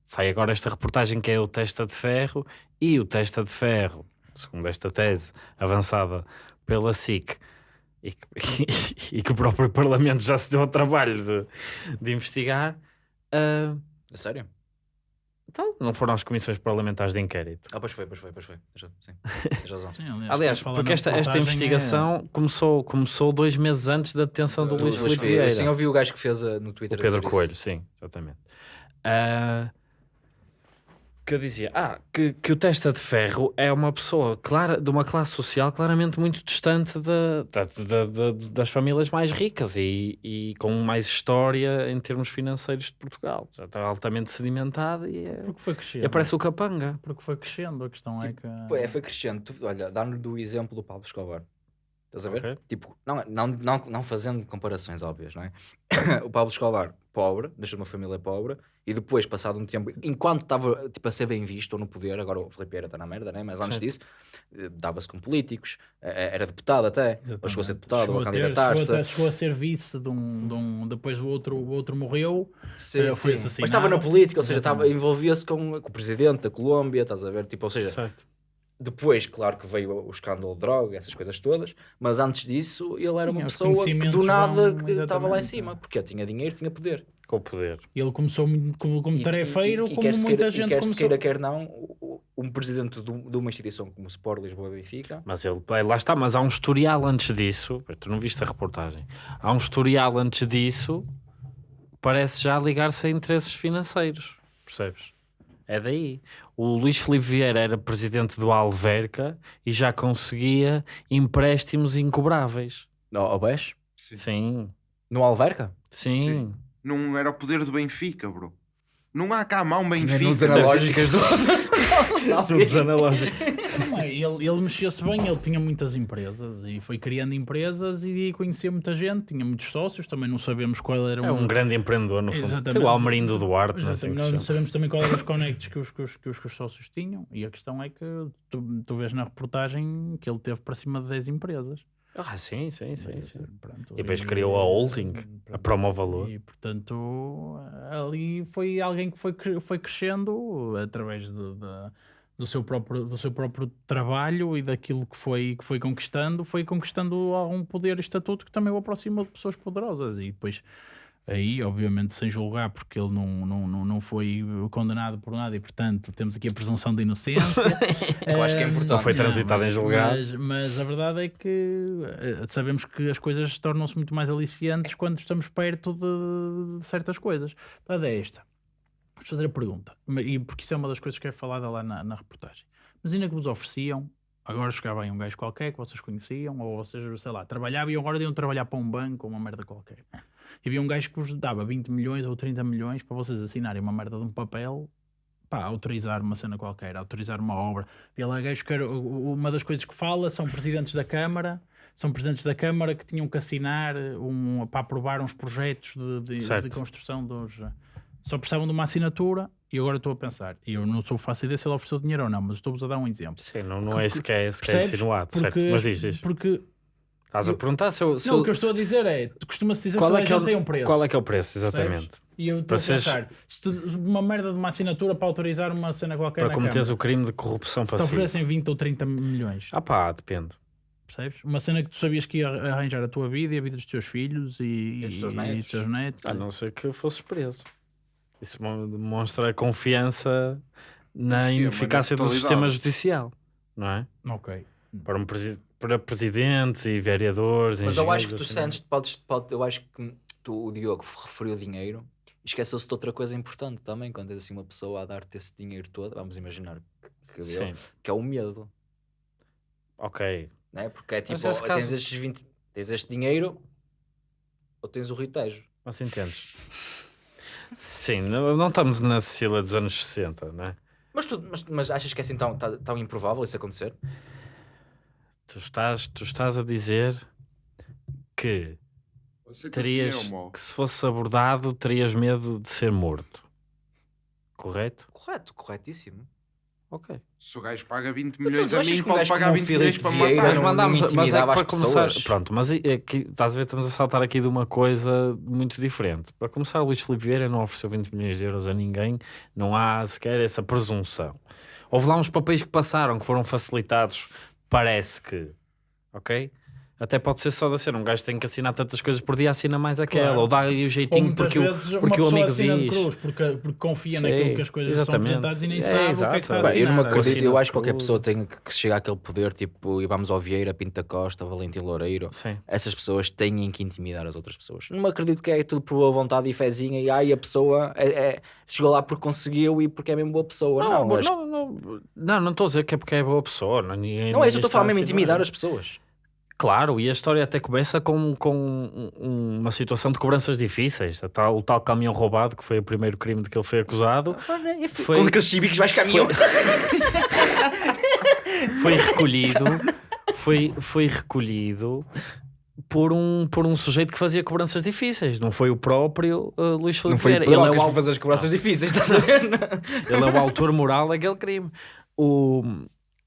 Sai agora esta reportagem que é o Testa de Ferro e o Testa de Ferro, segundo esta tese avançada pela SIC, e que, [LAUGHS] e que o próprio Parlamento já se deu ao trabalho de, de investigar, ah, A sério? Então, não foram as comissões parlamentares de inquérito. Ah, pois foi, pois foi, pois foi. Tens- Sim, razão. Sim, aliás, Aliás, porque esta, esta reportagem é- investigação começou, começou dois meses antes da detenção do Luís Luís Filipe Vieira. Sim, eu vi o gajo que fez uh, no O Twitter. a Pedro. Coelho, sim, exatamente. ah, que eu dizia ah, que, que o testa de ferro é uma pessoa clara, de uma classe social claramente muito distante da- da- da- da- das famílias mais ricas e, e com mais história em termos financeiros de Portugal. Já está altamente sedimentada e, é, Porque foi e crescendo. aparece o capanga. Porque foi crescendo. A questão é que. Pô, é, foi crescendo. Tu, olha, dá-nos do exemplo do Pablo Escobar. Estás a ver? Ok. Tipo, não, não, não, não fazendo comparações óbvias, não é? [COUGHS] o Pablo Escobar, pobre, deixou uma família pobre, e depois, passado um tempo, enquanto estava tipo, a ser bem visto ou no poder, agora o Filipe Vieira está na merda, né? mas antes Sim. disso, eh, dava-se com políticos, eh, era deputado até, depois chegou a ser deputado, Chegou a ter- chegou, candidatar-se. a, chegou a ser vice de um, de um- Depois o outro, o outro morreu. Sim, eh, foi sim. Mas estava na política, ou seja, envolvia-se com, com o presidente da Colômbia, estás a ver? Tipo, ou seja, Certo. Depois, claro que veio o escândalo de droga, essas coisas todas, mas antes disso ele era Sim, uma os pessoa que do nada vão- que estava lá em cima, porque tinha dinheiro, tinha poder. Com o poder. E ele começou como, como E- tarefeiro, e- e como muita queira- gente e quer se começou. queira, quer não, um presidente de, um- de uma instituição como o Sport Lisboa e Benfica, Mas ele, é, lá está, mas há um historial antes disso. Tu não viste a reportagem? Há um historial antes disso, parece já ligar-se a interesses financeiros. Percebes? É daí. O Luís Filipe Vieira era presidente do Alverca e já conseguia empréstimos incobráveis. ao, ao BES, Sim. Sim, no Alverca, sim. Sim. Não era o poder do Benfica, bro. Não há cá um no Benfica. No dos analógicos. Não é, [LAUGHS] ele, ele mexia-se bem, ele tinha muitas empresas e foi criando empresas e conhecia muita gente, tinha muitos sócios, também não sabemos qual era É um grande empreendedor, no fundo. Exatamente. Almerindo Duarte, não assim não chama. sabemos também qual eram os conectos que os, que, os, que, os, que os sócios tinham e a questão é que tu, tu vês na reportagem que ele teve para cima de 10 empresas. Ah, sim, sim, sim. sim. Pronto, E depois criou a holding, a Promo Valor. E portanto, ali foi alguém que foi, foi crescendo através de, de- do, seu próprio, do seu próprio trabalho e daquilo que foi, que foi conquistando, foi conquistando algum poder e estatuto que também o aproxima de pessoas poderosas. E depois, aí, obviamente, sem julgar, porque ele não, não, não, não foi condenado por nada e, portanto, temos aqui a presunção de inocência. [LAUGHS] Eu acho que é importante. Não foi transitado em mas- julgado. Mas, mas a verdade é que eh, sabemos que as coisas tornam-se muito mais aliciantes quando estamos perto de, de certas coisas. A verdade é esta. Vamos fazer a pergunta, e porque isso é uma das coisas que é falada lá na, na reportagem. Imagina que vos ofereciam, agora chegava aí um gajo qualquer que vocês conheciam, ou vocês, sei lá, trabalhavam e agora iam trabalhar para um banco ou uma merda qualquer. E havia um gajo que vos dava 20 milhões ou 30 milhões para vocês assinarem uma merda de um papel pá, autorizar uma cena qualquer, autorizar uma obra. E lá gajos que uma das coisas que fala são presidentes da Câmara, são presidentes da Câmara que tinham que assinar um, para aprovar uns projetos de, de- de construção dos. Só precisavam de uma assinatura e agora estou a pensar. E eu não sou fácil ideia se ele ofereceu dinheiro ou não, mas estou-vos a dar um exemplo. Sim, não, não é sequer, sequer Percebes? insinuado, certo? Porque, Mas diz, diz. porque Estás a perguntar se eu... se não, eu- o que eu estou a dizer é, costuma-se dizer que qual toda é que é o- tem um preço. Qual é que é o preço, exatamente? E eu estou Para a pensar, se uma merda de uma assinatura para autorizar uma cena qualquer Para cometeres o crime de corrupção se te oferecem 20 ou 30 milhões, Ah pá, depende. percebes? Uma cena que tu sabias que ia arranjar a tua vida e a vida dos teus filhos e, E dos teus e netos. dos teus netos. A não ser que fosses preso. Isso mo- demonstra confiança na Sim, é uma ineficácia do sistema judicial, não é? Ok. Para, um presi- para presidentes e vereadores, Mas eu acho que tu assim. sentes, podes, pode, eu acho que tu, o Diogo referiu dinheiro e esqueceu-se de outra coisa importante também, quando tens assim uma pessoa a dar-te esse dinheiro todo, vamos imaginar que, deu, que é o medo, ok. né? porque é tipo, ou caso- tens, estes 20, tens este dinheiro ou tens o Rio Tejo. Mas entendes? Sim, não, não estamos na Sicília dos anos 60, não é? Mas, tu, mas, mas achas que é assim tão, tão, tão improvável isso acontecer? Tu estás, tu estás a dizer que terias que se fosse abordado terias medo de ser morto. Correto? Correto, corretíssimo. Ok. Se o gajo paga 20 Mas tu milhões a mim, pode pagar como o 20 milhões para Vieira matar. Mas mandámos, mas é que para começar, pessoas. pronto, mas é que estás a ver, estamos a saltar aqui de uma coisa muito diferente. Para começar, o Luís Filipe Vieira não ofereceu 20 milhões de euros a ninguém, não há sequer essa presunção. Houve lá uns papéis que passaram, que foram facilitados, parece que, ok? Até pode ser só da cena. Um gajo tem que assinar tantas coisas por dia, assina mais aquela. Claro. Ou dá-lhe o Ou jeitinho porque, o, porque o amigo assina de diz. cruz porque, porque confia Sim, naquilo que as coisas são exatamente. apresentadas e nem É, sabe o que é que está a Bem, eu não assinar. acredito, eu acho que qualquer pessoa tem que chegar àquele poder, tipo, e vamos ao Vieira, Pinta Costa, Valentim Loureiro. Sim. Essas pessoas têm que intimidar as outras pessoas. Não acredito que é tudo por boa vontade e fezinha e ai, a pessoa é, é- chegou lá porque conseguiu e porque é mesmo boa pessoa. Não, Não, acho- não, não, não, não estou a dizer que é porque é boa pessoa. Não, ninguém, não é isso, eu estou a falar mesmo assinar. intimidar as pessoas. Claro, e a história até começa com, com um- um- uma situação de cobranças difíceis. A tal- o tal caminhão roubado, que foi o primeiro crime de que ele foi acusado, foi, Com aqueles chibicos vais caminhão. [LAUGHS] foi recolhido, foi, foi recolhido por um, por um sujeito que fazia cobranças difíceis. Não foi o próprio uh, Luís Filipe Não foi o Vieira. Ele é o, que fazer as cobranças difíceis, estás a ver? Ele é o autor moral daquele crime. O,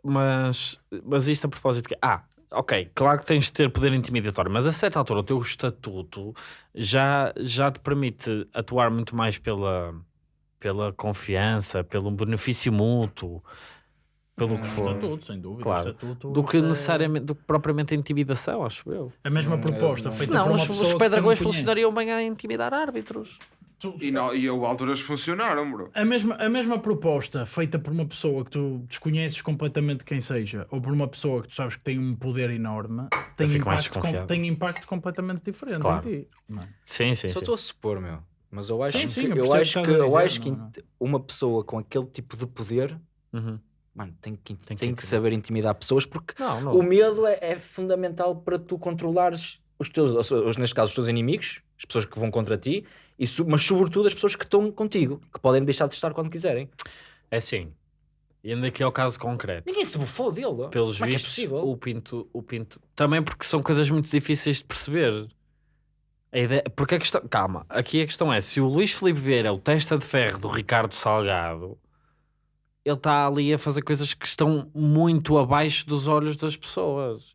mas, mas isto a propósito que. Ah, ok, claro que tens de ter poder intimidatório, mas a certa altura o teu estatuto já, já te permite atuar muito mais pela, pela confiança, pelo benefício mútuo, pelo que O for. estatuto, sem dúvida. Claro. o estatuto, Do que é necessariamente, do que propriamente a intimidação, acho eu. A mesma Hum, proposta eu- feita Senão por uma os, os que pedragões não funcionariam bem a intimidar árbitros. Tu- E, não, e houve alturas que funcionaram, bro. A mesma, a mesma proposta feita por uma pessoa que tu desconheces completamente quem seja, ou por uma pessoa que tu sabes que tem um poder enorme, tem, impacto, com- tem impacto completamente diferente Claro. em ti. não é? Sim, sim, Só estou a supor, meu. Mas eu acho Sim, que, sim, eu eu que acho que, a eu dizer, acho que não é? int- uma pessoa com aquele tipo de poder, Uhum. mano, tem que, Tem tem que que, saber intimidar pessoas porque Não, não. o medo é, é fundamental para tu controlares os teus, os- os- neste caso, os teus inimigos, as pessoas que vão contra ti, e mas sobretudo as pessoas que estão contigo, que podem deixar de estar quando quiserem. É assim. E ainda aqui ao caso concreto. Ninguém se bufou dele. Pelos Como é é vistos, possível? o Pinto, o Pinto. Também porque são coisas muito difíceis de perceber. A ideia, porque a questão, calma, aqui a questão é: se o Luís Filipe Vieira é o testa de ferro do Ricardo Salgado, ele está ali a fazer coisas que estão muito abaixo dos olhos das pessoas.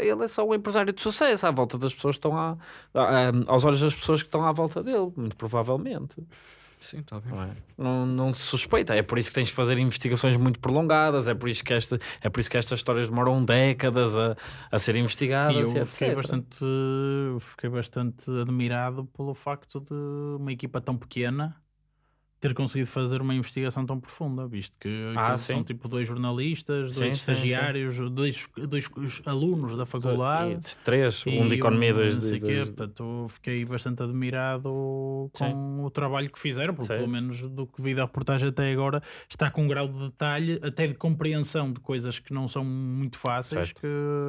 Ele é só um empresário de sucesso à volta das pessoas que estão à, à- aos olhos das pessoas que estão à volta dele, muito provavelmente. Sim, está bem. Não, é? não, não se suspeita. É por isso que tens de fazer investigações muito prolongadas, é por isso que, esta, é por isso que estas histórias demoram décadas a, a ser investigadas. E E eu fiquei etc. bastante, fiquei bastante admirado pelo facto de uma equipa tão pequena ter conseguido fazer uma investigação tão profunda, visto que Ah, sim. são tipo dois jornalistas, Sim, dois sim, sim. estagiários, dois, dois alunos da faculdade. E três, um de e economia, dois de. dois- Portanto, fiquei bastante admirado com Sim. o trabalho que fizeram, porque Sim. pelo menos do que vi da reportagem até agora está com um grau de detalhe, até de compreensão de coisas que não são muito fáceis, Certo. que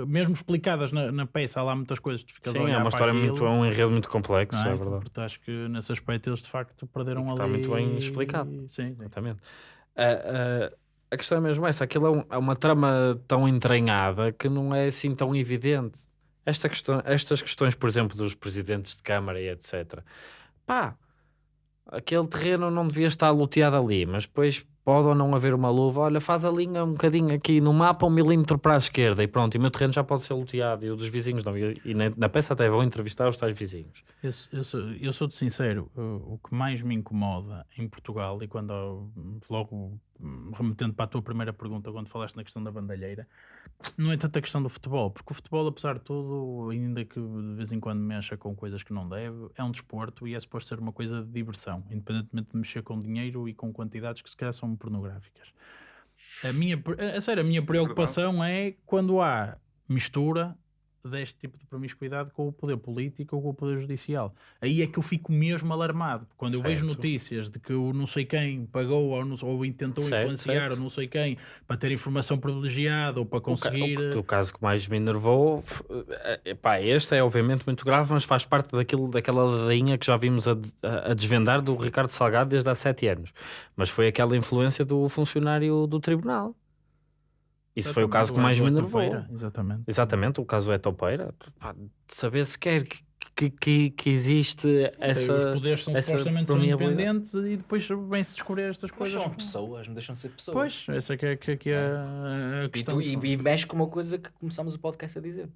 mesmo explicadas na, na peça, há lá muitas coisas que ficas Sim, é uma história aquilo, muito. É um enredo muito complexo, é, é? verdade. Portanto, acho que nesse aspecto eles de facto perderam Está ali. muito bem explicado. Sim. Exatamente. Ah, ah, a questão é mesmo essa: aquilo é, um- é uma trama tão entranhada que não é assim tão evidente. Esta questão, estas questões, por exemplo, dos presidentes de Câmara e etc. Pá, aquele terreno não devia estar loteado ali, mas depois pode ou não haver uma luva. Olha, faz a linha um bocadinho aqui no mapa, um milímetro para a esquerda e pronto, e o meu terreno já pode ser loteado. E o dos vizinhos não. E, e na, peça até vão entrevistar os tais vizinhos. Eu, eu, sou, eu sou de sincero, o, que mais me incomoda em Portugal, e quando logo remetendo para a tua primeira pergunta, quando falaste na questão da bandalheira, não é tanto a questão do futebol, porque o futebol, apesar de tudo, ainda que de vez em quando mexa com coisas que não deve, é um desporto e é suposto ser uma coisa de diversão, independentemente de mexer com dinheiro e com quantidades que se calhar são pornográficas. A minha, a sério, a minha preocupação é quando há mistura deste tipo de promiscuidade com o poder político ou com o poder judicial. Aí é que eu fico mesmo alarmado. Quando eu vejo Certo. notícias de que o não sei quem pagou ou, não- ou tentou Certo, influenciar certo. ou não sei quem para ter informação privilegiada ou para O, ca- conseguir. o, o caso que mais me enervou, f- eh, pá, este é obviamente muito grave, mas faz parte daquilo, daquela ladainha que já vimos a- a desvendar do Ricardo Salgado desde há sete anos. Mas foi aquela influência do funcionário do tribunal. Isso foi o caso que mais me enervou. Exatamente. Exatamente, o caso é topeira. Pá, de saber sequer que, que, que, que existe essa. os poderes são essa supostamente independentes e depois vem-se descobrir estas Mas coisas. são pessoas, não deixam de ser pessoas. Pois, essa que é, que, é- que é a E, questão. tu, e, e mexe com uma coisa que começamos o podcast a dizer: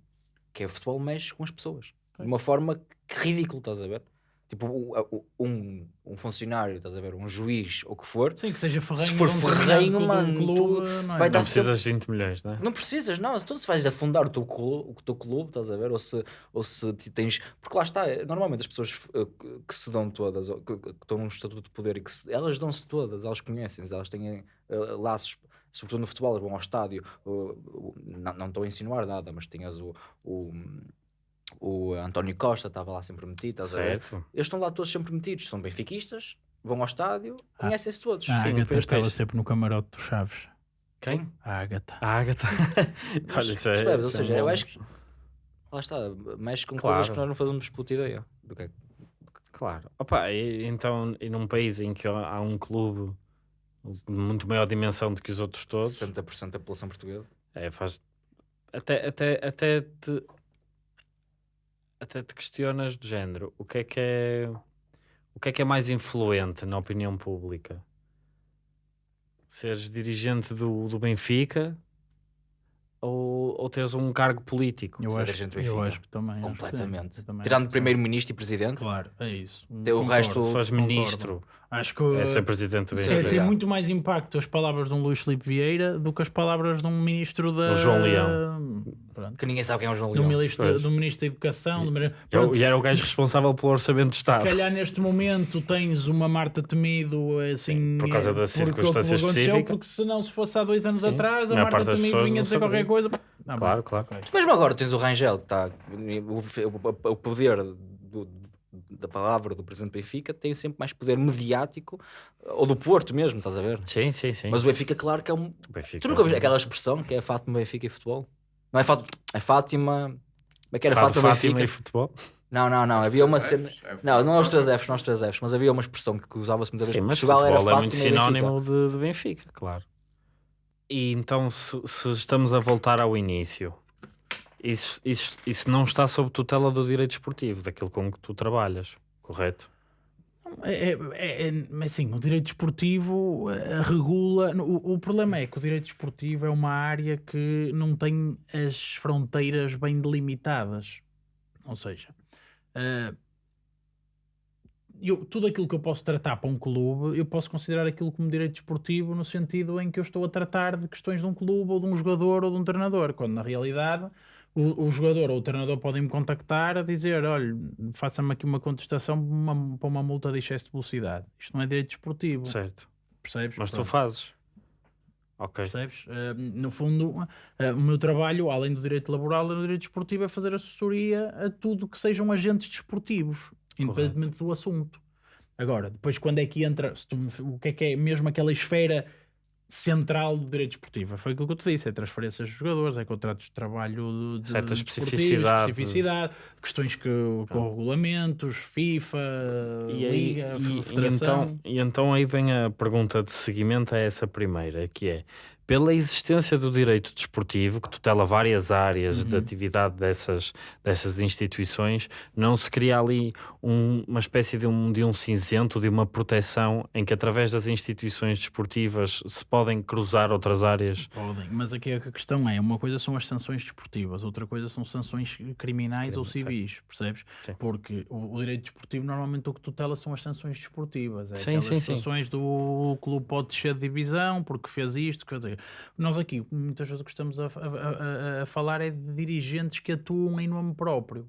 que é o futebol mexe com as pessoas de uma forma que ridícula, estás a ver? Tipo, um, um funcionário, estás a ver, um juiz, ou o que for, Sim, que seja ferrenho. for de um ferrenho, mano, clube, tu não é? vai Não precisas de 20 milhões, não é? Não precisas, não. Se tu se vais afundar o teu clube, o teu clube estás a ver? Ou se, ou se tens. Porque lá está, normalmente as pessoas eh, que- se dão todas, ou que, que estão num estatuto de poder e que se- elas dão-se todas, elas conhecem-se, elas têm eh, laços, sobretudo no futebol, elas vão ao estádio. não, não estou a insinuar nada, mas tinhas o. o o António Costa estava lá sempre metido, estás a ver? Certo. Eles estão lá todos sempre metidos, são benfiquistas, vão ao estádio, conhecem-se todos. A Agatha estava sempre no camarote dos Chaves. Quem? A Agatha. A Agatha. [LAUGHS] Olha, isso é. Percebes? Ou é seja, eu acho que lá está, mexe com Claro. coisas que nós não fazemos puta ideia do que é. Claro. Opa, e, então, e num país em que há um clube de muito maior dimensão do que os outros todos, 60% da população portuguesa. é, faz. Até, até, até, te, até te questionas do género: o que é que é. O que é que é mais influente na opinião pública? Seres dirigente do, do Benfica ou, ou teres um cargo político? Eu acho, agente do eu Benfica. acho que também. acho que. Completamente. Eu também Tirando primeiro-ministro e presidente, Claro, é isso. Tem o Concordo. resto- Se fores Concordo. Ministro, Acho que é ser presidente do Sim, é, tem muito mais impacto as palavras de um Luís Filipe Vieira do que as palavras de um ministro da. O João Leão. Pronto. que ninguém sabe quem é o João Do Leão. ministro, Pois. do ministro da Educação. do- Eu- Pronto, E era o gajo responsável pelo orçamento de Se Estado. calhar neste momento tens uma Marta Temido assim. por causa da porque circunstância aconteceu, específica. Porque senão, se fosse há dois anos Sim. atrás, a Marta das Temido vinha não dizer qualquer coisa. Ah, Claro, bem. claro. Mesmo agora tens o Rangel, que está. O, o- o poder do- da palavra do presidente do Benfica tem sempre mais poder mediático, ou do Porto mesmo, estás a ver? Sim, sim, sim. Mas o Benfica, claro que é um. Benfica- Tu nunca viste aquela expressão que é Fátima Benfica e futebol? Não é Fátima. É Fátima. Como é que era Fátima, Fátima Fátima Benfica? e futebol. Não, não, não. Havia uma Três cena. É Não, não é os. 3 Fs, não é os 3 Fs, mas havia uma expressão que usava-se muitas Sim, vezes. mas Portugal era futebol é muito e Benfica. sinónimo de, de Benfica, claro. E então, se, se estamos a voltar ao início, isso, isso, isso não está sob tutela do direito esportivo, daquilo com que tu trabalhas, correto? É, é, é, é- o direito esportivo eh, regula. O, o problema é que o direito esportivo é uma área que não tem as fronteiras bem delimitadas. Ou seja, eh, eu, tudo aquilo que eu posso tratar para um clube, eu posso considerar aquilo como direito desportivo no sentido em que eu estou a tratar de questões de um clube ou de um jogador ou de um treinador, quando na realidade o, o jogador ou o treinador podem me contactar a dizer: olha, faça-me aqui uma contestação para uma, para uma multa de excesso de velocidade. Isto não é direito desportivo, Certo. percebes? Mas tu Pronto. fazes. Ok. Percebes? Eh, no fundo, eh, o meu trabalho, além do direito laboral e do direito desportivo, é fazer assessoria a tudo que sejam agentes desportivos, independentemente do assunto. Agora, depois quando é que entra, tu o que é que é mesmo aquela esfera central do direito desportivo? Foi aquilo que eu te disse, é transferências de jogadores, é contratos de trabalho de, Certa especificidade. especificidade, questões que, com regulamentos, FIFA, E, aí, Liga, e- e Federação. então, e então aí vem a pergunta de seguimento a essa primeira, que é pela existência do direito desportivo, que tutela várias áreas de Uhum. atividade dessas, dessas instituições, não se cria ali um- uma espécie de um, de um cinzento, de uma proteção em que através das instituições desportivas se podem cruzar outras áreas? Podem, mas aqui a questão é: uma coisa são as sanções desportivas, outra coisa são sanções criminais ou certo. civis, percebes? Sim. Porque o, o direito desportivo normalmente o que tutela são as sanções desportivas. É Sim, sim, sim. situações do clube pode descer de divisão porque fez isto, quer dizer, nós aqui muitas vezes o que estamos a- a- a- a falar é de dirigentes que atuam em nome próprio.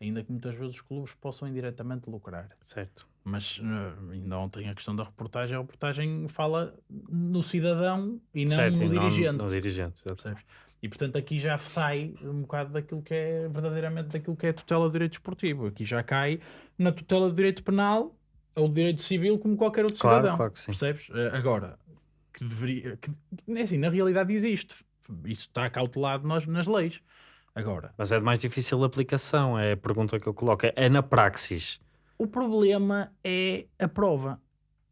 Ainda que muitas vezes os clubes possam indiretamente lucrar. Certo. Mas eh, ainda ontem a questão da reportagem, a reportagem fala no cidadão e não certo, no e não dirigente. No dirigente, certo. percebes? E portanto aqui já sai um bocado daquilo que é verdadeiramente daquilo que é tutela do direito esportivo. Aqui já cai na tutela do direito penal ou do direito civil como qualquer outro Claro, cidadão. claro que sim. Percebes? Eh, Agora, que deveria. Que, é assim, na realidade existe. Isso está cautelado nas, nas leis. Agora, Mas é de mais difícil aplicação, é a pergunta que eu coloco. É na praxis. o problema é a prova.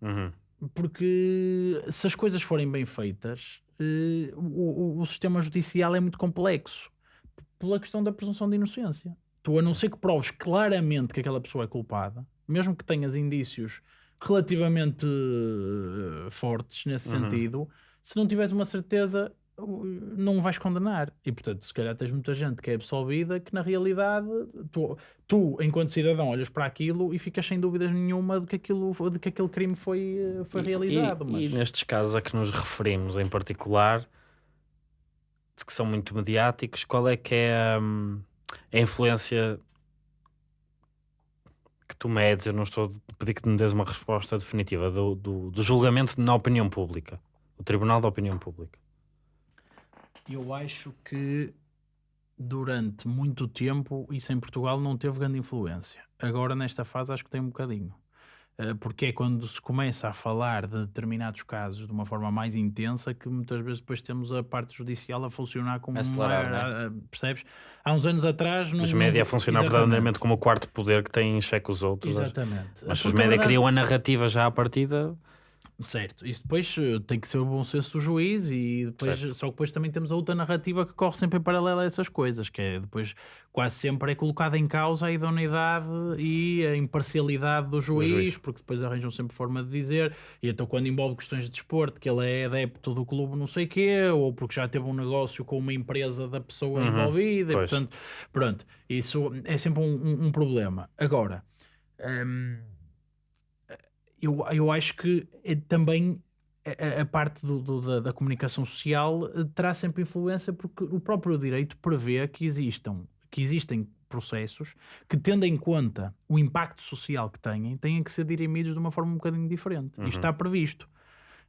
Uhum. porque se as coisas forem bem feitas, eh, o, o- sistema judicial é muito complexo pela questão da presunção de inocência. Tu, a não ser que proves claramente que aquela pessoa é culpada, mesmo que tenhas indícios relativamente eh, fortes nesse Uhum. sentido, se não tiveres uma certeza, uh, não vais condenar. E portanto, se calhar tens muita gente que é absolvida que na realidade tu, tu enquanto cidadão, olhas para aquilo e ficas sem dúvidas nenhuma de que, aquilo, de que aquele crime foi, foi E- realizado. E, mas... e nestes casos a que nos referimos em particular, de que são muito mediáticos, qual é que é hum, a influência que tu medes? Eu não estou a pedir que me des uma resposta definitiva do, do, do julgamento na opinião pública, o Tribunal da Opinião Pública. Eu acho que durante muito tempo isso em Portugal não teve grande influência. Agora, nesta fase, acho que tem um bocadinho. Eh, Porque é quando se começa a falar de determinados casos de uma forma mais intensa que muitas vezes depois temos a parte judicial a funcionar como acelerar, uma, é? a- percebes? Há uns anos atrás não, Os média a funcionar Exatamente. verdadeiramente como o quarto poder que tem em xeque os outros. Exatamente. Mas se os média verdade- criam a narrativa já à partida, Certo, isso depois eh, tem que ser o bom senso do juiz e depois, Certo. só que depois também temos a outra narrativa que corre sempre em paralelo a essas coisas, que é depois quase sempre é colocada em causa a idoneidade e a imparcialidade do juiz, juiz. porque depois arranjam sempre forma de dizer, e então quando envolve questões de desporto, que ele é adepto do clube não sei quê, ou porque já teve um negócio com uma empresa da pessoa Uhum, envolvida, e portanto, pronto, isso é sempre um, um- um problema. Agora, hum, eu, eu acho que é também a, a parte do- do- da, da comunicação social eh, terá sempre influência porque o próprio direito prevê que existam que existem processos que tendo em conta o impacto social que têm, têm que ser dirimidos de uma forma um bocadinho diferente. Isto está previsto.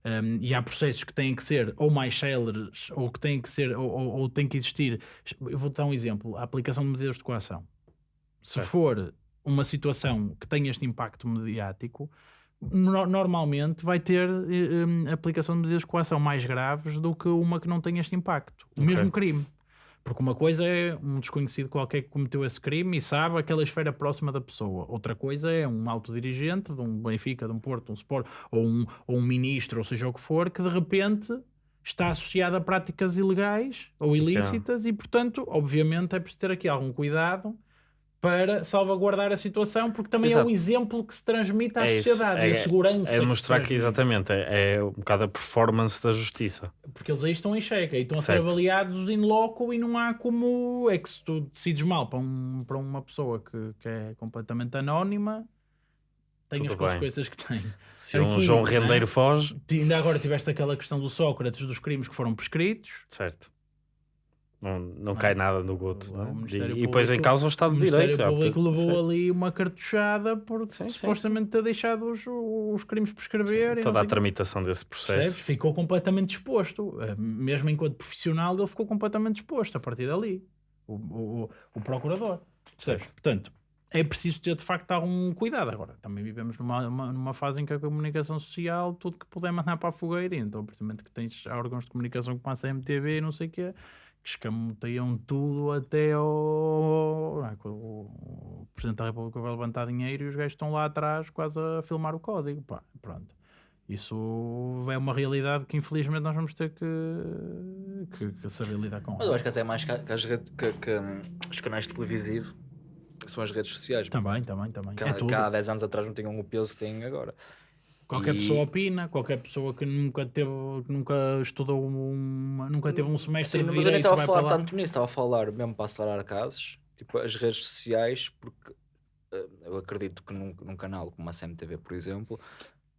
Um, e há processos que têm que ser ou mais céleres ou que têm que ser ou, ou, ou têm que existir. Eu vou dar um exemplo: a aplicação de medidas de coação. Se Certo. for uma situação que tenha este impacto mediático, no- normalmente vai ter eh, hum, aplicação de medidas de coação mais graves do que uma que não tem este impacto. O Ok. mesmo crime. Porque uma coisa é um desconhecido qualquer que cometeu esse crime e sabe aquela esfera próxima da pessoa. Outra coisa é um autodirigente de um Benfica, de um Porto, de um Sport, ou um, ou um ministro, ou seja o que for, que de repente está associado a práticas ilegais ou ilícitas e, portanto, obviamente é preciso ter aqui algum cuidado para salvaguardar a situação, porque também é Exato. o exemplo que se transmite à É sociedade é- e a segurança. é que se mostrar que transmite. exatamente é, é um bocado a performance da justiça. Porque eles aí estão em xeque, aí estão a ser Certo. avaliados in loco e não há como. É que se tu decides mal para, um, para uma pessoa que, que é completamente anónima, tem Tudo as consequências que tem. Se um João não é? Rendeiro foge, Ti- Ainda agora tiveste aquela questão do Sócrates, dos crimes que foram prescritos. certo. Não, não Não. cai nada no goto. O é? E, e depois em causa o O Estado de Direito. é, Público portanto, levou sim. ali uma cartuchada por Sim, sim. supostamente ter deixado os, os crimes prescrever. Toda a o tramitação desse Percebes? processo. Ficou completamente disposto. Eh, Mesmo enquanto profissional, ele ficou completamente disposto a partir dali. O, o, o- o procurador. Percebes? Portanto, é preciso ter de facto algum cuidado. Agora, também vivemos numa, uma- numa fase em que a comunicação social, tudo que puder mandar para a fogueira, então, precisamente que tens órgãos de comunicação como a CMTV e não sei o quê, que escamoteiam tudo até ao. é, o, Presidente da República vai levantar dinheiro e os gajos estão lá atrás quase a filmar o código. Pá, pronto. Isso é uma realidade que infelizmente nós vamos ter que, que, que saber lidar com. Mas eu acho que até mais que, as redes, que, que, hum, os canais televisivos são as redes sociais. Também, também, também. Que, é que há 10 anos atrás não tinham o peso que têm agora. Qualquer E- pessoa opina, qualquer pessoa que nunca teve, que nunca estudou uma, nunca teve um semestre Sim, de mas eu nem direito, estava a falar lá. tanto nisso, estava a falar mesmo para acelerar casos, tipo as redes sociais, porque eh, eu acredito que num, num canal como a CMTV, por exemplo,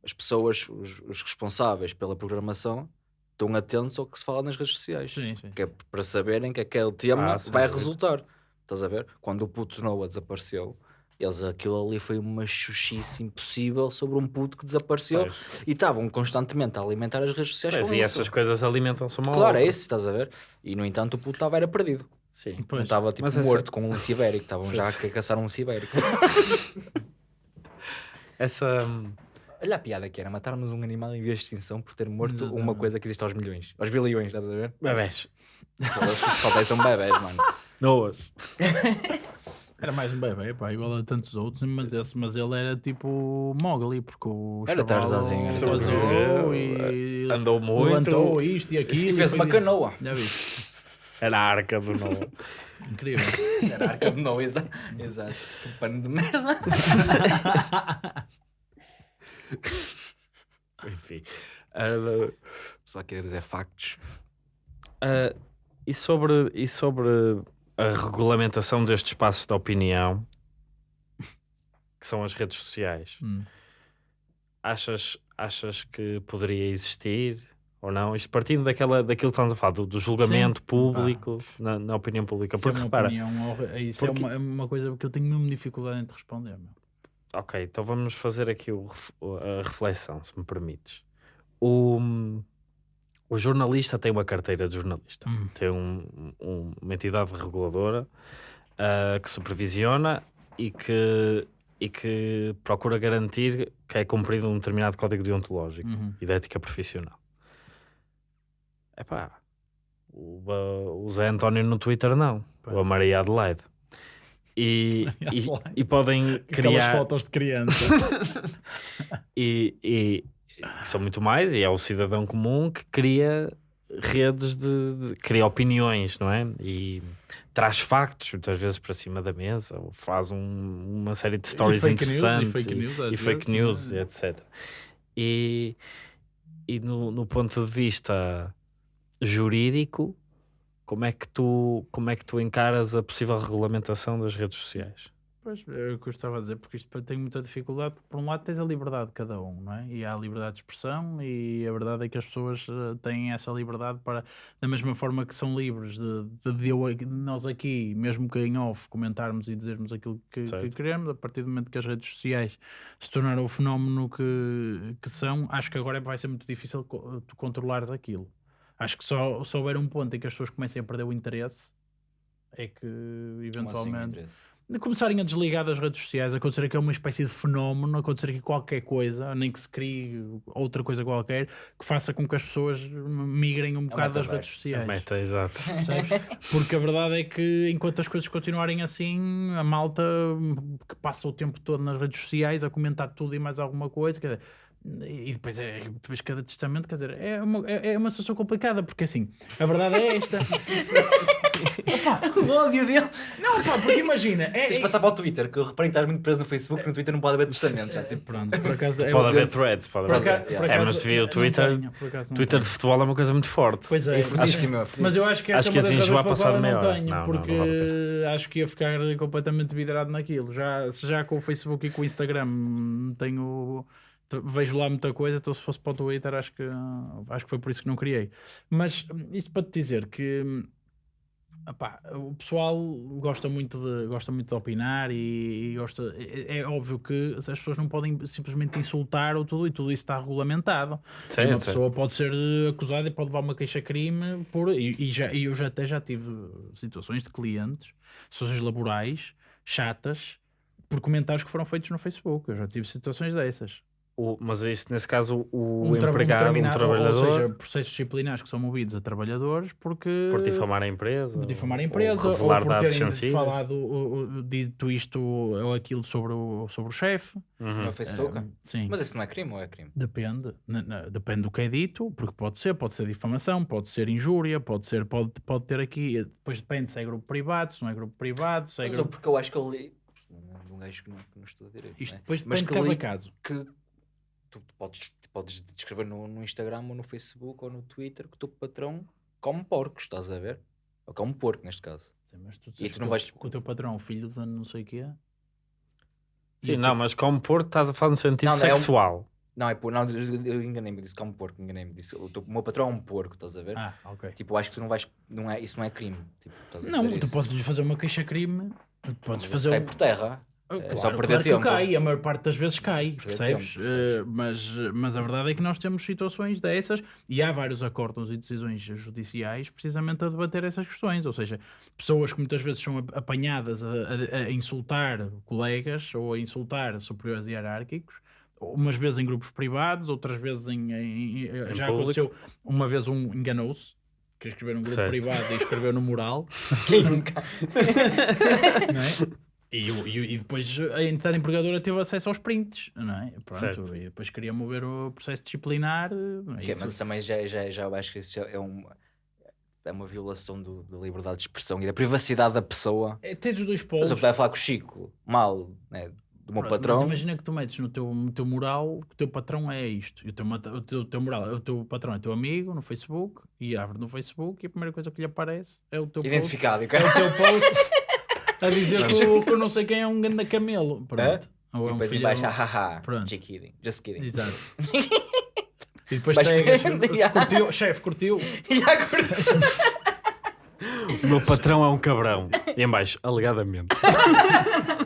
as pessoas, os, os responsáveis pela programação, estão atentos ao que se fala nas redes sociais. Sim, sim. Que é para saberem que aquele tema Ah, vai resultar. Estás a ver? Quando o puto Noah desapareceu, eles, aquilo ali foi uma chuchice impossível sobre um puto que desapareceu Pois. e estavam constantemente a alimentar as redes sociais com e isso. essas coisas alimentam-se uma Claro, é outra. isso, estás a ver? E no entanto o puto estava era perdido. Sim. Não Pois. estava tipo Mas essa- morto com um lince ibérico, estavam já a caçar um lince ibérico. [LAUGHS] Essa. hum, Olha a piada que era matarmos um animal em vez de extinção por ter morto uma Exatamente. coisa que existe aos milhões, aos bilhões, estás a ver? Bebés. Só são bebés, mano. Noas. [LAUGHS] Era mais um bebê, pá, igual a tantos outros, mas, esse, mas ele era tipo Mowgli, porque o Era Tarzanzinho. e Andou muito. levantou isto e aquilo. E fez uma canoa. Já viste? Era a arca do Noa. Incrível. [LAUGHS] Era a arca de Noé, exa- exato. Que pano de merda. [LAUGHS] Enfim. Era- Só queria dizer factos. Ah, e, sobre, e sobre a regulamentação deste espaço de opinião, que são as redes sociais, Hum. achas, achas que poderia existir ou não? Isto partindo daquela, daquilo que estamos a falar, do, do julgamento público na, na opinião pública. Isso é Porque uma repara, opinião Isso porque- é, uma, é uma coisa que eu tenho mesmo dificuldade em te responder. Meu. Ok, então vamos fazer aqui o a reflexão, se me permites. O, o jornalista tem uma carteira de jornalista, Hum. tem um- um- uma entidade reguladora ah, que supervisiona e que, e que procura garantir que é cumprido um determinado código deontológico Uhum. e de ética profissional. Epá, o, o Zé António no Twitter não, Pá. a Maria Adelaide. E, [LAUGHS] e, e podem Aquelas criar fotos de criança. [LAUGHS] [LAUGHS] e- e são muito mais, e é o cidadão comum que cria redes de, de- cria opiniões, não é? E traz factos muitas vezes para cima da mesa, ou faz um- uma série de stories fake news, e interessantes fake news, às e fake news, é? etc. E, e no, no ponto de vista jurídico, como é que tu como é que tu encaras a possível regulamentação das redes sociais? Pois, é o que eu estava a dizer, porque isto tem muita dificuldade, porque por um lado tens a liberdade de cada um, não é? E há a liberdade de expressão e a verdade é que as pessoas eh, têm essa liberdade para, da mesma forma que são livres de, de, de eu nós aqui, mesmo que em off, comentarmos e dizermos aquilo que, que Certo. queremos, a partir do momento que as redes sociais se tornaram o fenómeno que, que são, acho que agora vai ser muito difícil co- tu controlares aquilo. Acho que só, só houver um ponto em que as pessoas comecem a perder o interesse é que Como assim, o eventualmente interesse? De começarem a desligar das redes sociais, acontecer que é uma espécie de fenómeno, acontecer aqui qualquer coisa, nem que se crie outra coisa qualquer, que faça com que as pessoas migrem um bocado das redes metaverso. sociais. Meta, exato. Porque a verdade é que enquanto as coisas continuarem assim, a malta que passa o tempo todo nas redes sociais a comentar tudo e mais alguma coisa, quer dizer, e depois, é, depois cada testamento, quer dizer, é uma, é, é uma situação complicada, porque assim, a verdade é esta. [LAUGHS] [LAUGHS] O ódio dele. Não, pá, porque imagina, é, Tens de passar para o Twitter, que eu reparei que estás muito preso no Facebook, no Twitter não pode haver testamentos. Já, tipo, Pronto, por acaso é Pode o- haver threads, pode haver. Yeah. É, mas se vir o não Twitter- tenho, acaso não Twitter tenho. de futebol é uma coisa muito forte. Pois é, é fortíssimo, é fortíssimo. mas eu acho que essa Acho é que uma das assim já passado meia não hora. tenho, Não, não, não porque vale acho que ia ficar completamente vidrado naquilo. Já, se já com o Facebook e com o Instagram tenho vejo lá muita coisa, então se fosse para o Twitter acho que acho que foi por isso que não criei. Mas hum, isto para te dizer que hum, Epá, o pessoal gosta muito de, gosta muito de opinar e, e gosta. É, é óbvio que as pessoas não podem simplesmente insultar ou tudo, e tudo isso está regulamentado. E uma certo. pessoa pode ser eh, acusada e pode levar uma queixa-crime por. E, e já, e eu já até já tive situações de clientes, situações laborais, chatas, por comentários que foram feitos no Facebook. Eu já tive situações dessas. O- mas isso, nesse caso, o tra- empregado, um, determinado- trabalhador, Ou seja, processos disciplinares que são movidos a trabalhadores porque. por difamar a empresa, por difamar a empresa, ou ou, revelar por dados terem sensíveis. falado, dito isto ou aquilo sobre o, sobre o chefe. Uhum. No Facebook. Eh, sim. Mas isso não é crime ou é crime? Depende, depende do que é dito, porque pode ser, pode ser difamação, pode ser injúria, pode ser, pode, pode ter aqui, depois depende se é grupo privado, se não é grupo privado, se é Mas grupo... porque eu acho que eu li. De um gajo que não, que não estuda direito. Isto né? depois Mas depende de que caso li a caso. que tu podes, podes descrever no, no Instagram ou no Facebook ou no Twitter que o teu patrão come porcos, estás a ver? Ou come porco neste caso. Sim, mas tu, E dizes tu não que o- vais- que o teu patrão é o filho de não sei o quê. Sim, E não, tu- mas como porco estás a falar no sentido Não, não, é um- sexual. Não, é por, não, eu enganei-me, disse come porco, enganei-me, disse o, teu- o meu patrão é um porco, estás a ver? Ah, ok. Tipo, acho que tu não vais, não é, isso não é crime, tipo, estás a Não, dizer tu isso. podes lhe fazer uma queixa-crime, Mas podes isso fazer um... por terra. Ah, É só perder claro tempo. que cai, a maior parte das vezes cai, percebes? tempo, percebes? Eh, mas, mas a verdade é que nós temos situações dessas e há vários acordos e decisões judiciais precisamente a debater essas questões. Ou seja, pessoas que muitas vezes são ap- apanhadas a, a- a insultar colegas ou a insultar superiores hierárquicos. Umas vezes em grupos privados, outras vezes em. em- em- já público. aconteceu. Uma vez um enganou-se, quer escrever num grupo Certo. privado e escreveu no mural. [LAUGHS] Quem nunca? [LAUGHS] não é? E, o- e, e depois a entidade empregadora teve acesso aos prints, não é? Pronto, Certo. e depois queria mover o processo disciplinar. é? Isso- mas também já, já, já eu acho que isso é uma, é uma violação do- da liberdade de expressão e da privacidade da pessoa. é, tens os dois Mas polos. eu podia falar com o Chico mal, né? do meu Pronto, patrão. Mas imagina que tu metes no teu, no teu mural que o teu patrão é isto. E o teu, o teu, o teu mural, o teu patrão é teu amigo no Facebook e abre no Facebook e a primeira coisa que lhe aparece é o teu post. Identificado. e o É o teu post [LAUGHS] a dizer que, o- que eu não sei quem é um ganda camelo. Pronto. Ou E é um depois filho. embaixo, haha, Pronto. just kidding, just kidding. Exato. [LAUGHS] E depois Mas- tagas, Yeah. curtiu, [LAUGHS] chefe, curtiu. E a curta- O meu patrão é um cabrão. E em baixo, alegadamente. [LAUGHS]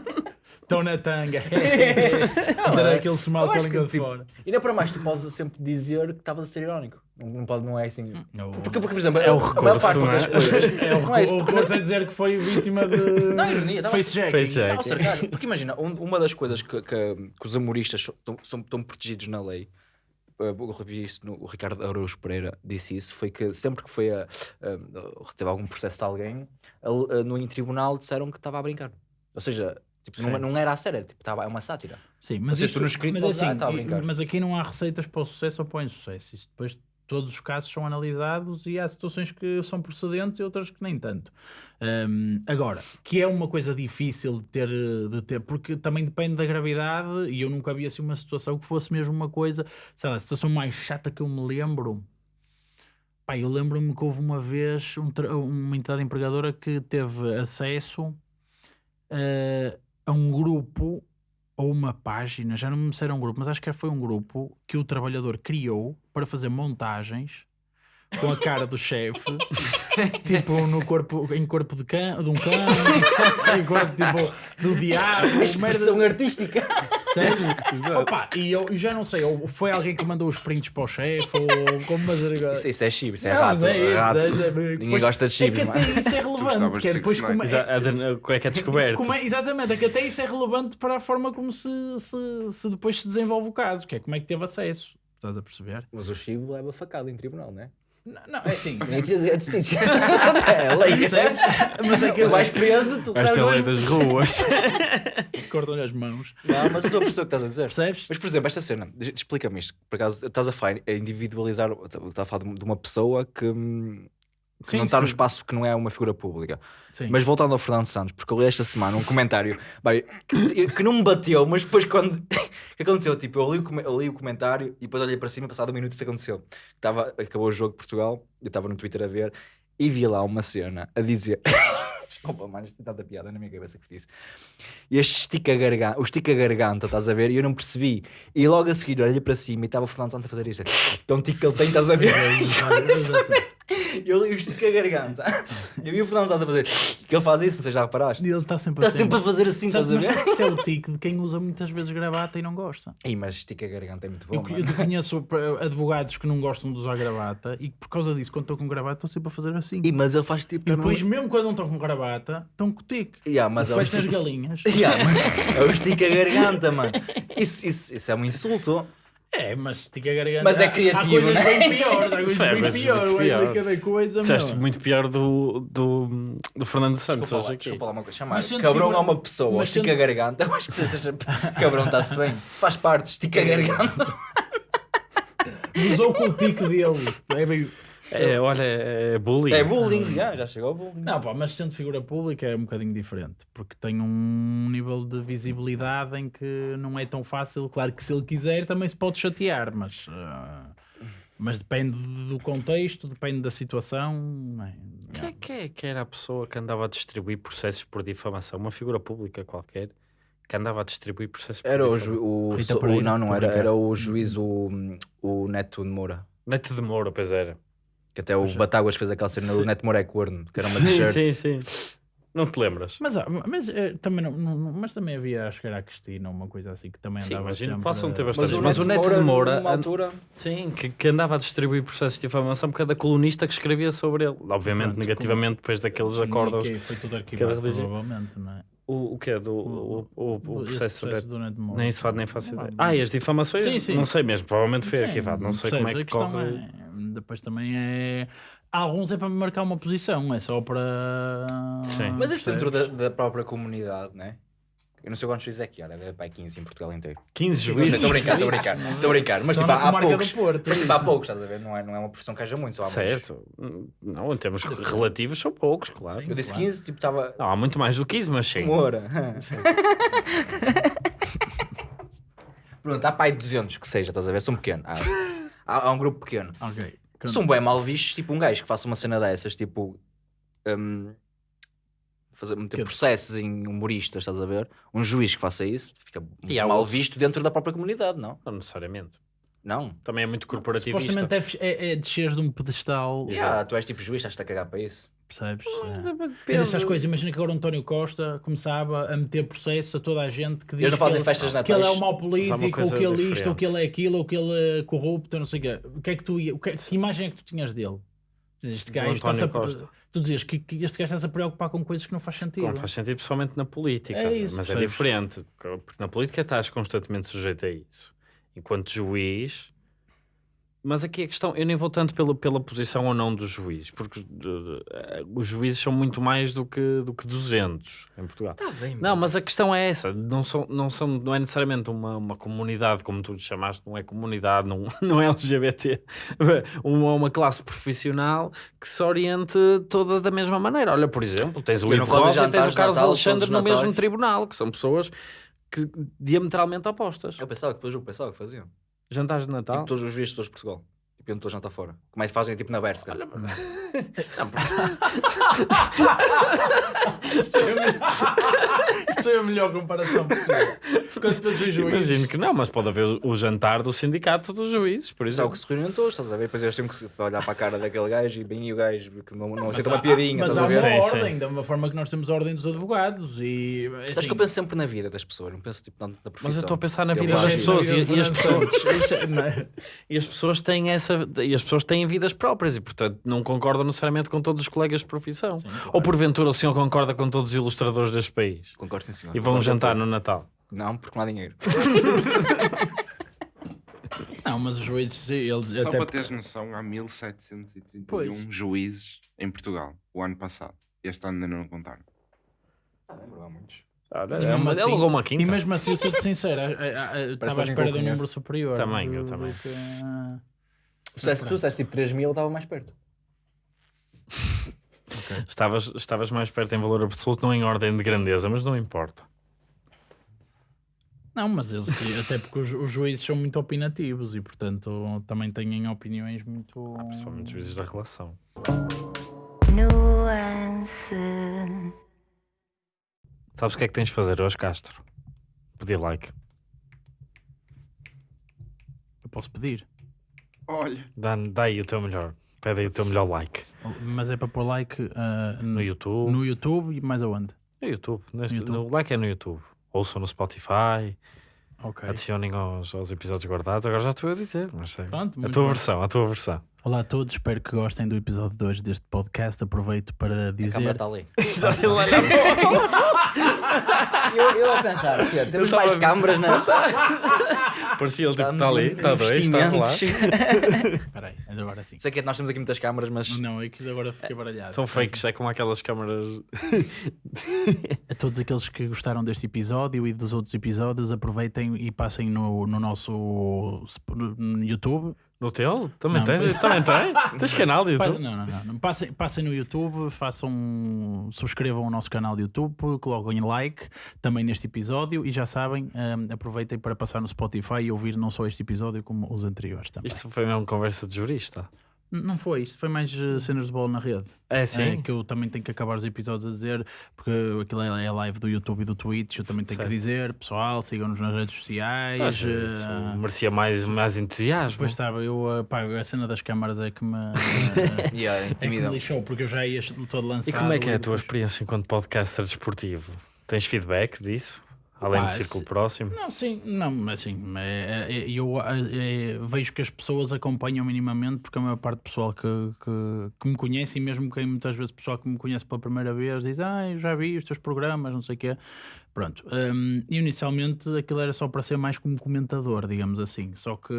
Estão na tanga. [LAUGHS] Dizer aquele smile com a língua de tipo, fora. Ainda para mais, tu podes sempre dizer que estavas a ser irónico. Não, não, pode, não é assim. Não. Porque, porque, por exemplo, É o a maior recurso, parte não é? das coisas. [LAUGHS] É o não é isso, o recurso é dizer que foi vítima de. Não, ironia, estava Face. Porque imagina, um- uma das coisas que, que- que os humoristas são, estão protegidos na lei, eu revi isso no o Ricardo Araújo Pereira disse isso, foi que sempre que foi a, a, recebeu algum processo de alguém, ele, eh, no em tribunal disseram que estava a brincar. Ou seja, tipo, não, não era a sério, tipo, estava, é uma sátira. Sim, mas, seja, isto, escrito mas, podes assim, tá a e- mas aqui não há receitas para o sucesso ou para o insucesso. Isso depois todos os casos são analisados e há situações que são procedentes e outras que nem tanto. Hum, agora, que é uma coisa difícil de ter, de ter, porque também depende da gravidade e eu nunca vi assim uma situação que fosse mesmo uma coisa, sei lá, a situação mais chata que eu me lembro. Pá, eu lembro-me que houve uma vez um uma entidade empregadora que teve acesso eh, a um grupo ou uma página, já não me sei se era um grupo, mas acho que foi um grupo que o trabalhador criou para fazer montagens com a cara do chefe, [LAUGHS] tipo no corpo, em corpo de, cão, de um cão, [LAUGHS] em corpo tipo do diabo, merda, Expressão artística. Sério? Opa, e eu, já não sei, ou foi alguém que mandou os prints para o chefe, ou como mas Isso, isso é chibo, isso é Não, rato. mas é isso, rato. é- é- Ninguém pois- gosta de É chibo, que mano. até isso é relevante, que é de depois como é, Como é que é descoberto? como é- exatamente, é que até isso é relevante para a forma como se, se, se depois se desenvolve o caso, que é como é que teve acesso. Estás a perceber? Mas o chibo leva facada em tribunal, não é? Não, não é assim. É lei. Percebes? Mas é que Tu vais preso, tu Esta é a lei das ruas. cortam-lhe as mãos. Não, mas eu estou a perceber o que estás a dizer. Percebes? Mas, por exemplo, esta cena, explica-me isto. Por acaso, estás a falar a individualizar, estás a falar de- uma pessoa que, hum, que Sim, não está no espaço porque não é uma figura pública. Sim. Mas voltando ao Fernando Santos, porque eu li esta semana um comentário bem, que, que não me bateu, mas depois quando. O que aconteceu? Tipo, eu li, o, eu li o comentário e depois olhei para cima, passado um minuto isso aconteceu. Estava, acabou o jogo de Portugal, eu estava no Twitter a ver e vi lá uma cena a dizer. Desculpa, mano, isto tem tanta piada na minha cabeça que disse. E este estica garganta, o estica garganta, estás a ver? E eu não percebi. E logo a seguir olhei para cima e estava o Fernando Santos a fazer isto. Então, tico que ele tem, estás a ver? Eu li o estica garganta. Eu vi o Fernando Santos a fazer. Que ele faz isso, não sei se já reparaste. Ele está sempre Está assim. sempre a fazer assim, estás a ver? isso é o tique de quem usa muitas vezes gravata e não gosta. Ih, mas estica garganta é muito bom, Eu, eu conheço eh, advogados que não gostam de usar gravata e por causa disso, quando estão com gravata, estão sempre a fazer assim. Ih, mas ele faz tipo... E depois, mesmo quando não estão com gravata, estão com o tique. [LAUGHS] Yeah, mas é o Parecem as galinhas. Yeah, mas é o estica garganta, mano. Isso, isso, isso é um insulto. É, mas tica a garganta. Mas é há- Há criativo, coisas né? bem piores, há coisas É, bem mas piores. acho piores. cada coisa, Disseste muito pior do, do, do Fernando Santos Desculpa lá, hoje aqui. desculpa lá uma coisa. Chamar Mas cabrão figura- a uma pessoa, mas estica sendo- a garganta. [LAUGHS] Eu acho que seja... [LAUGHS] cabrão está-se bem. Faz parte, estica a garganta. Usou com o tique dele. É bem... É, olha, é bullying. É bullying, já, já chegou ao bullying. Não, pá, mas sendo figura pública é um bocadinho diferente, porque tem um nível de visibilidade em que não é tão fácil. Claro que se ele quiser também se pode chatear, mas, ah, mas depende do contexto, depende da situação. não é? Quem é que, é que era a pessoa que andava a distribuir processos por difamação? Uma figura pública qualquer que andava a distribuir processos por Era o, difamação. o, Rita so- o- não, não era, era o juiz, o, o Neto de Moura. Neto de Moura, pois era. Que até o Pois é. Batáguas fez aquela cena do Sim. Neto Moura é corno, que era uma Sim, t-shirt. sim, sim. Não te lembras? Mas, ah, mas, eh, também não, não- mas também havia, acho que era a Cristina, uma coisa assim, que também Sim, andava imagino, sempre... possam ter a- bastante- Mas o Neto de Moura, numa an- altura, Sim, que, que andava a distribuir processos de difamação por cada colunista que escrevia sobre ele. Obviamente, Pronto, negativamente, depois daqueles acordos. Que Foi tudo arquivado, provavelmente, não é? O, o que é? Do, o, o, o processo sobre. do Neto Moura. Nem se faz, nem faço ideia. não. Ah, e as difamações? Sim, sim. Não sei mesmo, provavelmente foi Sim, arquivado. Não sei como é que corre. É- depois também é. Alguns é para marcar uma posição, é só para. Sim. Mas este percebes? dentro da, da própria comunidade, né? Eu não sei quantos juízes é que era, deve para 15 em Portugal inteiro. 15 Não sei, juízes. Estou a brincar, estou a brincar, estou a brincar. Mas Só tipo, há poucos. Porto, Mas tipo, há poucos, estás a ver? Não é, não é uma profissão que haja muito, só há muitos. Certo. Não, em termos relativos são poucos, claro. Sim. Eu disse Claro. 15, tipo, estava. Não, há muito mais do que 15, mas sim. Moura. [LAUGHS] Pronto, há pai 200 que seja, estás a ver? São pequeno. Há, há, há um grupo pequeno. Ok. São bem mal vistos, tipo um gajo que faça uma cena dessas, tipo. hum, fazer, meter Que- processos em humoristas, estás a ver? Um juiz que faça isso fica E há mal outros- visto dentro da própria comunidade, não? Não necessariamente. Não. Também é muito corporativista. Supostamente é, é, é desceres de um pedestal, Yeah, tu és tipo juiz, estás-te a cagar para isso. Percebes? Depende. É dessas coisas. Imagina que agora o António Costa começava a meter processo a toda a gente que diz Eles não fazem que ele, que ele é um mau político, ou que ele é isto, ou que ele é aquilo, ou que ele é corrupto, não sei o quê. O que é que tu ia, o que, que imagem é que tu tinhas dele? Dizes, Este gajo António Costa. tu dizias que, que este gajo está-se a preocupar com coisas que não faz sentido. Não faz sentido, pessoalmente na política. É isso, mas é percebes? diferente. Porque na política estás constantemente sujeito a isso. Enquanto juiz. Mas aqui a questão, eu nem vou tanto pela, pela posição ou não dos juízes, porque eh, os juízes são muito mais do que, do que 200 em Portugal. Está bem, Não, mas a questão é essa, não, são, não, são, não é necessariamente uma, uma comunidade, como tu lhe chamaste, não é comunidade, não, [LAUGHS] não é LGBT, uma, uma classe profissional que se oriente toda da mesma maneira. Olha, por exemplo, tens o Ivo Rosa e tens o Carlos Natal Alexandre no mesmo tribunal, que são pessoas que diametralmente opostas. Eu pensava que depois eu pensava que faziam. Jantares de Natal. Tipo todos os juízes de todos de Portugal. Tipo, iam todos jantar fora. Como é que fazem tipo na Berska? [LAUGHS] Isto é [LAUGHS] a melhor comparação possível. Quando depois o juiz. Imagino que não, mas pode haver o, o jantar do sindicato dos juízes, por Só exemplo. que se todos, estás a ver? Depois eles têm que olhar para a cara daquele gajo e bem o gajo que não, não aceita uma piadinha, Mas estás há a ver? uma Sim, sim. ordem, da mesma forma que nós temos a ordem dos advogados e. Assim, que eu penso sempre na vida das pessoas, não penso tipo tanto na profissão. Mas eu estou a pensar na Eu vida acho das pessoas e, e as pessoas, [LAUGHS] Não é? e as pessoas têm essa e as pessoas têm vidas próprias e portanto não concordam necessariamente com todos os colegas de profissão. Ou porventura o senhor concorda com todos os ilustradores deste país Concordo sim, senhor. e vão Concordo jantar no Natal. Não, porque não há dinheiro. [LAUGHS] Não, mas os juízes, eles Só até para teres noção, há 1731 Pois. juízes em Portugal, o ano passado. Este ano ainda não contaram. Não há muitos. E é mesmo uma, assim- alugou uma quinta. E mesmo assim, eu sou-te sincero, estava à espera de um número superior. Também, eu também. que- ah, Se tu disseste tipo 3 mil, eu estava mais perto. [LAUGHS] Estavas, estavas mais perto em valor absoluto, não em ordem de grandeza, mas não importa. Não, mas eles, até porque os, os juízes são muito opinativos e, portanto, também têm opiniões muito. Principalmente os juízes da relação. nuance, Sabes o que é que tens de fazer hoje, Castro? Pedir like. Eu posso pedir, Olha, Dá, dá aí o teu melhor. Pede aí o teu melhor like. mas é para pôr like ah, No no, YouTube. no YouTube e mais aonde? No YouTube. Neste, YouTube. No like é no YouTube. Ouçam no Spotify. Ok. Adicionem aos, aos episódios guardados. Agora já estou a dizer. Mas sei. Pronto, a tua bem. versão, a tua versão. Olá a todos, espero que gostem do episódio 2 deste podcast. Aproveito para A câmera dizer. está ali. [LAUGHS] Exato, ele olha. eu, eu a pensar, temos mais a câmaras na. [LAUGHS] Parecia ele tipo, está ali, em está dois, está a rolar. Espera aí, agora sim. Sei que nós temos aqui muitas câmaras, mas Não, é que agora fiquei baralhado. São fakes, é como aquelas câmaras. A todos aqueles que gostaram deste episódio e dos outros episódios, aproveitem e passem no, no nosso YouTube. No teu? Também Não, tens? mas- Também tem? [LAUGHS] Tens canal de Pa- YouTube? Não, não, não. não. Passem, passem no YouTube, façam, subscrevam o nosso canal de YouTube, coloquem like também neste episódio e já sabem, hum, aproveitem para passar no Spotify e ouvir não só este episódio como os anteriores também. Isto foi mesmo conversa de jurista. Não foi, isto foi mais eh, cenas de bola na rede. É É, sim? que eu também tenho que acabar os episódios a dizer, porque aquilo é é live do YouTube e do Twitch, eu também tenho Certo. que dizer, pessoal, sigam-nos nas redes sociais. Mas isso eh, merecia mais, mais entusiasmo. Pois sabe, eu eh, pá, a cena das câmaras é que me, [LAUGHS] Yeah, é que me lixou, porque eu já ia todo lançado. E como é que é a tua depois- experiência enquanto podcaster desportivo? Tens feedback disso? Além Pá, do círculo se- próximo? Não, sim, não, assim, é, é- eu é, vejo que as pessoas acompanham minimamente, porque a maior parte do pessoal que, que, que me conhece, e mesmo quem muitas vezes o pessoal que me conhece pela primeira vez diz, ah, eu já vi os teus programas, não sei o quê. Pronto, e inicialmente aquilo era só para ser mais como comentador, digamos assim, só que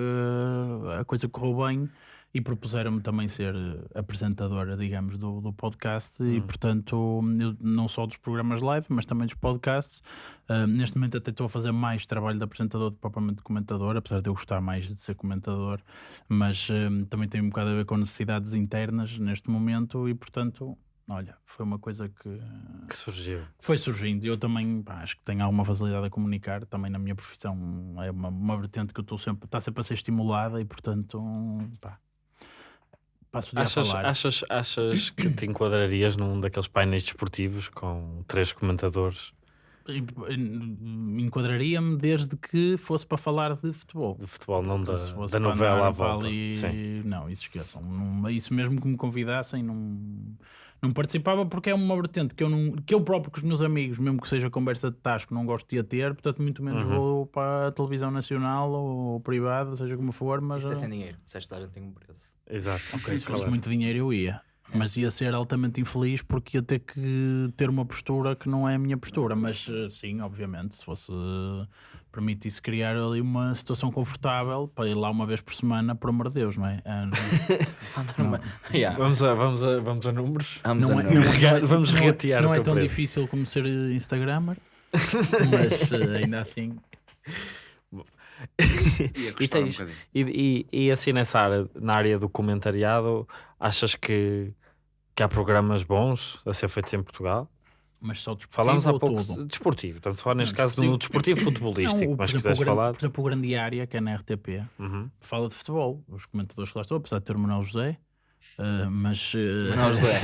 a coisa correu bem e propuseram-me também ser eh, apresentadora, digamos, do, do podcast e, portanto, eu, não só dos programas live, mas também dos podcasts. Uh, neste momento até estou a fazer mais trabalho de apresentador do que propriamente de comentador, apesar de eu gostar mais de ser comentador, mas um, também tem um bocado a ver com necessidades internas neste momento e, portanto, Olha, foi uma coisa que Que surgiu. foi surgindo. Eu também pá, acho que tenho alguma facilidade a comunicar. Também na minha profissão é uma, uma vertente que eu estou sempre, está sempre a ser estimulada e, portanto, pá, passo o Achas, falar. achas, achas que te enquadrarias num daqueles painéis desportivos com três comentadores E- e- Enquadraria-me desde que fosse para falar de futebol. de futebol, não da, da novela à volta? Sim. Não, isso esqueçam. Não, isso mesmo que me convidassem, não, não participava porque é uma vertente que eu, não, que eu próprio com os meus amigos, mesmo que seja conversa de tasco, não gosto de a ter, portanto, muito menos Uhum. vou para a televisão nacional ou privada, seja como for, mas Isto é ah, sem dinheiro. Disseste que a gente tem um preço. Exato. ok, se fosse muito dinheiro eu ia. Mas ia ser altamente infeliz porque ia ter que ter uma postura que não é a minha postura. Mas eh, sim, obviamente, se fosse permitisse criar ali uma situação confortável para ir lá uma vez por semana, por amor de Deus, não é? Ah, não- [LAUGHS] não- Yeah. Vamos, a, vamos, a, vamos a números? Vamos não a é, números. não é- Vamos não é- regatear Não é tão preço. difícil como ser Instagrammer, [LAUGHS] mas eh, ainda assim. E, um tens, bocadinho. e, e, e assim nessa área, na área do comentariado, achas que, que há programas bons a ser feitos em Portugal? Mas só desportivo Falámos há ou pouco tudo? de desportivo, estamos a falar neste Não, caso desportivo- do desportivo futebolístico, Não, o- mas por, se exemplo, o quiseres grande, falar. por exemplo, o Grande Área, que é na RTP, Uhum. fala de futebol. Os comentadores que lá estão, apesar de ter o Manuel José, eh, mas. eh, Manuel José.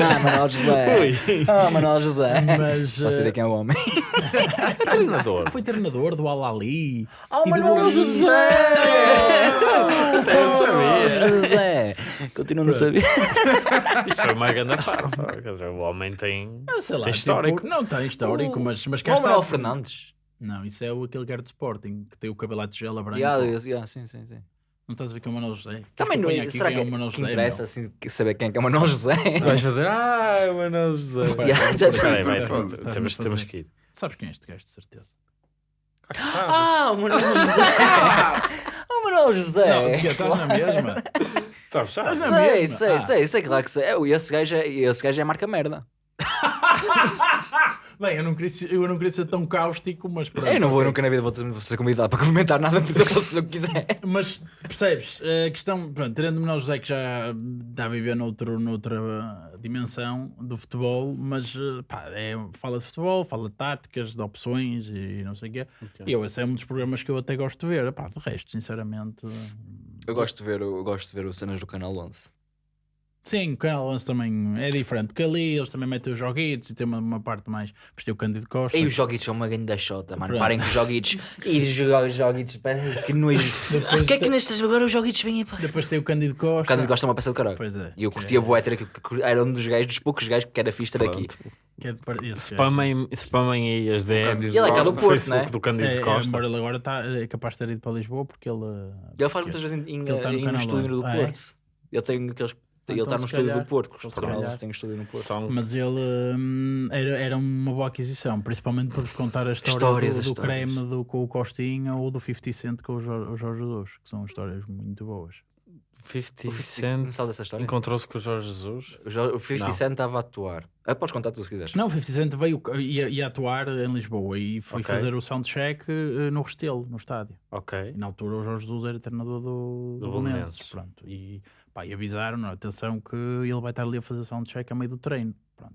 ah, [LAUGHS] [LAUGHS] Manuel José. Ah, Manuel José. mas Posso eh, saber quem é o homem? [LAUGHS] treinador. foi treinador do Al-Ali. Do Manuel José! Eu sabia. José! Continuo a não saber. [LAUGHS] Isto foi uma grande farpa. Quer dizer, o homem tem. Ah, sei lá, Tem tipo, histórico. não tem histórico, mas, mas cá Não, está. Manuel Fernandes. Não, isso é o, aquele que era de Sporting, que tem o cabelo à tigela branca. Yeah, yeah, sim, sim, sim. Não estás a ver que é o Manuel José? Também não é. Será quem que, é o Manuel que José? interessa assim, saber quem é que é o Manuel José? Vais fazer. Ah, o Manuel José. Temos, temos que ir. Sabes quem é este gajo, de certeza? Ah, o Manuel José! [LAUGHS] o Manuel José! Não, que estás na mesma. [LAUGHS] Sabes, sabes? Na Sei, mesma. sei, Ah. sei, sei, claro que sei. É, Esse gajo é, esse gajo é marca merda. [LAUGHS] Bem, eu não, queria, ser- eu não queria ser tão cáustico, mas pronto. Eu não vou nunca na vida vou ter- vou ser convidado para comentar nada, mas eu posso fazer o que quiser. [LAUGHS] Mas percebes, a questão, pronto, tirando o Manuel José que já está a viver noutro, noutra dimensão do futebol, mas pá, é, fala de futebol, fala de táticas, de opções e não sei o quê. E eu, esse é um dos programas que eu até gosto de ver. Pá, de resto, sinceramente. Eu gosto de ver, eu gosto de ver o cenas do canal 11. Sim, o Canal 11 também é diferente, porque ali eles também metem os joguitos e tem uma, uma parte mais. Por o Cândido Costa. E os joguitos são uma grande chota, mano. Pronto. Parem com os joguitos. [LAUGHS] E jogar os joguitos, que nojo. [LAUGHS] O que é que nestas agora os joguitos vêm aí para. Depois tem o Cândido O Costa. Cândido gosta de uma peça de caralho. Pois é. E eu curtia ter aqui, que era um dos gajos, dos poucos gajos que era fixe ter aqui. Que é de par-. Spamem, spamem aí as DMs Ele é cá do Costa. Porto, Facebook né? do Cândido É, é, Costa. embora ele agora tá, é capaz de ter ido para Lisboa porque ele. Ele faz muitas vezes em, em, Ele tá no em canal estúdio 11. do Ah, é? Porto. Ele tem aqueles. Ele então está no estúdio calhar- do Porto, porque calhar. têm estúdio no Porto. São- Mas ele hum, era, era uma boa aquisição, principalmente por vos contar a história Histórias, do, do histórias. creme do, com o Costinha ou do 50 Cent com o Jorge, Jesus, que são histórias muito boas. 50 O 50 Cent Não sabe dessa história? encontrou-se com o Jorge Jesus. O Jo- O 50 Não. Cent estava a atuar. Ah, podes contar tu se quiseres. Não, o 50 Cent veio, ia, ia atuar em Lisboa e foi Ok. fazer o soundcheck eh, no Restelo, no estádio. Ok. E na altura o Jorge Jesus era treinador do, Do do. Belenenses. Pronto. E, pá, e avisaram, atenção, que ele vai estar ali a fazer soundcheck a meio do treino. Pronto.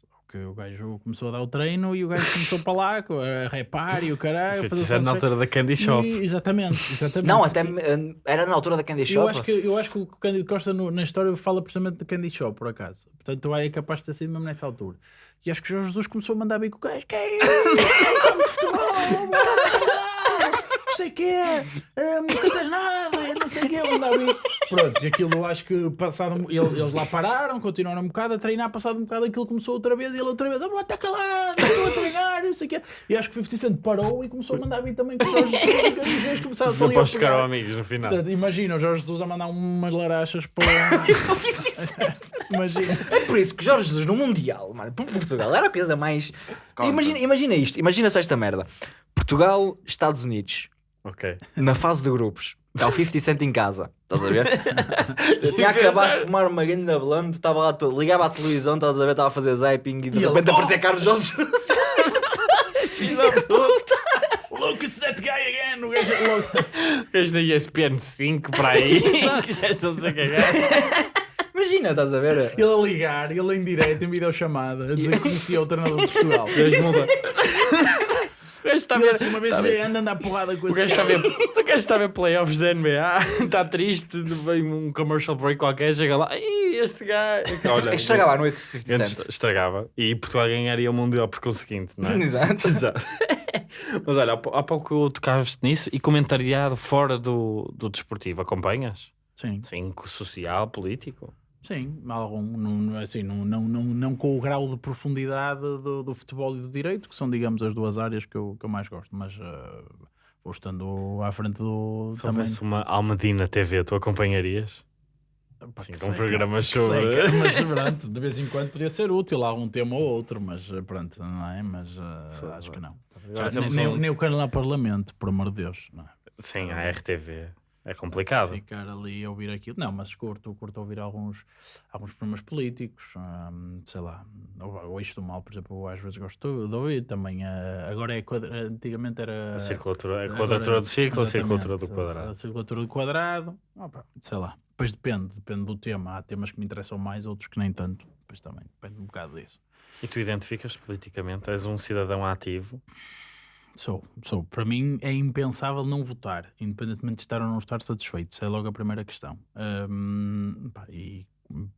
Só que o gajo começou a dar o treino e o gajo começou para lá a repar e o caralho. a 50 fazer Cent na altura da Candy Shop. E- exatamente, exatamente. Não, até eh, era na altura da Candy eu Shop. acho, que, eu acho que o Cândido Costa no- na história fala precisamente do Candy Shop, por acaso. Portanto, é capaz de ter sido mesmo nessa altura. E acho que o Jorge Jesus começou a mandar bem com o gajo. Que é isso? De futebol! Sei o quê! eh, Nunca tens nada! Não sei o quê! Mandar bem. Pronto, e aquilo eu acho que passado, um- ele- eles lá pararam, continuaram um bocado a treinar. Passado um bocado aquilo começou outra vez e ele outra vez: Oh, está calado! Estou a treinar! Não sei o quê! E acho que o 50 Cent parou e começou a mandar bem também com o Jorge Jesus. Os gajos começaram ali a os ficaram amigos no final. Portanto, imagina o Jorge Jesus a mandar umas larachas para. [LAUGHS] imagina. É por isso que Jorge Jesus no Mundial, mano, por Portugal, era a coisa mais. Imagina, imagina isto, imagina só esta merda. Portugal, Estados Unidos, Ok. na fase de grupos. Está o 50 Cent em casa, estás a ver? [LAUGHS] Eu tinha acabado de fumar uma grande blonde, estava lá todo, ligava à televisão, estás a ver, estava a fazer zapping e de E ele, repente "Oh!" aparecia Carlos Jorge. [LAUGHS] Filho da puta! Look, it's that guy again! O gajo é logo. És da ESPN 5 para aí. [LAUGHS] que já estão-se a cagar. Imagina, estás a ver? Ele a ligar, ele em direto, em videochamada, a dizer que conhecia o treinador de Portugal. Gajo muda. O gajo está a ver. assim, uma vez a ver- anda a dar porrada com O esse gajo está a ver, o gajo está a ver playoffs da NBA, está [LAUGHS] triste, vem um commercial break qualquer, chega lá, "Ih, este gajo. Olha, É estragava à noite, 50 antes Cent. estragava e Portugal ganharia o Mundial por conseguinte, não é? [LAUGHS] Exato. [LAUGHS] Exato. Mas olha, há pou- há pouco tocaste nisso e comentariado fora do, do desportivo, acompanhas? Sim, Sim, social, político. Sim, algum, não, assim, não, não, não, não com o grau de profundidade do, do futebol e do direito, que são, digamos, as duas áreas que eu, que eu mais gosto, mas eh, vou estando à frente do Se também. houvesse uma Almedina TV, tu acompanharias? Pá, Sim, com um programa sobre- seca, mas [LAUGHS] pronto, de vez em quando podia ser útil algum tema ou outro, mas eh, pronto, não é? Mas eh, Só- acho que não. Já, nem, um- nem lá ao Parlamento, por amor de Deus. Não é? Sim, a RTV. É complicado. Ficar ali a ouvir aquilo. Não, mas curto, curto ouvir alguns, alguns programas políticos, hum, sei lá. Ou, isto mal, por exemplo, eu às vezes gosto de ouvir também. eh, agora é quadra- antigamente era. A circulatura, a quadratura do ciclo, a circulatura do quadrado. A circulatura do quadrado, opa, sei lá. Depois depende, depende do tema. Há temas que me interessam mais, outros que nem tanto. Depois também depende um bocado disso. E tu identificas politicamente? És um cidadão ativo? Sou, sou. Para mim é impensável não votar, independentemente de estar ou não estar satisfeito. Isso é logo a primeira questão. Hum, pá, e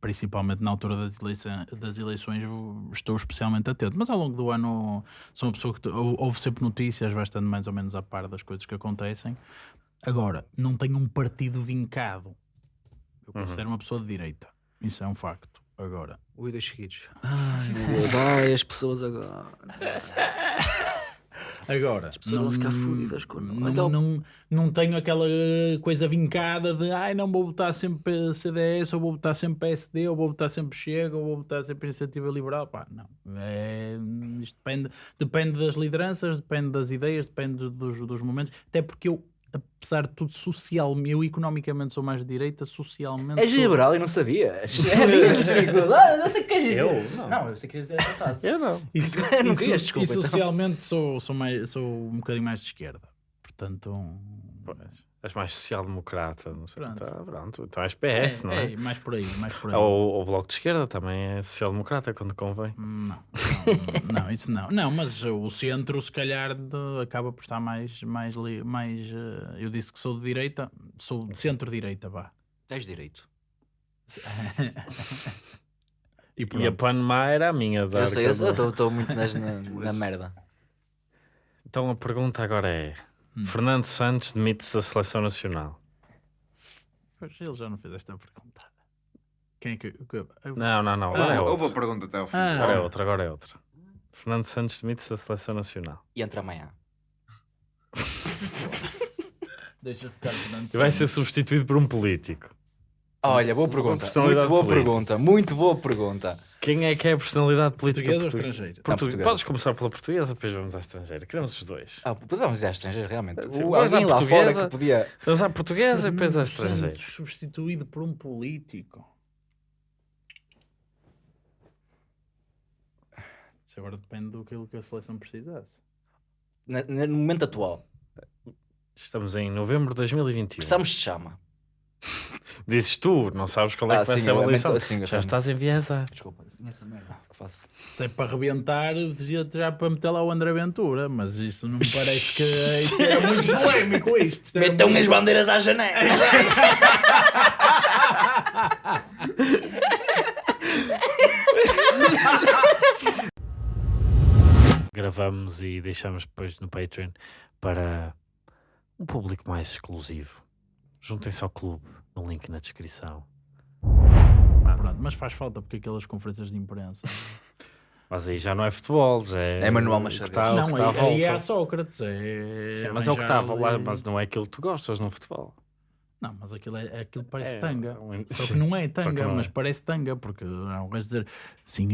principalmente na altura das, eleições, das eleições estou especialmente atento. Mas ao longo do ano sou uma pessoa que ouve sempre notícias, vai estando mais ou menos a par das coisas que acontecem. Agora, não tenho um partido vincado. Eu Uhum. considero uma pessoa de direita. Isso é um facto. Agora, Ui, dois seguidos. Ai, meu [LAUGHS] Deus, ai, as pessoas agora. [LAUGHS] Agora, pessoas vão ficar fodidas com- não, aquele- não, não tenho aquela coisa vincada de ai, não vou votar sempre CDS, ou vou votar sempre PSD, ou vou votar sempre Chega, ou vou votar sempre Iniciativa Liberal. Pá, não. É, isto depende, depende das lideranças, depende das ideias, depende dos, dos momentos. Até porque eu, apesar de tudo, socialmente, eu economicamente sou mais de direita, socialmente. És sou- liberal e não sabias. [LAUGHS] É Não sei o que queres dizer. Eu? Não. Não, eu sei que queres dizer essa. Eu não. E, so- [LAUGHS] Não e so- querias, desculpa, e então. socialmente sou, sou, mais, sou um bocadinho mais de esquerda. Portanto, Pois. És mais social-democrata, não sei. Pronto. Tá, pronto. Então és PS, não é? mais por aí, mais por aí. Ou o Bloco de Esquerda também é social-democrata quando convém. Não, não, não, isso não. Não, mas o centro, se calhar, de- acaba por estar mais. mais, mais eh, eu disse que sou de direita, sou de centro-direita, vá. Tens direito. [LAUGHS] E E a. Panamá era a minha da Eu sei, eu estou muito nas- [LAUGHS] na, na merda. Então a pergunta agora é: Hum. Fernando Santos demite-se da seleção nacional? Pois, ele já não fez esta pergunta. Quem é que. eu- Não, não, não. Agora é Houve a outra. pergunta até ao fim. Ah. Agora é outra, agora é outra. Fernando Santos demite-se da seleção nacional. E entra amanhã. [LAUGHS] Deixa ficar Fernando E vai ser Santos. substituído por um político. Olha, boa pergunta. Muito boa política. pergunta. Muito boa pergunta. Quem é que é a personalidade política Português ou portuguesa? estrangeiro? Portu- portuguesa. Podes começar pela portuguesa, depois vamos à estrangeira. Queremos os dois. Ah, podemos ir à estrangeira, realmente. Sim, O, vamos à alguém lá fora portuguesa. que podia. Vamos à portuguesa e depois à estrangeira. Santos substituído por um político. Isso agora depende do que a seleção precisasse. na- no momento atual. Estamos em novembro de 2021. Precisamos de chama. Dizes tu, não sabes qual é Ah, que vai sim, ser a avaliação. sim, eu Já também. estás enviesado. Desculpa, assim, essa merda que faço. Se é para arrebentar, devia já para meter lá o André Ventura, mas isto não me parece que isto era [LAUGHS] muito polémico isto. Isto Metam muito- as bandeiras à janela. [LAUGHS] Gravamos e deixamos depois no Patreon para um público mais exclusivo. Juntem-se ao clube, no link na descrição. Pronto, mas faz falta porque aquelas conferências de imprensa. [LAUGHS] Mas aí já não é futebol, já é. É Manuel Machado. está- o não, aí, aí é a Sócrates. É Sim, mas é o que estava lá, mas não é aquilo que tu gostas no futebol. Não, mas aquilo, é, aquilo parece É, tanga. um- Só que não é [LAUGHS] tanga, não mas é. parece tanga, porque há um gajo dizer sim,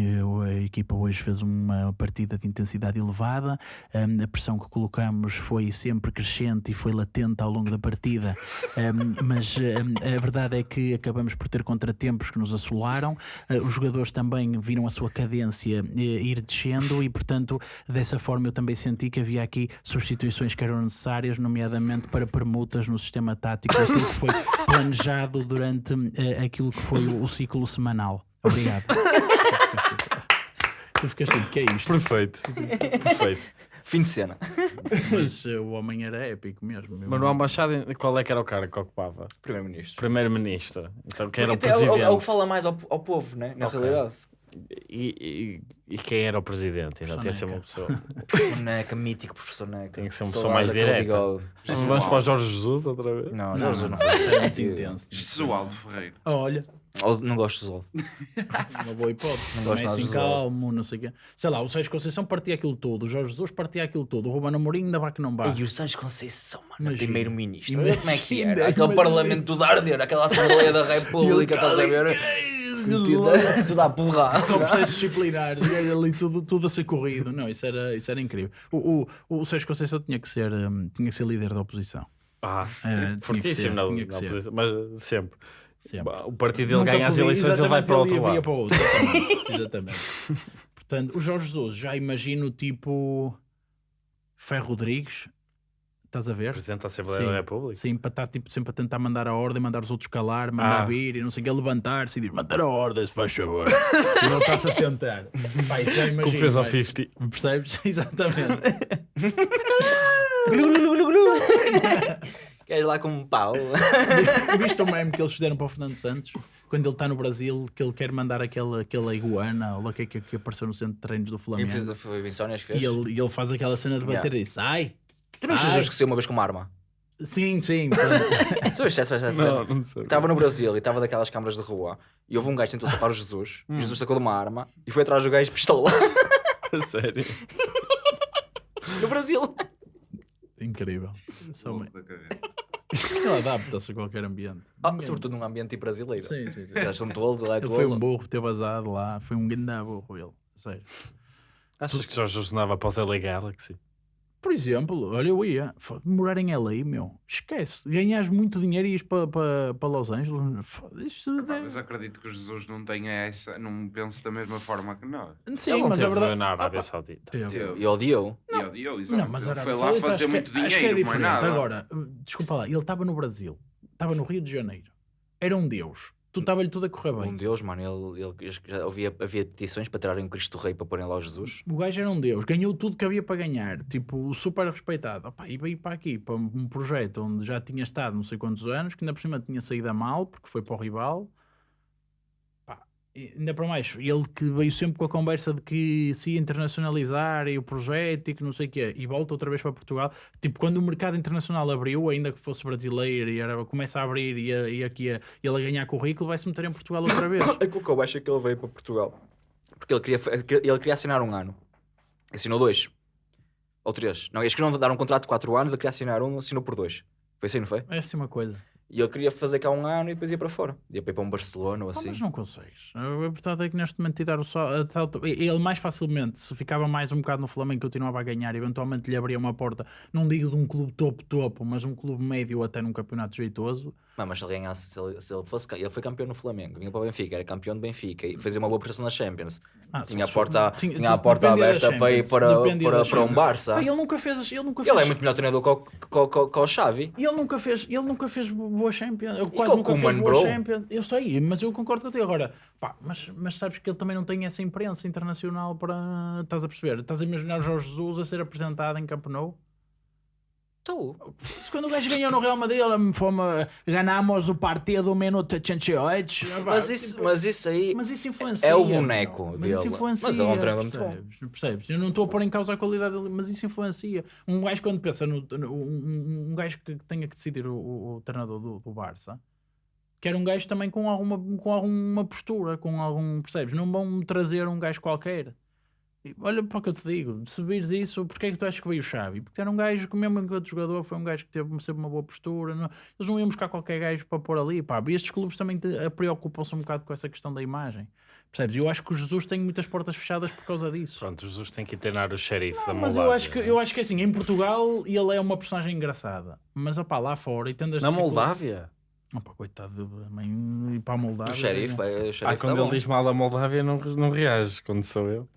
a equipa hoje fez uma partida de intensidade elevada, hum, a pressão que colocamos foi sempre crescente e foi latente ao longo da partida, hum, mas hum, a verdade é que acabamos por ter contratempos que nos assolaram, eh, os jogadores também viram a sua cadência eh, ir descendo e, portanto, dessa forma eu também senti que havia aqui substituições que eram necessárias, nomeadamente para permutas no sistema tático, foi planejado durante eh, aquilo que foi o, o ciclo semanal. Obrigado. tu ficaste tipo, que é isto? Perfeito. Perfeito. Fim de cena. Mas eh, o homem era épico mesmo. meu. Manuel Machado, qual é que era o cara que ocupava? Primeiro-Ministro. Primeiro-ministro. Então, quem era o Porque é o- é o- presidente? Que fala mais ao, ao povo, né? Na Ok. realidade. E, e- e quem era o presidente? Então, tem que ser uma pessoa. [LAUGHS] Professor Neca, mítico professor Neca. Tem que ser uma pessoa mais direta. Vamos para o Jorge Jesus outra vez? Não, Não, Jorge não, não, não, foi. isso é muito [LAUGHS] intenso. Jesualdo Ferreira. Olha, Ou Não gosto do Zol. [LAUGHS] uma boa hipótese. Não gosto é assim de calmo, não sei o quê. Sei lá, o Sérgio Conceição partia aquilo todo, o Jorge Jesus partia aquilo todo, o Romano Amorim ainda vai que não vai. E o Sérgio Conceição, mano, primeiro-ministro. Como é que era. Aquele imagina. parlamento de arder, aquela Assembleia da República, estás a ver? Tudo, [LAUGHS] tudo à porrada. [LAUGHS] Só processos disciplinares, e ali tudo, tudo a ser corrido. Não, isso era, isso era incrível. O, o, o Sérgio Conceição tinha que ser, hum, tinha que ser líder da oposição. Ah, Era, tinha que fortíssimo ser, na, tinha que na ser. oposição, mas sempre. Sempre. O partido dele Nunca ganha as eleições, ele vai para o outro lado. para o outro, exatamente, exatamente. Portanto, o Jorge Jesus, já imagino tipo Ferro Rodrigues, estás a ver? Presidente da Assembleia Sim. da República. Sim, para estar tipo, sempre a tentar mandar a ordem, mandar os outros calar, mandar Ah. vir e não sei o que, levantar-se e dizer manter a ordem, se faz favor. [LAUGHS] e não está-se a sentar. Pá, isso já Com imagino. peso ao vai. 50. Percebes? [LAUGHS] Exatamente. Queres lá com um pau? Viste o meme que eles fizeram para o Fernando Santos? Quando ele está no Brasil, que ele quer mandar aquela, aquela iguana, ou lá o que é que, que apareceu no centro de treinos do Flamengo. Foi Insónias que fez. E ele, e ele faz aquela cena de bater Yeah. e sai. Tu não. Jesus que saiu uma vez com uma arma? Sim, sim. [LAUGHS] Tu viste essa, essa Não, cena? não sei. Estava no Brasil e estava daquelas câmaras de rua e houve um gajo que tentou salvar o Jesus. [LAUGHS] Hum. Jesus sacou de uma arma e foi atrás do gajo de pistola. [LAUGHS] A sério. no Brasil. Incrível. Louco bem. Ele adapta-se a qualquer ambiente. Ah, Ninguém- sobretudo num ambiente brasileiro. Sim, sim, sim. Já são tolos, ele é Ele foi um tolo. burro, teve azado lá. Foi um grande burro ele. Sério. Achas que Jorge Jesus andava para o LA Galaxy? Por exemplo, olha, eu ia morar em LA, meu. Esquece. Ganhas muito dinheiro e ires para pa, pa Los Angeles. Isto deve- Mas acredito que Jesus não tenha essa, não pense da mesma forma que nós. Sim, Ele não mas a teve verdade. na Arábia Opa, Saudita. teve. E odiou. E odiou. Não, mas a Ele foi lá Saudita fazer acho que- muito acho que é dinheiro, diferente. nada. Agora, desculpa lá, ele estava no Brasil, estava no Rio de Janeiro, era um Deus. Tu estava-lhe tudo a correr Um bem. Deus, mano, ele, ele já havia, havia petições para tirarem o Cristo Rei para porem lá o Jesus. O gajo era um Deus, ganhou tudo que havia para ganhar, tipo, super respeitado. Opa, e veio para aqui, para um projeto onde já tinha estado não sei quantos anos, que ainda por cima tinha saído a mal, porque foi para o rival. Ainda para mais, ele que veio sempre com a conversa de que se ia internacionalizar e o projeto e que não sei o quê, e volta outra vez para Portugal. Tipo, quando o mercado internacional abriu, ainda que fosse brasileiro e era, começa a abrir e, a- e aqui a, ele a ganhar currículo, vai se meter em Portugal outra [COUGHS] vez. É que o que eu acho é que ele veio para Portugal. Porque ele queria, ele queria assinar um ano. Assinou dois. Ou três. Não, eles queriam dar um contrato de quatro anos, ele queria assinar um, assinou por dois. Foi assim, não foi? É assim uma coisa. E ele queria fazer cá um ano e depois ia para fora. Ia para ir para um Barcelona ou Ah, assim. mas não consegues. A verdade é que neste momento te dar o tal- Ele mais facilmente, se ficava mais um bocado no Flamengo, continuava a ganhar, eventualmente lhe abria uma porta, não digo de um clube topo-topo, mas um clube médio até num campeonato jeitoso. Não, mas se ele ganhasse, se ele, se ele fosse. Ele foi campeão no Flamengo, vinha para o Benfica, era campeão do Benfica e fazia uma boa prestação na Champions. Ah, Tinha a porta, tinha- tinha a porta aberta para ir para, para, para um. Barça. Ah, ele nunca fez. Ele nunca Ele fez. é muito melhor treinador que o, que, o- que o Xavi. Ele nunca fez, ele nunca fez boa Champions, eu quase nunca fez Koeman, boa bro? Champions. Eu sei, mas eu concordo contigo agora. Pá, mas, mas sabes que ele também não tem essa imprensa internacional para. Estás a perceber? Estás a imaginar o Jorge Jesus a ser apresentado em Camp Nou? Tu. Se Quando o gajo ganhou no Real Madrid, ele me fome, ganamos o partido minuto 88. Mas isso, mas isso aí. Mas isso influencia. é o boneco Mas dele. isso influencia. Mas ele é um treinador muito bom. percebes? Percebes? Eu não estou a pôr em causa a qualidade dele, mas isso influencia. Um gajo, quando pensa no. no- um, um- um gajo que tenha que decidir o, o- o treinador do, do Barça, quer um gajo também com alguma, com alguma postura, com algum. Percebes? Não vão trazer um gajo qualquer. E Olha para o que eu te digo, se vires isso, porque é que tu achas que veio o Xavi? Porque era um gajo que, mesmo enquanto jogador, foi um gajo que teve sempre uma boa postura. não- eles não iam buscar qualquer gajo para pôr ali. Pá. E estes clubes também eh, preocupam-se um bocado com essa questão da imagem. Percebes? Eu acho que o Jesus tem muitas portas fechadas por causa disso. Pronto, o Jesus tem que treinar o xerife da Mas Moldávia. eu acho, que, eu acho que assim, em Portugal ele é uma personagem engraçada. Mas opá, lá fora e tendo as Na Moldávia? Opa, coitado, de mãe, ir para a Moldávia. O xerife, é- é, o Ah, xerife quando tá ele bom. diz mal da Moldávia não, não reage, quando sou eu.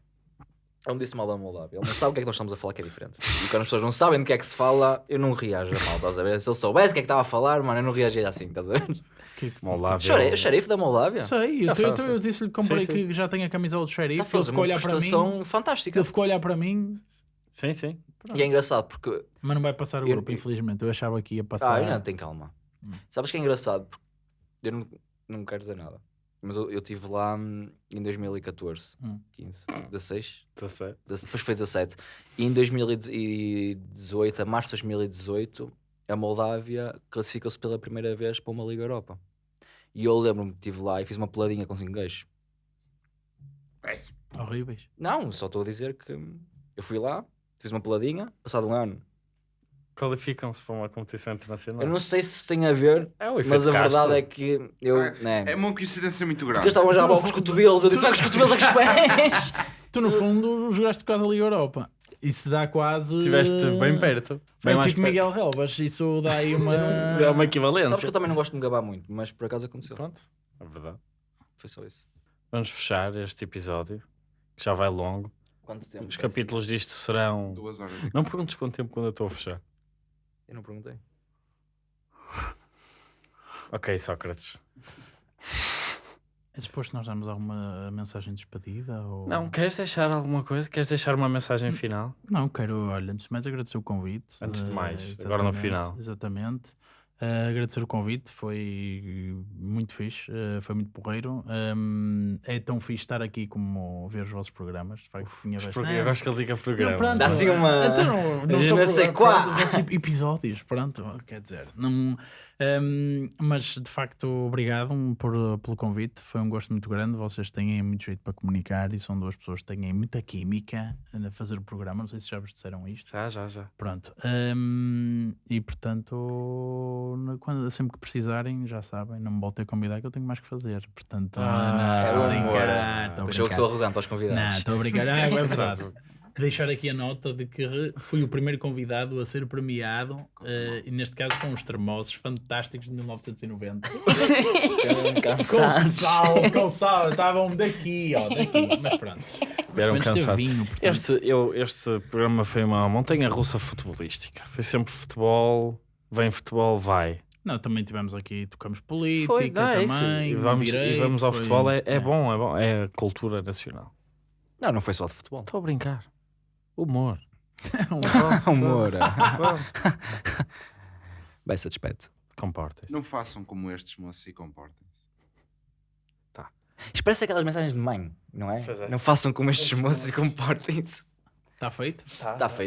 Ele me disse mal da Moldávia. Ele não sabe o que é que nós estamos a falar que é diferente. E quando as pessoas não sabem do que é que se fala, eu não reajo a mal, estás a ver? Se ele soubesse o que é que estava a falar, mano, eu não reagia assim, estás a ver? Que, que, Moldávia. Xerife da Moldávia. Sei, eu, Já eu, eu, eu disse-lhe que comprei Sim, sim. que já tem a camisola do xerife. Está a ele fazer ficou a uma olhar para mim. fantástica. Ele ficou a olhar para mim, Sim, sim. E é engraçado porque. mas não vai passar o Eu- grupo, infelizmente. Eu achava que ia Ah, passar. eu não, tem calma. Hum. Sabes que é engraçado? Porque Eu não, não quero dizer nada. Mas eu eu estive lá hum, em 2014, Hum. 15, 16, 17. Dez- depois foi 17. E em 2018, a março de 2018, a Moldávia classificou-se pela primeira vez para uma Liga Europa. E eu lembro-me que estive lá e fiz uma peladinha com 5 gajos. Horríveis. Não, só estou a dizer que hum, eu fui lá, fiz uma peladinha, passado um ano. Qualificam-se para uma competição internacional. Eu não sei se tem a ver, É mas a Castro. verdade é que eu. É- né, É uma coincidência muito porque grande. eles estavam já a os cotovelos, eu disse: não é com os cotovelos, é com os pés. [LAUGHS] Tu, no fundo, jogaste quase a Liga Europa. Isso dá quase. Estiveste bem perto. Bem mais tipo perto. Miguel Relvas. Isso dá aí uma. [LAUGHS] É uma equivalência. Sabes que eu também não gosto de me gabar muito, mas por acaso aconteceu. Pronto, é verdade. Foi só isso. Vamos fechar este episódio, que já vai longo. Quanto tempo? Os capítulos disto serão. Duas horas. Não perguntes quanto tempo quando eu estou a fechar. Eu não perguntei. [LAUGHS] Ok, Sócrates. É suposto nós darmos alguma mensagem de despedida? Ou... Não, queres deixar alguma coisa? Queres deixar uma mensagem final? Não, quero, olha, antes de mais agradecer o convite. Antes de mais, agora no final. Exatamente. Eh, agradecer o convite, foi muito fixe, eh, foi muito porreiro. Ehm, é tão fixe estar aqui como ver os vossos programas. De facto, tinha bastante- prog- Eu gosto que ele diga programa. Não, pronto, Dá assim uma- Então, não pro- quoi. pronto, vão ser episódios, pronto, quer dizer. Não, hum, mas de facto, obrigado por, pelo convite. Foi um gosto muito grande. Vocês têm muito jeito para comunicar e são duas pessoas que têm muita química a fazer o programa. Não sei se já vos disseram isto. Já, já, já. Pronto. hum, e portanto, quando, sempre que precisarem, já sabem, não me voltem a convidar que eu tenho mais que fazer. Portanto, Ah, não, estou a um brincar. estou a Pois eu que brincar. sou arrogante aos Não, convidados. estou a brincar. Ah, é [LAUGHS] verdade. Deixar aqui a nota de que fui o primeiro convidado a ser premiado, eh, e neste caso com os termossos fantásticos de 1990. Ficaram [LAUGHS] Com sal, com sal, estavam daqui, ó, daqui. Mas pronto. Teve cansados. vinho, portanto. Este, eu, este programa foi uma montanha russa futebolística. Foi sempre futebol, vem futebol, vai. Não, também tivemos aqui, tocamos política Foi, é isso. também. E vamos, direito, e vamos ao foi- futebol, é, é bom, é bom. É a cultura nacional. Não, não foi só de futebol. Estou a brincar. Humor. Um [LAUGHS] Humor. [LAUGHS] [LAUGHS] Bem satisfeito. Comportem-se. Não façam como estes, moços, e comportem-se. Isto parece aquelas mensagens de mãe, não é? Pois é. Não façam como estes moços e comportem-se. Está feito? Está feito.